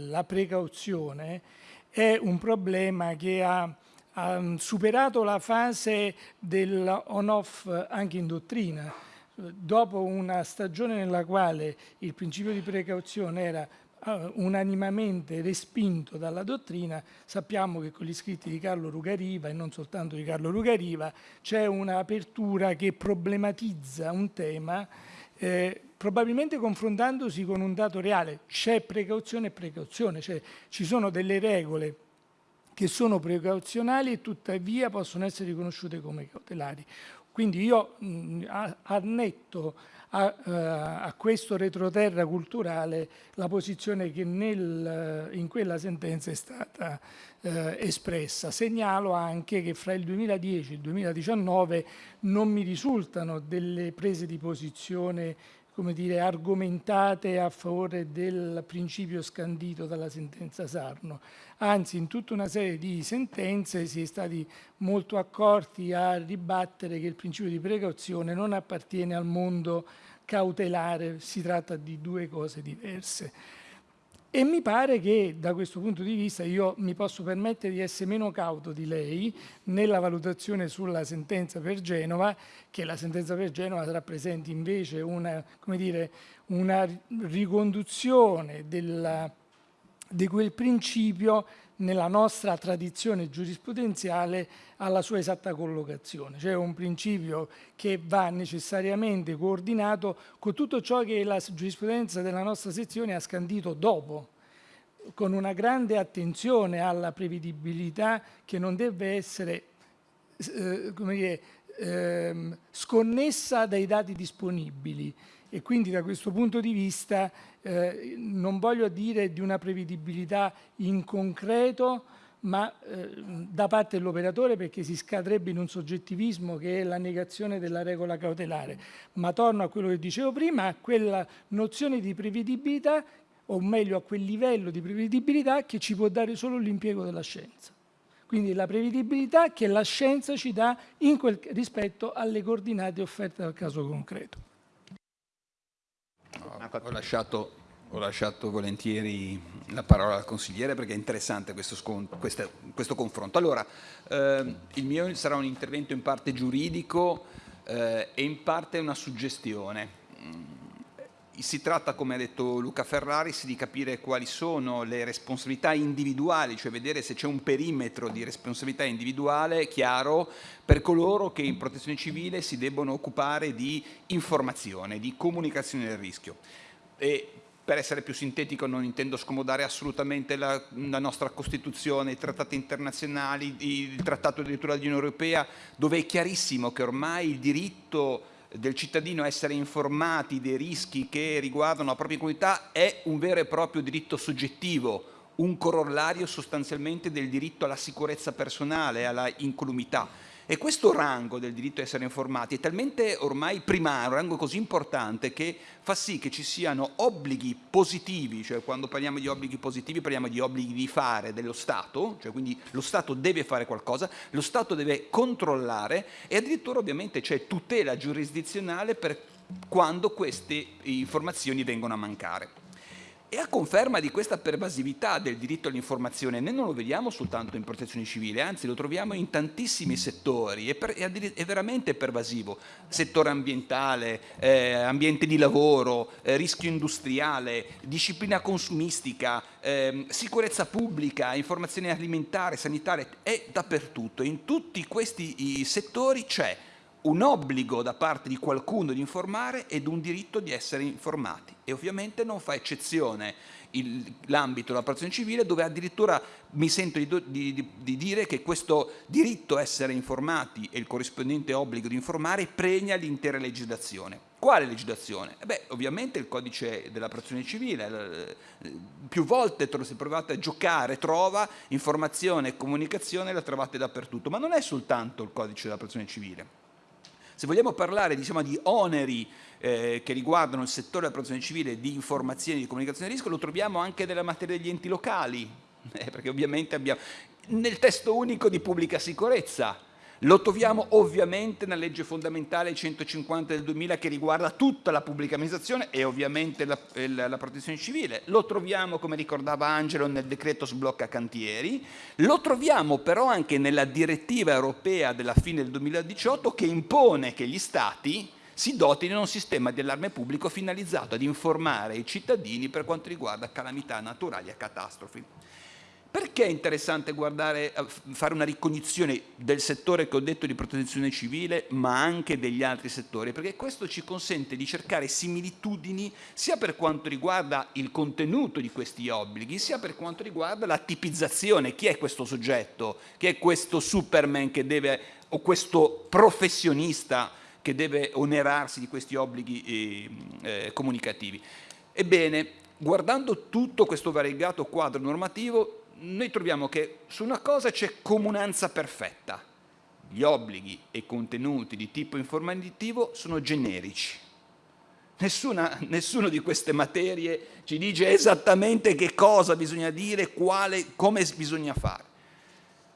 la precauzione è un problema che ha, ha superato la fase del on-off anche in dottrina. Dopo una stagione nella quale il principio di precauzione era uh, unanimamente respinto dalla dottrina, sappiamo che con gli scritti di Carlo Rugariva e non soltanto di Carlo Rugariva c'è un'apertura che problematizza un tema eh, probabilmente confrontandosi con un dato reale, c'è precauzione e precauzione, cioè ci sono delle regole che sono precauzionali e tuttavia possono essere riconosciute come cautelari. Quindi io mh, annetto a, uh, a, questo retroterra culturale la posizione che nel, in quella sentenza è stata uh, espressa. Segnalo anche che fra il 2010 e il 2019 non mi risultano delle prese di posizione come dire, argomentate a favore del principio scandito dalla sentenza Sarno. Anzi, in tutta una serie di sentenze si è stati molto accorti a ribattere che il principio di precauzione non appartiene al mondo cautelare, si tratta di due cose diverse. E mi pare che da questo punto di vista io mi posso permettere di essere meno cauto di lei nella valutazione sulla sentenza per Genova, che la sentenza per Genova rappresenti invece una, dire, una riconduzione della, di quel principio nella nostra tradizione giurisprudenziale alla sua esatta collocazione, cioè un principio che va necessariamente coordinato con tutto ciò che la giurisprudenza della nostra sezione ha scandito dopo, con una grande attenzione alla prevedibilità che non deve essere eh, dire, ehm, sconnessa dai dati disponibili e quindi da questo punto di vista eh, non voglio dire di una prevedibilità in concreto, ma eh, da parte dell'operatore perché si scadrebbe in un soggettivismo che è la negazione della regola cautelare. Ma torno a quello che dicevo prima, a quella nozione di prevedibilità, o meglio a quel livello di prevedibilità che ci può dare solo l'impiego della scienza. Quindi la prevedibilità che la scienza ci dà quel, rispetto alle coordinate offerte dal caso concreto. No, ho lasciato ho lasciato volentieri la parola al consigliere perché è interessante questo, questo, questo confronto. Allora, eh, il mio sarà un intervento in parte giuridico eh, e in parte una suggestione. Si tratta, come ha detto Luca Ferraris, di capire quali sono le responsabilità individuali, cioè vedere se c'è un perimetro di responsabilità individuale chiaro per coloro che in protezione civile si debbono occupare di informazione, di comunicazione del rischio. E per essere più sintetico non intendo scomodare assolutamente la, la, nostra Costituzione, i trattati internazionali, il trattato addirittura dell'Unione Europea, dove è chiarissimo che ormai il diritto del cittadino essere informati dei rischi che riguardano la propria comunità è un vero e proprio diritto soggettivo, un corollario sostanzialmente del diritto alla sicurezza personale, alla incolumità e questo rango del diritto a essere informati è talmente ormai primario, un rango così importante che fa sì che ci siano obblighi positivi, cioè quando parliamo di obblighi positivi parliamo di obblighi di fare dello Stato, cioè quindi lo Stato deve fare qualcosa, lo Stato deve controllare e addirittura ovviamente c'è tutela giurisdizionale per quando queste informazioni vengono a mancare. E a conferma di questa pervasività del diritto all'informazione, noi non lo vediamo soltanto in protezione civile, anzi lo troviamo in tantissimi settori, è, per, è veramente pervasivo. Settore ambientale, eh, ambiente di lavoro, eh, rischio industriale, disciplina consumistica, eh, sicurezza pubblica, informazione alimentare, sanitaria, è dappertutto. In tutti questi settori c'è un obbligo da parte di qualcuno di informare ed un diritto di essere informati e ovviamente non fa eccezione l'ambito della protezione civile dove addirittura mi sento di, di, di, dire che questo diritto a essere informati e il corrispondente obbligo di informare pregna l'intera legislazione. Quale legislazione? Eh beh, ovviamente il codice della protezione civile, più volte se provate a giocare, trova informazione e comunicazione, la trovate dappertutto, ma non è soltanto il codice della protezione civile se vogliamo parlare diciamo, di oneri eh, che riguardano il settore della protezione civile di informazioni e di comunicazione di rischio, lo troviamo anche nella materia degli enti locali, [LAUGHS] eh, perché ovviamente abbiamo nel testo unico di pubblica sicurezza, lo troviamo ovviamente nella legge fondamentale 150 del 2000 che riguarda tutta la pubblica amministrazione e ovviamente la, la, la, protezione civile, lo troviamo come ricordava Angelo nel decreto sblocca cantieri, lo troviamo però anche nella direttiva europea della fine del 2018 che impone che gli Stati si dotino di un sistema di allarme pubblico finalizzato ad informare i cittadini per quanto riguarda calamità naturali e catastrofi. Perché è interessante guardare, eh, fare una ricognizione del settore che ho detto di protezione civile, ma anche degli altri settori? Perché questo ci consente di cercare similitudini sia per quanto riguarda il contenuto di questi obblighi, sia per quanto riguarda la tipizzazione. Chi è questo soggetto? Chi è questo Superman che deve, o questo professionista che deve onerarsi di questi obblighi eh, eh, comunicativi? Ebbene, guardando tutto questo variegato quadro normativo, noi troviamo che su una cosa c'è comunanza perfetta. Gli obblighi e i contenuti di tipo informativo sono generici. Nessuna, nessuno di queste materie ci dice esattamente che cosa bisogna dire, quale, come bisogna fare.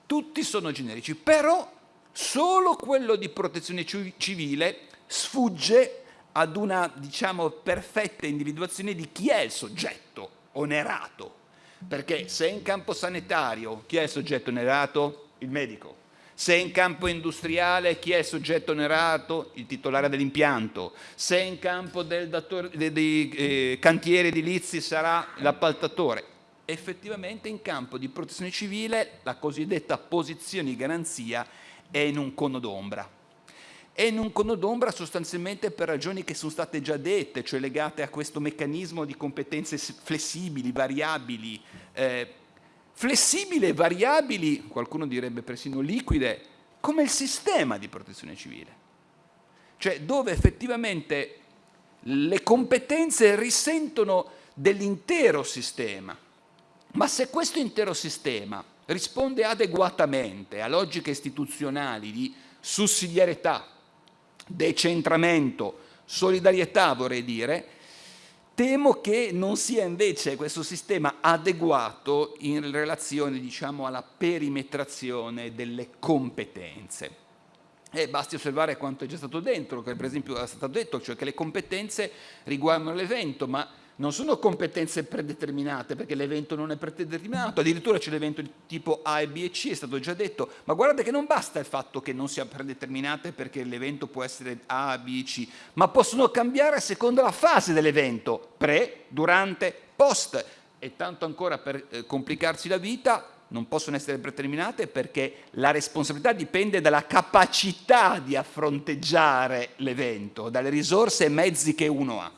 Tutti sono generici, però solo quello di protezione civile sfugge ad una diciamo, perfetta individuazione di chi è il soggetto onerato perché se in campo sanitario chi è il soggetto onerato? Il medico. Se in campo industriale chi è il soggetto onerato? Il titolare dell'impianto. Se in campo del datore, dei, dei eh, cantieri edilizi sarà l'appaltatore. Effettivamente in campo di protezione civile la cosiddetta posizione di garanzia è in un cono d'ombra è in un cono d'ombra sostanzialmente per ragioni che sono state già dette, cioè legate a questo meccanismo di competenze flessibili, variabili, eh, flessibili e variabili, qualcuno direbbe persino liquide, come il sistema di protezione civile, cioè dove effettivamente le competenze risentono dell'intero sistema. Ma se questo intero sistema risponde adeguatamente a logiche istituzionali di sussidiarietà, decentramento, solidarietà vorrei dire, temo che non sia invece questo sistema adeguato in relazione diciamo, alla perimetrazione delle competenze. E basti osservare quanto è già stato dentro, che per esempio è stato detto, cioè che le competenze riguardano l'evento, ma non sono competenze predeterminate perché l'evento non è predeterminato, addirittura c'è l'evento di tipo A e B e C, è stato già detto, ma guardate che non basta il fatto che non sia predeterminate perché l'evento può essere A, B, C, ma possono cambiare a seconda della fase dell'evento, pre, durante, post, e tanto ancora per eh, complicarsi la vita non possono essere predeterminate perché la responsabilità dipende dalla capacità di affronteggiare l'evento, dalle risorse e mezzi che uno ha.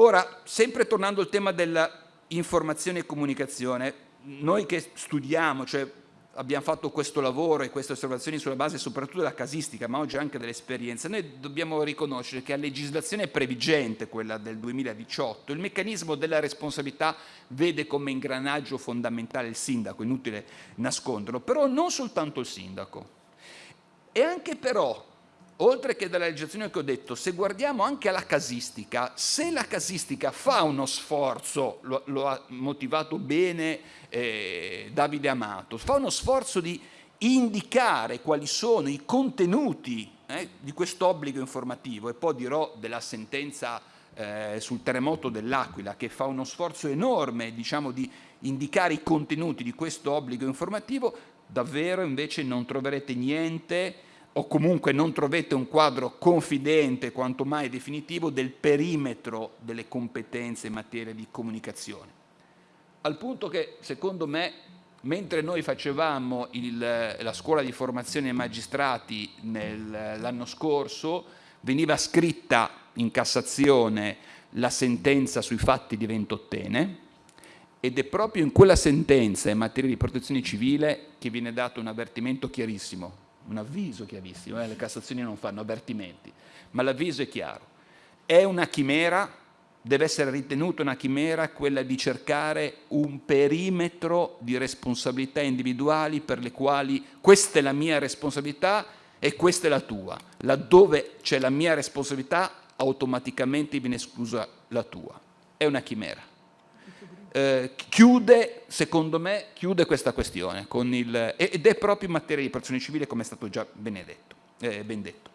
Ora, sempre tornando al tema dell'informazione e comunicazione, noi che studiamo, cioè abbiamo fatto questo lavoro e queste osservazioni sulla base soprattutto della casistica, ma oggi anche dell'esperienza, noi dobbiamo riconoscere che a legislazione previgente, quella del 2018, il meccanismo della responsabilità vede come ingranaggio fondamentale il sindaco, inutile nasconderlo, però non soltanto il sindaco. E anche però oltre che dalla legislazione che ho detto, se guardiamo anche alla casistica, se la casistica fa uno sforzo, lo, lo ha motivato bene eh, Davide Amato, fa uno sforzo di indicare quali sono i contenuti eh, di questo obbligo informativo e poi dirò della sentenza eh, sul terremoto dell'Aquila che fa uno sforzo enorme diciamo, di indicare i contenuti di questo obbligo informativo, davvero invece non troverete niente o comunque non trovate un quadro confidente, quanto mai definitivo, del perimetro delle competenze in materia di comunicazione. Al punto che, secondo me, mentre noi facevamo il, la scuola di formazione ai magistrati l'anno scorso, veniva scritta in Cassazione la sentenza sui fatti di Ventottene ed è proprio in quella sentenza in materia di protezione civile che viene dato un avvertimento chiarissimo un avviso chiarissimo, eh? le Cassazioni non fanno avvertimenti, ma l'avviso è chiaro. È una chimera, deve essere ritenuta una chimera quella di cercare un perimetro di responsabilità individuali per le quali questa è la mia responsabilità e questa è la tua. Laddove c'è la mia responsabilità automaticamente viene esclusa la tua. È una chimera eh, chiude, secondo me, chiude questa questione il, ed è proprio in materia di protezione civile come è stato già benedetto, eh, ben detto.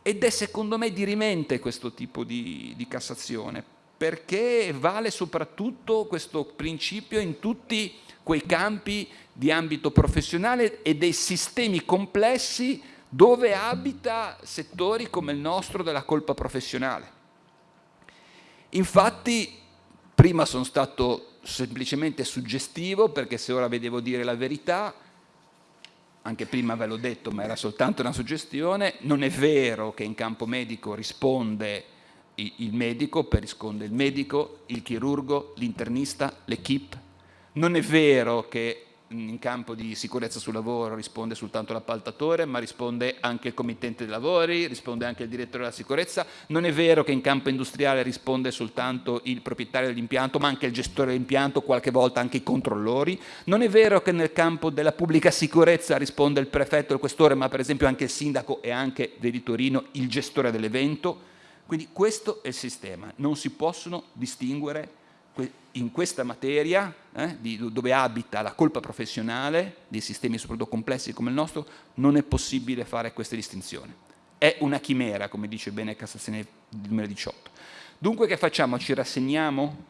Ed è secondo me dirimente questo tipo di, di Cassazione, perché vale soprattutto questo principio in tutti quei campi di ambito professionale e dei sistemi complessi dove abita settori come il nostro della colpa professionale. Infatti Prima sono stato semplicemente suggestivo perché se ora vedevo dire la verità, anche prima ve l'ho detto ma era soltanto una suggestione, non è vero che in campo medico risponde il medico, per risponde il medico, il chirurgo, l'internista, l'equipe, non è vero che in campo di sicurezza sul lavoro risponde soltanto l'appaltatore, ma risponde anche il committente dei lavori, risponde anche il direttore della sicurezza. Non è vero che in campo industriale risponde soltanto il proprietario dell'impianto, ma anche il gestore dell'impianto, qualche volta anche i controllori. Non è vero che nel campo della pubblica sicurezza risponde il prefetto, il questore, ma per esempio anche il sindaco e anche, vedi Torino, il gestore dell'evento. Quindi questo è il sistema, non si possono distinguere in questa materia, eh, di, dove abita la colpa professionale dei sistemi soprattutto complessi come il nostro, non è possibile fare queste distinzioni. È una chimera, come dice bene Cassazione 2018. Dunque che facciamo? Ci rassegniamo?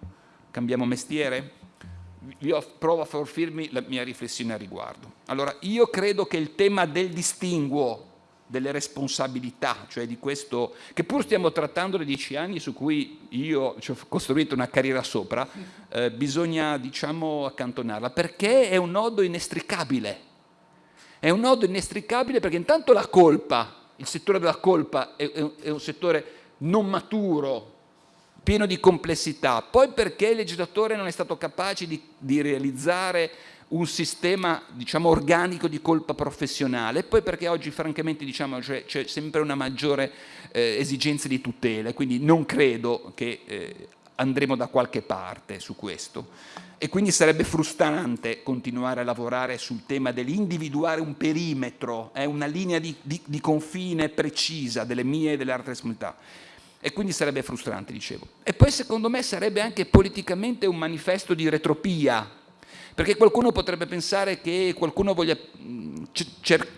Cambiamo mestiere? Io provo a fornirmi la mia riflessione a riguardo. Allora, io credo che il tema del distinguo delle responsabilità, cioè di questo, che pur stiamo trattando da dieci anni su cui io ci ho costruito una carriera sopra, eh, bisogna diciamo accantonarla, perché è un nodo inestricabile. È un nodo inestricabile perché intanto la colpa, il settore della colpa è, è, è un settore non maturo, pieno di complessità, poi perché il legislatore non è stato capace di, di realizzare un sistema diciamo, organico di colpa professionale e poi perché oggi francamente diciamo, c'è, c'è sempre una maggiore eh, esigenza di tutela, quindi non credo che eh, andremo da qualche parte su questo. E quindi sarebbe frustrante continuare a lavorare sul tema dell'individuare un perimetro, eh, una linea di, di, di confine precisa delle mie e delle altre responsabilità e quindi sarebbe frustrante, dicevo. E poi secondo me sarebbe anche politicamente un manifesto di retropia, perché qualcuno potrebbe pensare che qualcuno voglia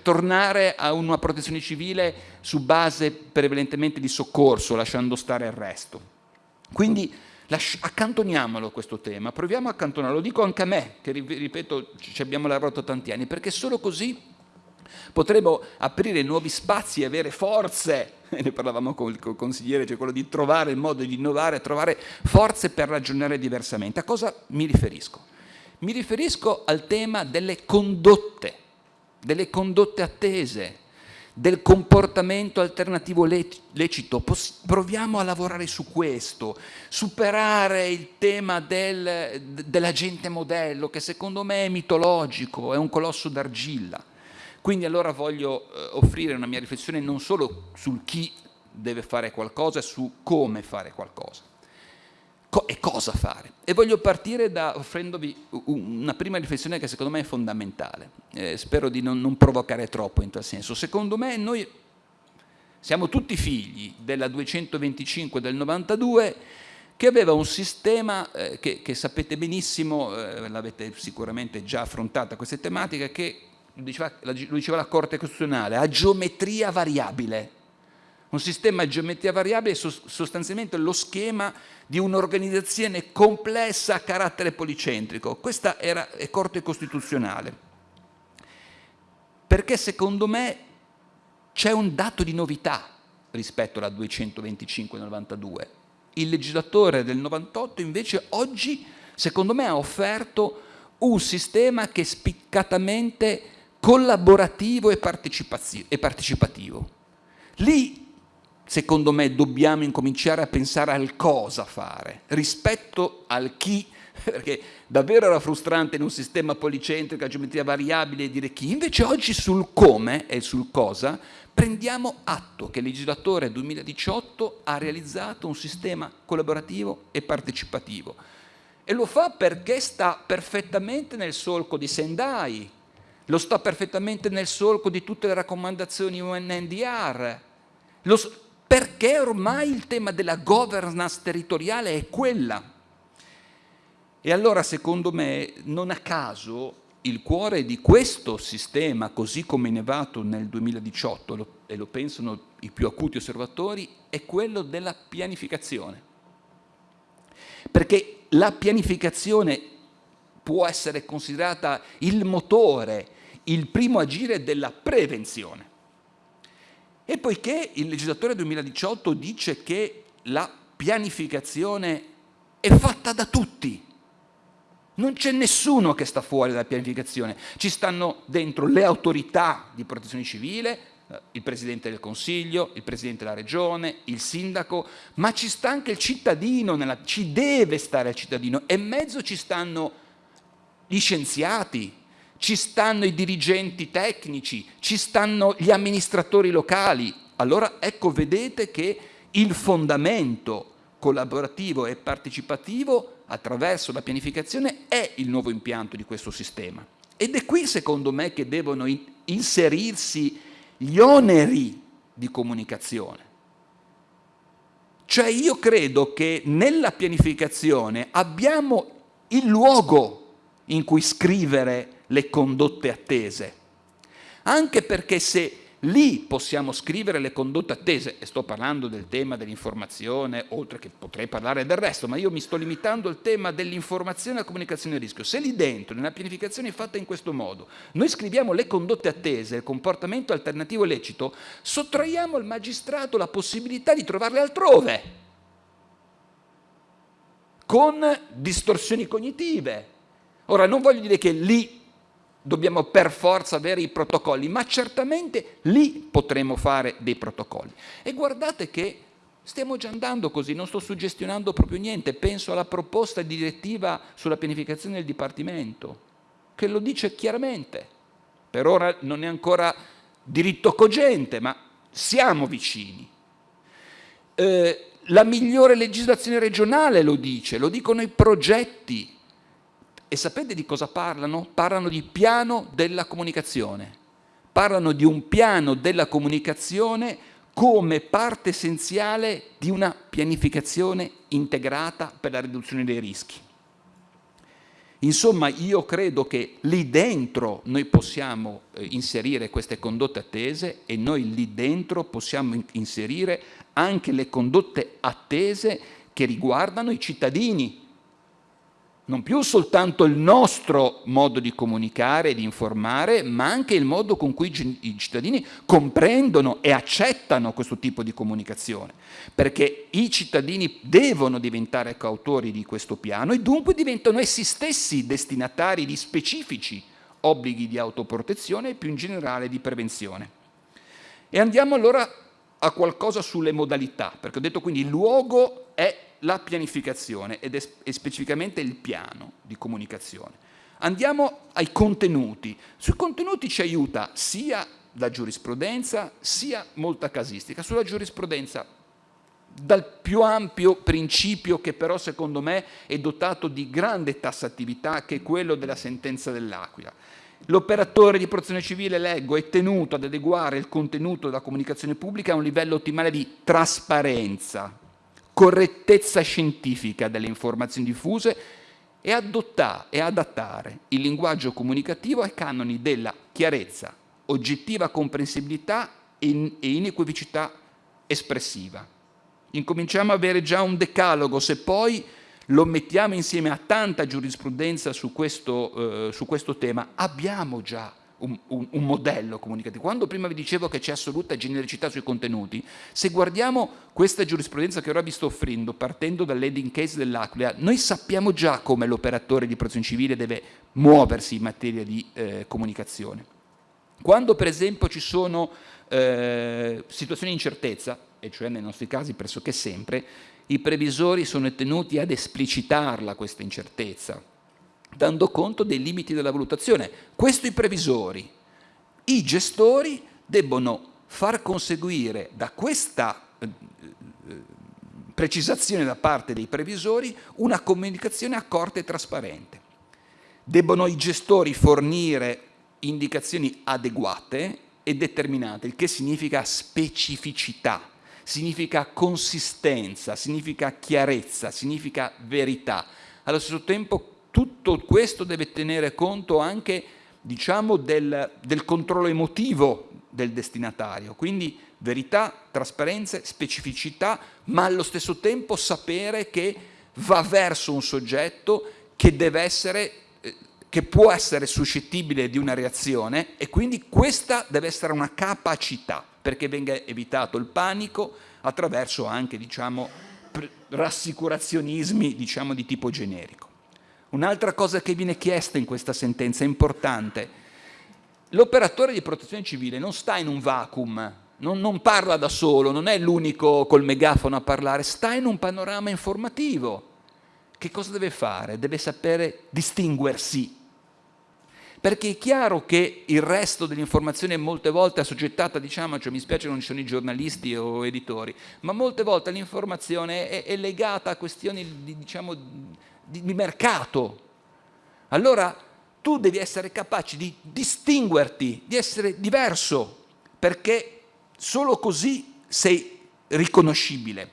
tornare a una protezione civile su base prevalentemente di soccorso, lasciando stare il resto. Quindi accantoniamolo questo tema, proviamo a accantonarlo, lo dico anche a me, che ripeto ci abbiamo lavorato tanti anni, perché solo così potremo aprire nuovi spazi e avere forze, [LAUGHS] ne parlavamo con il consigliere, cioè quello di trovare il modo di innovare, trovare forze per ragionare diversamente. A cosa mi riferisco? Mi riferisco al tema delle condotte, delle condotte attese, del comportamento alternativo lecito. Proviamo a lavorare su questo, superare il tema del, dell'agente modello che secondo me è mitologico, è un colosso d'argilla. Quindi allora voglio eh, offrire una mia riflessione non solo sul chi deve fare qualcosa, su come fare qualcosa co e cosa fare. E voglio partire da offrendovi una prima riflessione che secondo me è fondamentale. Eh, spero di non, non provocare troppo in tal senso. Secondo me noi siamo tutti figli della 225 del 92 che aveva un sistema eh, che, che, sapete benissimo, eh, l'avete sicuramente già affrontata queste tematiche, che lo diceva, lo diceva la Corte Costituzionale, a geometria variabile. Un sistema a geometria variabile è sostanzialmente lo schema di un'organizzazione complessa a carattere policentrico. Questa era, è Corte Costituzionale. Perché secondo me c'è un dato di novità rispetto alla 225-92. Il legislatore del 98 invece oggi, secondo me, ha offerto un sistema che è spiccatamente collaborativo e partecipativo. Lì secondo me dobbiamo incominciare a pensare al cosa fare rispetto al chi [LAUGHS] perché davvero era frustrante in un sistema policentrico a geometria variabile dire chi, invece oggi sul come e sul cosa prendiamo atto che il legislatore 2018 ha realizzato un sistema collaborativo e partecipativo. E lo fa perché sta perfettamente nel solco di Sendai, lo sta perfettamente nel solco di tutte le raccomandazioni UNNDR, lo, perché ormai il tema della governance territoriale è quella. E allora secondo me non a caso il cuore di questo sistema, così come innevato nel 2018, e lo pensano i più acuti osservatori, è quello della pianificazione. Perché la pianificazione può essere considerata il motore, il primo agire della prevenzione. E poiché il legislatore 2018 dice che la pianificazione è fatta da tutti, non c'è nessuno che sta fuori dalla pianificazione, ci stanno dentro le autorità di protezione civile, eh, il Presidente del Consiglio, il Presidente della Regione, il Sindaco, ma ci sta anche il cittadino, nella, ci deve stare il cittadino. E in mezzo ci stanno gli scienziati, ci stanno i dirigenti tecnici, ci stanno gli amministratori locali. Allora ecco, vedete che il fondamento collaborativo e partecipativo attraverso la pianificazione è il nuovo impianto di questo sistema. Ed è qui, secondo me, che devono inserirsi gli oneri di comunicazione. Cioè io credo che nella pianificazione abbiamo il luogo in cui scrivere le condotte attese. Anche perché se lì possiamo scrivere le condotte attese, e sto parlando del tema dell'informazione, oltre che potrei parlare del resto, ma io mi sto limitando al tema dell'informazione e la comunicazione a rischio. Se lì dentro, nella pianificazione fatta in questo modo, noi scriviamo le condotte attese, il comportamento alternativo lecito, sottraiamo al magistrato la possibilità di trovarle altrove, con distorsioni cognitive. Ora, non voglio dire che lì dobbiamo per forza avere i protocolli, ma certamente lì potremo fare dei protocolli. E guardate che stiamo già andando così, non sto suggestionando proprio niente, penso alla proposta di direttiva sulla pianificazione del Dipartimento. che lo dice chiaramente. Per ora non è ancora diritto cogente, ma siamo vicini. Eh, la migliore legislazione regionale lo dice, lo dicono i progetti. E sapete di cosa parlano? Parlano di piano della comunicazione. Parlano di un piano della comunicazione come parte essenziale di una pianificazione integrata per la riduzione dei rischi. Insomma, io credo che lì dentro noi possiamo eh, inserire queste condotte attese e noi lì dentro possiamo inserire anche le condotte attese che riguardano i cittadini, non più soltanto il nostro modo di comunicare e di informare, ma anche il modo con cui i cittadini comprendono e accettano questo tipo di comunicazione, perché i cittadini devono diventare coautori di questo piano e dunque diventano essi stessi destinatari di specifici obblighi di autoprotezione e più in generale di prevenzione. E andiamo allora a qualcosa sulle modalità, perché ho detto quindi il luogo è la pianificazione ed è specificamente il piano di comunicazione. Andiamo ai contenuti. Sui contenuti ci aiuta sia la giurisprudenza sia molta casistica. Sulla giurisprudenza dal più ampio principio che però secondo me è dotato di grande tassatività che è quello della sentenza dell'Aquila. L'operatore di protezione civile, leggo, è tenuto ad adeguare il contenuto della comunicazione pubblica a un livello ottimale di trasparenza, correttezza scientifica delle informazioni diffuse e, adottare, e adattare il linguaggio comunicativo ai canoni della chiarezza, oggettiva comprensibilità e inequivocità espressiva. Incominciamo ad avere già un decalogo, se poi lo mettiamo insieme a tanta giurisprudenza su questo, eh, su questo tema, abbiamo già un, un, un, modello comunicativo. Quando prima vi dicevo che c'è assoluta genericità sui contenuti, se guardiamo questa giurisprudenza che ora vi sto offrendo, partendo dall'heading case dell'Aquila, noi sappiamo già come l'operatore di protezione civile deve muoversi in materia di eh, comunicazione. Quando per esempio ci sono eh, situazioni di incertezza, e cioè nei nostri casi pressoché sempre, i previsori sono tenuti ad esplicitarla questa incertezza, dando conto dei limiti della valutazione. Questo i previsori. I gestori debbono far conseguire da questa eh, eh, precisazione da parte dei previsori una comunicazione accorta e trasparente. Debbono i gestori fornire indicazioni adeguate e determinate, il che significa specificità, significa consistenza, significa chiarezza, significa verità. Allo stesso tempo tutto questo deve tenere conto anche diciamo, del, del controllo emotivo del destinatario, quindi verità, trasparenza, specificità, ma allo stesso tempo sapere che va verso un soggetto che deve essere eh, che può essere suscettibile di una reazione e quindi questa deve essere una capacità perché venga evitato il panico attraverso anche diciamo, rassicurazionismi diciamo, di tipo generico. Un'altra cosa che viene chiesta in questa sentenza è importante. L'operatore di protezione civile non sta in un vacuum, non, non parla da solo, non è l'unico col megafono a parlare, sta in un panorama informativo. Che cosa deve fare? Deve sapere distinguersi perché è chiaro che il resto dell'informazione molte volte è assoggettata, diciamo, cioè mi spiace non ci sono i giornalisti o editori, ma molte volte l'informazione è, è, legata a questioni di, diciamo, di, di mercato. Allora tu devi essere capace di distinguerti, di essere diverso, perché solo così sei riconoscibile.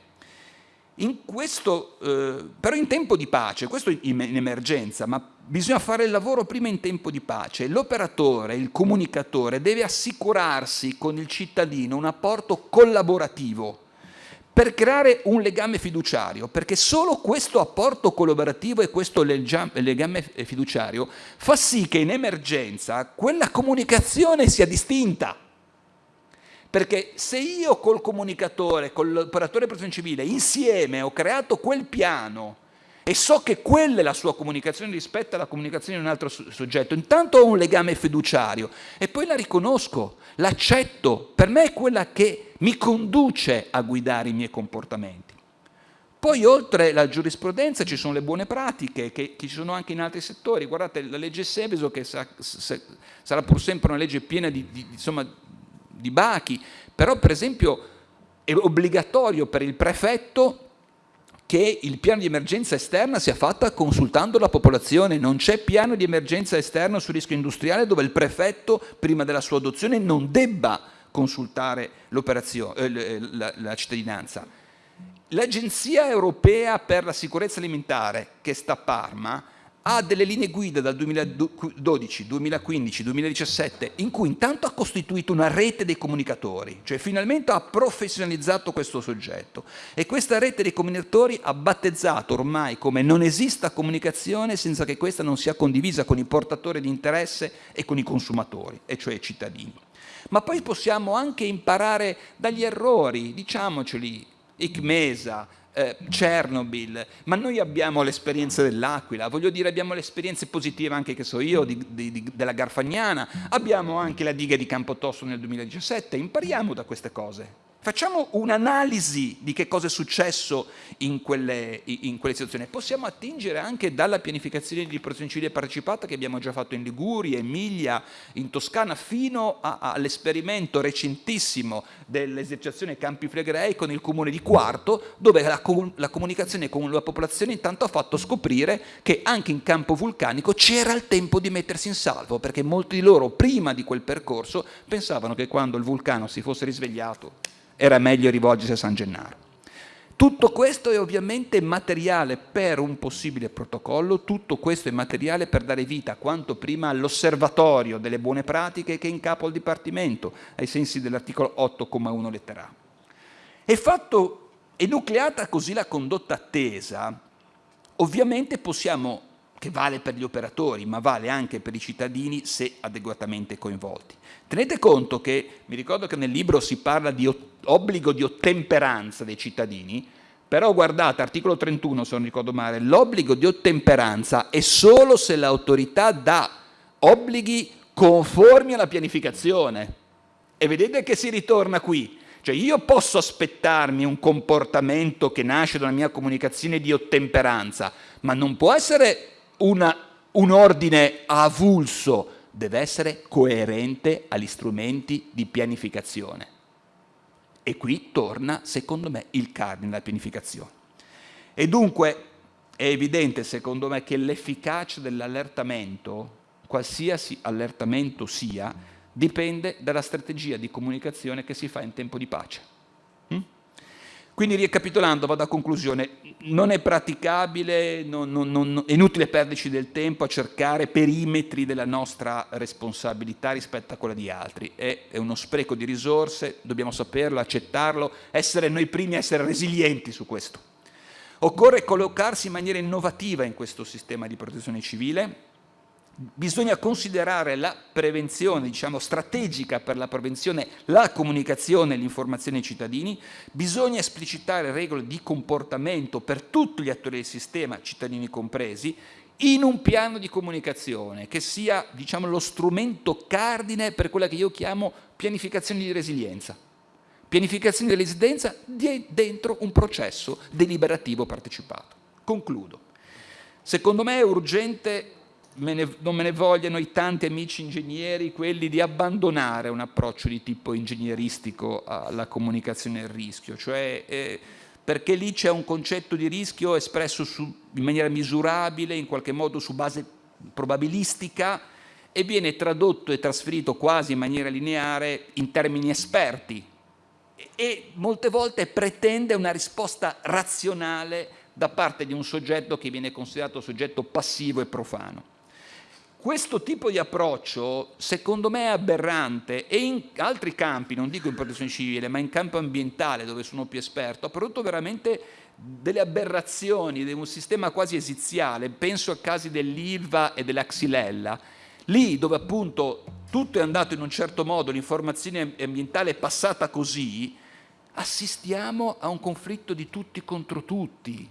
In questo, eh, però in tempo di pace, questo in, in emergenza, ma bisogna fare il lavoro prima in tempo di pace. L'operatore, il comunicatore deve assicurarsi con il cittadino un apporto collaborativo per creare un legame fiduciario, perché solo questo apporto collaborativo e questo legame fiduciario fa sì che in emergenza quella comunicazione sia distinta. Perché se io col comunicatore, con l'operatore di protezione civile, insieme ho creato quel piano e so che quella è la sua comunicazione rispetto alla comunicazione di un altro soggetto, intanto ho un legame fiduciario e poi la riconosco, l'accetto, per me è quella che mi conduce a guidare i miei comportamenti. Poi oltre la giurisprudenza ci sono le buone pratiche che, che ci sono anche in altri settori. Guardate la legge Seveso che sa, sa, sarà pur sempre una legge piena di, di, insomma, di bachi, però per esempio è obbligatorio per il prefetto che il piano di emergenza esterna sia fatta consultando la popolazione, non c'è piano di emergenza esterno sul rischio industriale dove il prefetto prima della sua adozione non debba consultare eh, la, la cittadinanza. L'Agenzia Europea per la Sicurezza Alimentare, che sta a Parma, ha delle linee guida dal 2012, 2015, 2017, in cui intanto ha costituito una rete dei comunicatori, cioè finalmente ha professionalizzato questo soggetto e questa rete dei comunicatori ha battezzato ormai come non esista comunicazione senza che questa non sia condivisa con i portatori di interesse e con i consumatori, e cioè i cittadini. Ma poi possiamo anche imparare dagli errori, diciamoceli, ICMESA, eh, Chernobyl, ma noi abbiamo l'esperienza dell'Aquila, voglio dire abbiamo le esperienze positive anche che so io di, di, di, della Garfagnana, abbiamo anche la diga di Campotosto nel 2017, impariamo da queste cose. Facciamo un'analisi di che cosa è successo in quelle, in quelle, situazioni. Possiamo attingere anche dalla pianificazione di protezione civile partecipata che abbiamo già fatto in Liguria, Emilia, in Toscana, fino all'esperimento recentissimo dell'esercitazione Campi Flegrei con il comune di Quarto, dove la, la comunicazione con la popolazione intanto ha fatto scoprire che anche in campo vulcanico c'era il tempo di mettersi in salvo, perché molti di loro prima di quel percorso pensavano che quando il vulcano si fosse risvegliato era meglio rivolgersi a San Gennaro. Tutto questo è ovviamente materiale per un possibile protocollo, tutto questo è materiale per dare vita quanto prima all'osservatorio delle buone pratiche che è in capo al Dipartimento, ai sensi dell'articolo 8,1 lettera A. E fatto, enucleata così la condotta attesa, ovviamente possiamo che vale per gli operatori, ma vale anche per i cittadini se adeguatamente coinvolti. Tenete conto che, mi ricordo che nel libro si parla di obbligo di ottemperanza dei cittadini, però guardate, articolo 31 se non ricordo male, l'obbligo di ottemperanza è solo se l'autorità dà obblighi conformi alla pianificazione. E vedete che si ritorna qui. Cioè io posso aspettarmi un comportamento che nasce da una mia comunicazione di ottemperanza, ma non può essere una, un ordine avulso, deve essere coerente agli strumenti di pianificazione. E qui torna, secondo me, il cardine della pianificazione. E dunque è evidente, secondo me, che l'efficacia dell'allertamento, qualsiasi allertamento sia, dipende dalla strategia di comunicazione che si fa in tempo di pace. Quindi ricapitolando, vado a conclusione, non è praticabile, non, non, non, è inutile perderci del tempo a cercare perimetri della nostra responsabilità rispetto a quella di altri, è, è uno spreco di risorse, dobbiamo saperlo, accettarlo, essere noi primi essere resilienti su questo. Occorre collocarsi in maniera innovativa in questo sistema di protezione civile, bisogna considerare la prevenzione, diciamo strategica per la prevenzione, la comunicazione e l'informazione ai cittadini, bisogna esplicitare regole di comportamento per tutti gli attori del sistema, cittadini compresi, in un piano di comunicazione che sia diciamo, lo strumento cardine per quella che io chiamo pianificazione di resilienza. Pianificazione di resilienza dentro un processo deliberativo partecipato. Concludo. Secondo me è urgente me ne, non me ne vogliano i tanti amici ingegneri, quelli di abbandonare un approccio di tipo ingegneristico alla comunicazione del rischio, cioè eh, perché lì c'è un concetto di rischio espresso su, in maniera misurabile, in qualche modo su base probabilistica e viene tradotto e trasferito quasi in maniera lineare in termini esperti e molte volte pretende una risposta razionale da parte di un soggetto che viene considerato soggetto passivo e profano. Questo tipo di approccio secondo me è aberrante e in altri campi, non dico in protezione civile, ma in campo ambientale dove sono più esperto, ha prodotto veramente delle aberrazioni di un sistema quasi esiziale, penso a casi dell'Ilva e della Xylella, lì dove appunto tutto è andato in un certo modo, l'informazione ambientale è passata così, assistiamo a un conflitto di tutti contro tutti,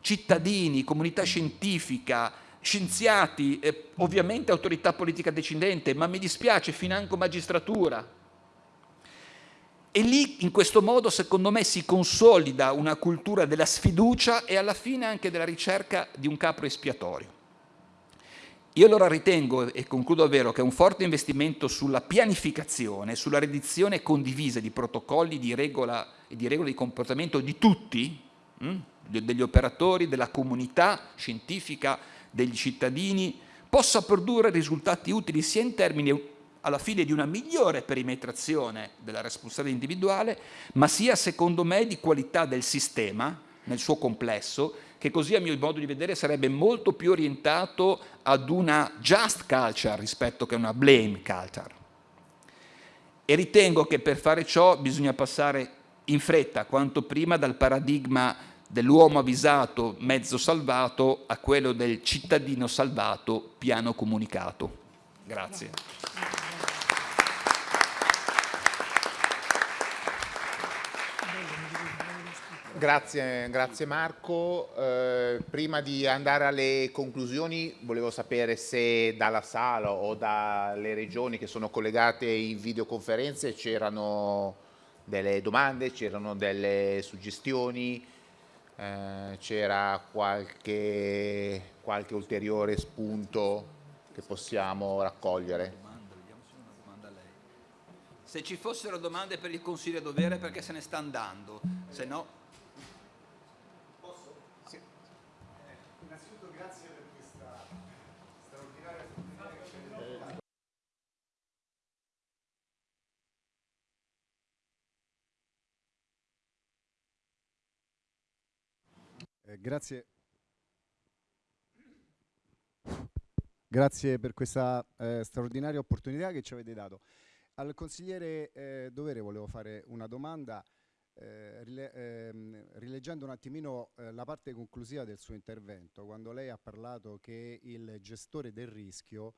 cittadini, comunità scientifica, scienziati, eh, ovviamente autorità politica decidente, ma mi dispiace financo magistratura. E lì in questo modo secondo me si consolida una cultura della sfiducia e alla fine anche della ricerca di un capro espiatorio. Io allora ritengo, e concludo davvero, che un forte investimento sulla pianificazione, sulla redizione condivisa di protocolli di regola e di regole di comportamento di tutti, mh? Hm, degli operatori, della comunità scientifica, degli cittadini, possa produrre risultati utili sia in termini alla fine di una migliore perimetrazione della responsabilità individuale, ma sia secondo me di qualità del sistema nel suo complesso, che così a mio modo di vedere sarebbe molto più orientato ad una just culture rispetto che a una blame culture. E ritengo che per fare ciò bisogna passare in fretta, quanto prima, dal paradigma dell'uomo avvisato, mezzo salvato, a quello del cittadino salvato, piano comunicato. Grazie. Grazie, grazie Marco. Eh, prima di andare alle conclusioni volevo sapere se dalla sala o dalle regioni che sono collegate in videoconferenze c'erano delle domande, c'erano delle suggestioni, eh, c'era qualche, qualche ulteriore spunto che possiamo raccogliere. Se ci fossero domande per il Consiglio dovere perché se ne sta andando, se no Eh, grazie. Grazie per questa eh, straordinaria opportunità che ci avete dato. Al consigliere eh, Dovere volevo fare una domanda eh, rile ehm, rileggendo un attimino eh, la parte conclusiva del suo intervento, quando lei ha parlato che il gestore del rischio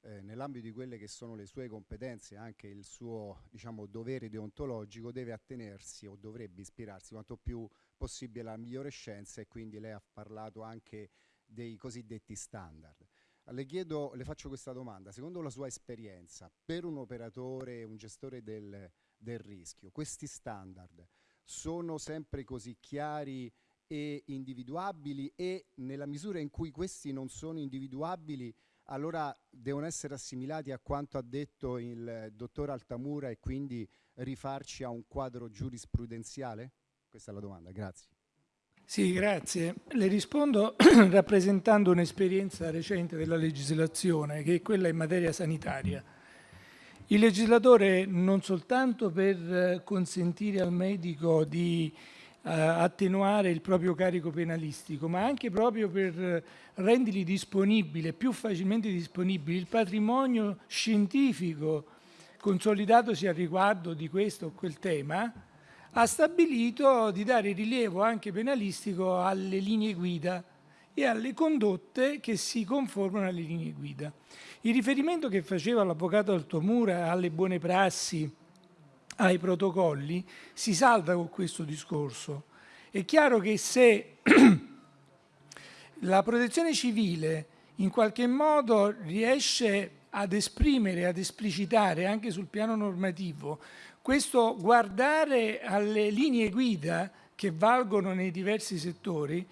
nell'ambito di quelle che sono le sue competenze anche il suo diciamo, dovere deontologico deve attenersi o dovrebbe ispirarsi quanto più possibile alla migliore scienza e quindi lei ha parlato anche dei cosiddetti standard. Le chiedo, le faccio questa domanda, secondo la sua esperienza, per un operatore, un gestore del, del rischio, questi standard sono sempre così chiari e individuabili e nella misura in cui questi non sono individuabili allora devono essere assimilati a quanto ha detto il dottor Altamura e quindi rifarci a un quadro giurisprudenziale? Questa è la domanda, grazie. Sì, grazie. Le rispondo [CLEARS THROAT] rappresentando un'esperienza recente della legislazione, che è quella in materia sanitaria. Il legislatore non soltanto per consentire al medico di eh, attenuare il proprio carico penalistico, ma anche proprio per rendergli disponibile, più facilmente disponibile, il patrimonio scientifico consolidatosi a riguardo di questo o quel tema, ha stabilito di dare rilievo anche penalistico alle linee guida e alle condotte che si conformano alle linee guida. Il riferimento che faceva l'avvocato Altomura alle buone prassi ai protocolli si salda con questo discorso. È chiaro che se [CLEARS THROAT] la protezione civile in qualche modo riesce ad esprimere, ad esplicitare anche sul piano normativo questo guardare alle linee guida che valgono nei diversi settori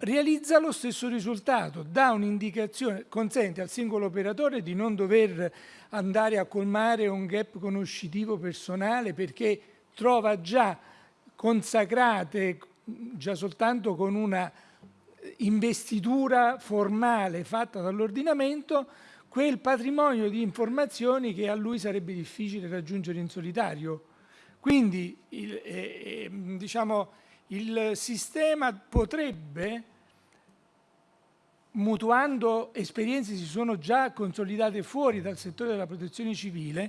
realizza lo stesso risultato, dà un'indicazione, consente al singolo operatore di non dover andare a colmare un gap conoscitivo personale perché trova già consacrate, già soltanto con una investitura formale fatta dall'ordinamento, quel patrimonio di informazioni che a lui sarebbe difficile raggiungere in solitario. Quindi il, eh, eh, diciamo, il sistema potrebbe mutuando esperienze che si sono già consolidate fuori dal settore della protezione civile,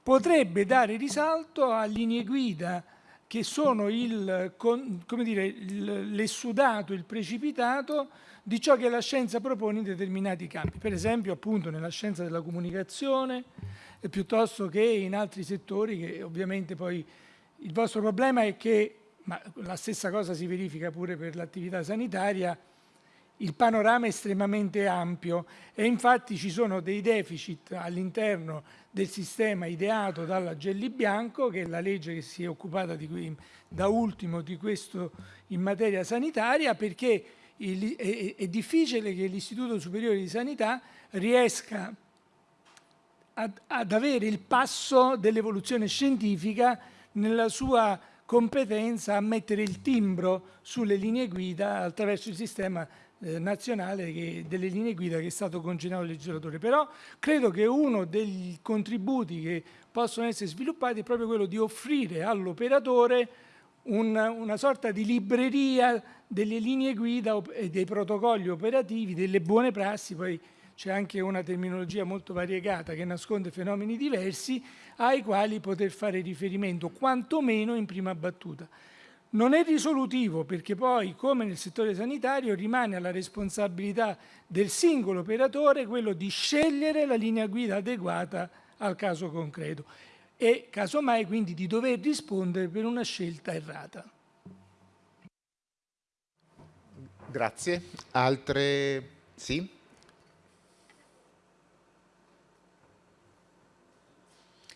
potrebbe dare risalto a linee guida che sono l'essudato, il precipitato di ciò che la scienza propone in determinati campi. Per esempio appunto nella scienza della comunicazione, eh, piuttosto che in altri settori che ovviamente poi il vostro problema è che, ma la stessa cosa si verifica pure per l'attività sanitaria, il panorama è estremamente ampio e infatti ci sono dei deficit all'interno del sistema ideato dalla Gelli Bianco, che è la legge che si è occupata di, da ultimo di questo in materia sanitaria, perché il, è, è difficile che l'Istituto Superiore di Sanità riesca ad, ad avere il passo dell'evoluzione scientifica nella sua competenza a mettere il timbro sulle linee guida attraverso il sistema eh, nazionale che, delle linee guida che è stato congegnato al legislatore. Però credo che uno dei contributi che possono essere sviluppati è proprio quello di offrire all'operatore una, una sorta di libreria delle linee guida e dei protocolli operativi, delle buone prassi, poi c'è anche una terminologia molto variegata che nasconde fenomeni diversi ai quali poter fare riferimento, quantomeno in prima battuta. Non è risolutivo perché poi, come nel settore sanitario, rimane alla responsabilità del singolo operatore quello di scegliere la linea guida adeguata al caso concreto e casomai quindi di dover rispondere per una scelta errata. Grazie. Altre? Sì?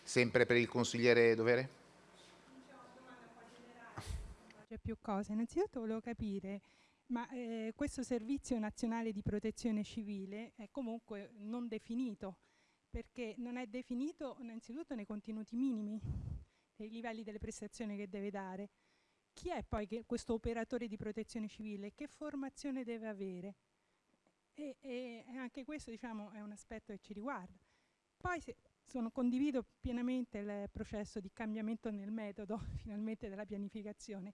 Sempre per il consigliere Dovere? C'è più cose. Innanzitutto volevo capire, ma eh, questo servizio nazionale di protezione civile è comunque non definito, perché non è definito innanzitutto nei contenuti minimi, nei livelli delle prestazioni che deve dare. Chi è poi questo operatore di protezione civile? Che formazione deve avere? E, e anche questo diciamo, è un aspetto che ci riguarda. Poi se, sono, condivido pienamente il processo di cambiamento nel metodo, [LAUGHS] finalmente, della pianificazione,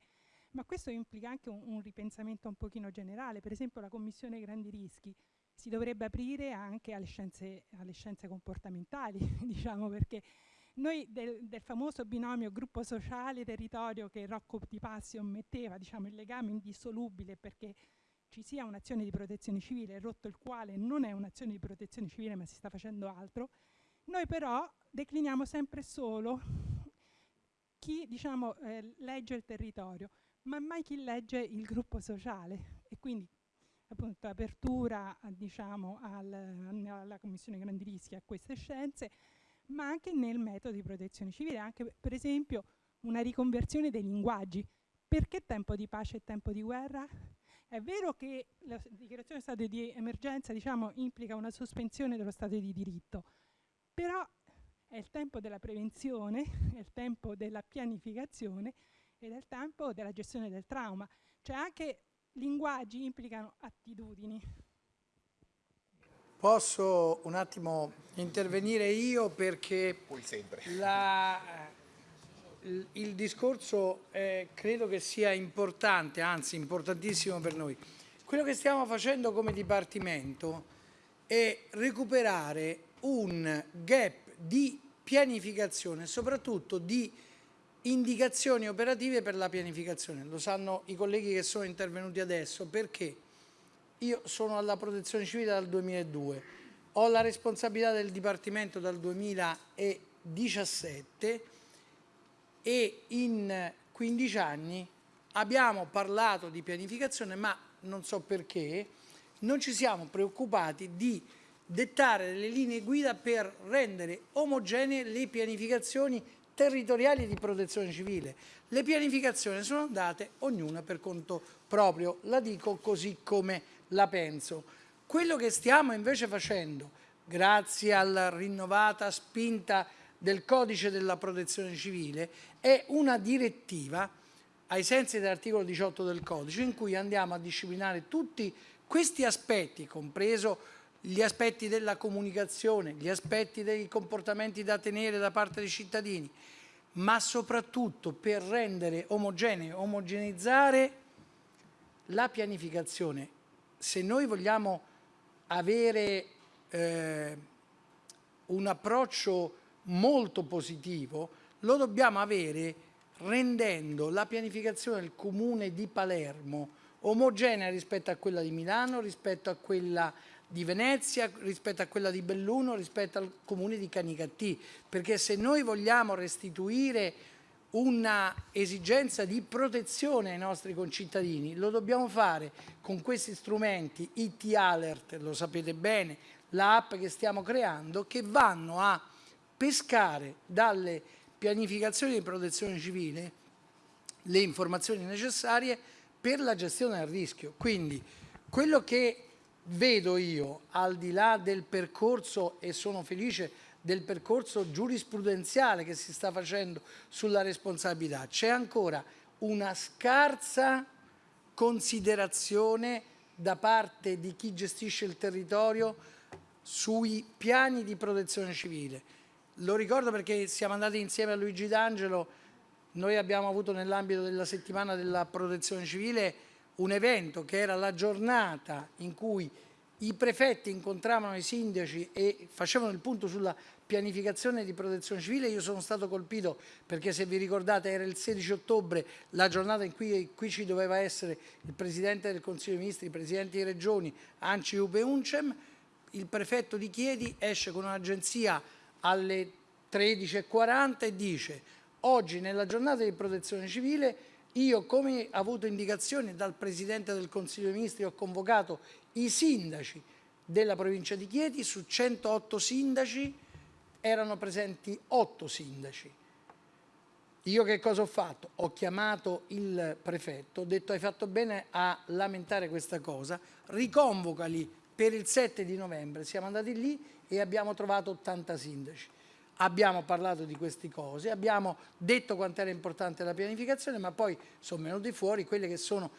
ma questo implica anche un, un, ripensamento un pochino generale, per esempio la commissione grandi rischi si dovrebbe aprire anche alle scienze, alle scienze comportamentali, [LAUGHS] diciamo perché noi del, del, famoso binomio gruppo sociale territorio che Rocco Di Passio metteva, diciamo il legame indissolubile perché ci sia un'azione di protezione civile, rotto il quale non è un'azione di protezione civile ma si sta facendo altro, noi però decliniamo sempre solo chi diciamo, eh, legge il territorio ma mai chi legge il gruppo sociale e quindi appunto apertura diciamo, al, alla Commissione Grandi Rischi a queste scienze, ma anche nel metodo di protezione civile, anche per esempio una riconversione dei linguaggi. Perché tempo di pace e tempo di guerra? È vero che la dichiarazione di stato di emergenza diciamo, implica una sospensione dello stato di diritto, però è il tempo della prevenzione, è il tempo della pianificazione e del tempo della gestione del trauma. Cioè anche linguaggi implicano attitudini. Posso un attimo intervenire io perché la, il, il, discorso eh, credo che sia importante, anzi importantissimo per noi. Quello che stiamo facendo come Dipartimento è recuperare un gap di pianificazione, soprattutto di indicazioni operative per la pianificazione. Lo sanno i colleghi che sono intervenuti adesso, perché? Io sono alla protezione civile dal 2002, ho la responsabilità del Dipartimento dal 2017 e in 15 anni abbiamo parlato di pianificazione, ma non so perché, non ci siamo preoccupati di dettare delle linee guida per rendere omogenee le pianificazioni territoriali di protezione civile. Le pianificazioni sono andate ognuna per conto proprio, la dico così come la penso. Quello che stiamo invece facendo, grazie alla rinnovata spinta del codice della protezione civile, è una direttiva ai sensi dell'articolo 18 del codice in cui andiamo a disciplinare tutti questi aspetti, compreso gli aspetti della comunicazione, gli aspetti dei comportamenti da tenere da parte dei cittadini, ma soprattutto per rendere omogeneo, omogeneizzare la pianificazione. Se noi vogliamo avere eh, un approccio molto positivo, lo dobbiamo avere rendendo la pianificazione del comune di Palermo omogenea rispetto a quella di Milano, rispetto a quella di Venezia rispetto a quella di Belluno rispetto al comune di Canicattì perché se noi vogliamo restituire una esigenza di protezione ai nostri concittadini, lo dobbiamo fare con questi strumenti, IT Alert, lo sapete bene, l'app che stiamo creando, che vanno a pescare dalle pianificazioni di protezione civile le informazioni necessarie per la gestione del rischio. Quindi quello che vedo io, al di là del percorso, e sono felice del percorso giurisprudenziale che si sta facendo sulla responsabilità, c'è ancora una scarsa considerazione da parte di chi gestisce il territorio sui piani di protezione civile. Lo ricordo perché siamo andati insieme a Luigi D'Angelo, noi abbiamo avuto nell'ambito della settimana della protezione civile un evento che era la giornata in cui i prefetti incontravano i sindaci e facevano il punto sulla pianificazione di protezione civile, io sono stato colpito perché se vi ricordate era il 16 ottobre la giornata in cui qui ci doveva essere il Presidente del Consiglio dei Ministri, i Presidenti di Regioni, Anci, Upe Uncem, il prefetto di Chiedi esce con un'agenzia alle 13.40 e dice oggi nella giornata di protezione civile io come avuto indicazioni dal Presidente del Consiglio dei Ministri ho convocato i sindaci della provincia di Chieti, su 108 sindaci erano presenti 8 sindaci. Io che cosa ho fatto? Ho chiamato il prefetto, ho detto hai fatto bene a lamentare questa cosa, riconvocali per il 7 di novembre, siamo andati lì e abbiamo trovato 80 sindaci abbiamo parlato di queste cose, abbiamo detto quanto era importante la pianificazione, ma poi sono venuti fuori quelli che sono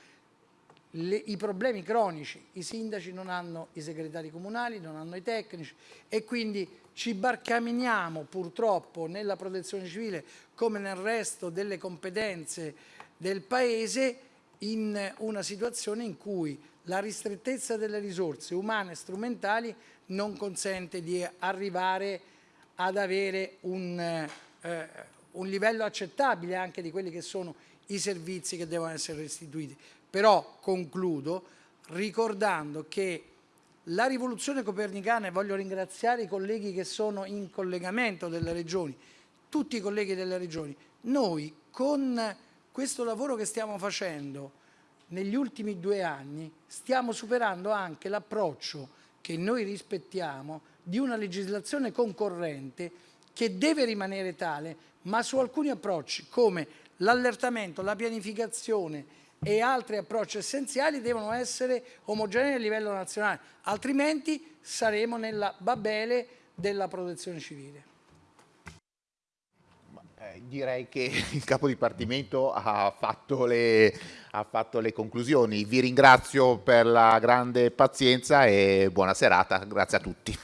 le, i problemi cronici. I sindaci non hanno i segretari comunali, non hanno i tecnici e quindi ci barcaminiamo purtroppo nella protezione civile come nel resto delle competenze del Paese in una situazione in cui la ristrettezza delle risorse umane e strumentali non consente di arrivare a ad avere un, eh, un livello accettabile anche di quelli che sono i servizi che devono essere restituiti. Però concludo ricordando che la rivoluzione copernicana, e voglio ringraziare i colleghi che sono in collegamento delle regioni, tutti i colleghi delle regioni, noi con questo lavoro che stiamo facendo negli ultimi due anni stiamo superando anche l'approccio che noi rispettiamo di una legislazione concorrente che deve rimanere tale, ma su alcuni approcci come l'allertamento, la pianificazione e altri approcci essenziali devono essere omogenei a livello nazionale, altrimenti saremo nella babele della protezione civile. Eh, direi che [LAUGHS] il capo dipartimento ha fatto, le, ha fatto le conclusioni. Vi ringrazio per la grande pazienza e buona serata. Grazie a tutti.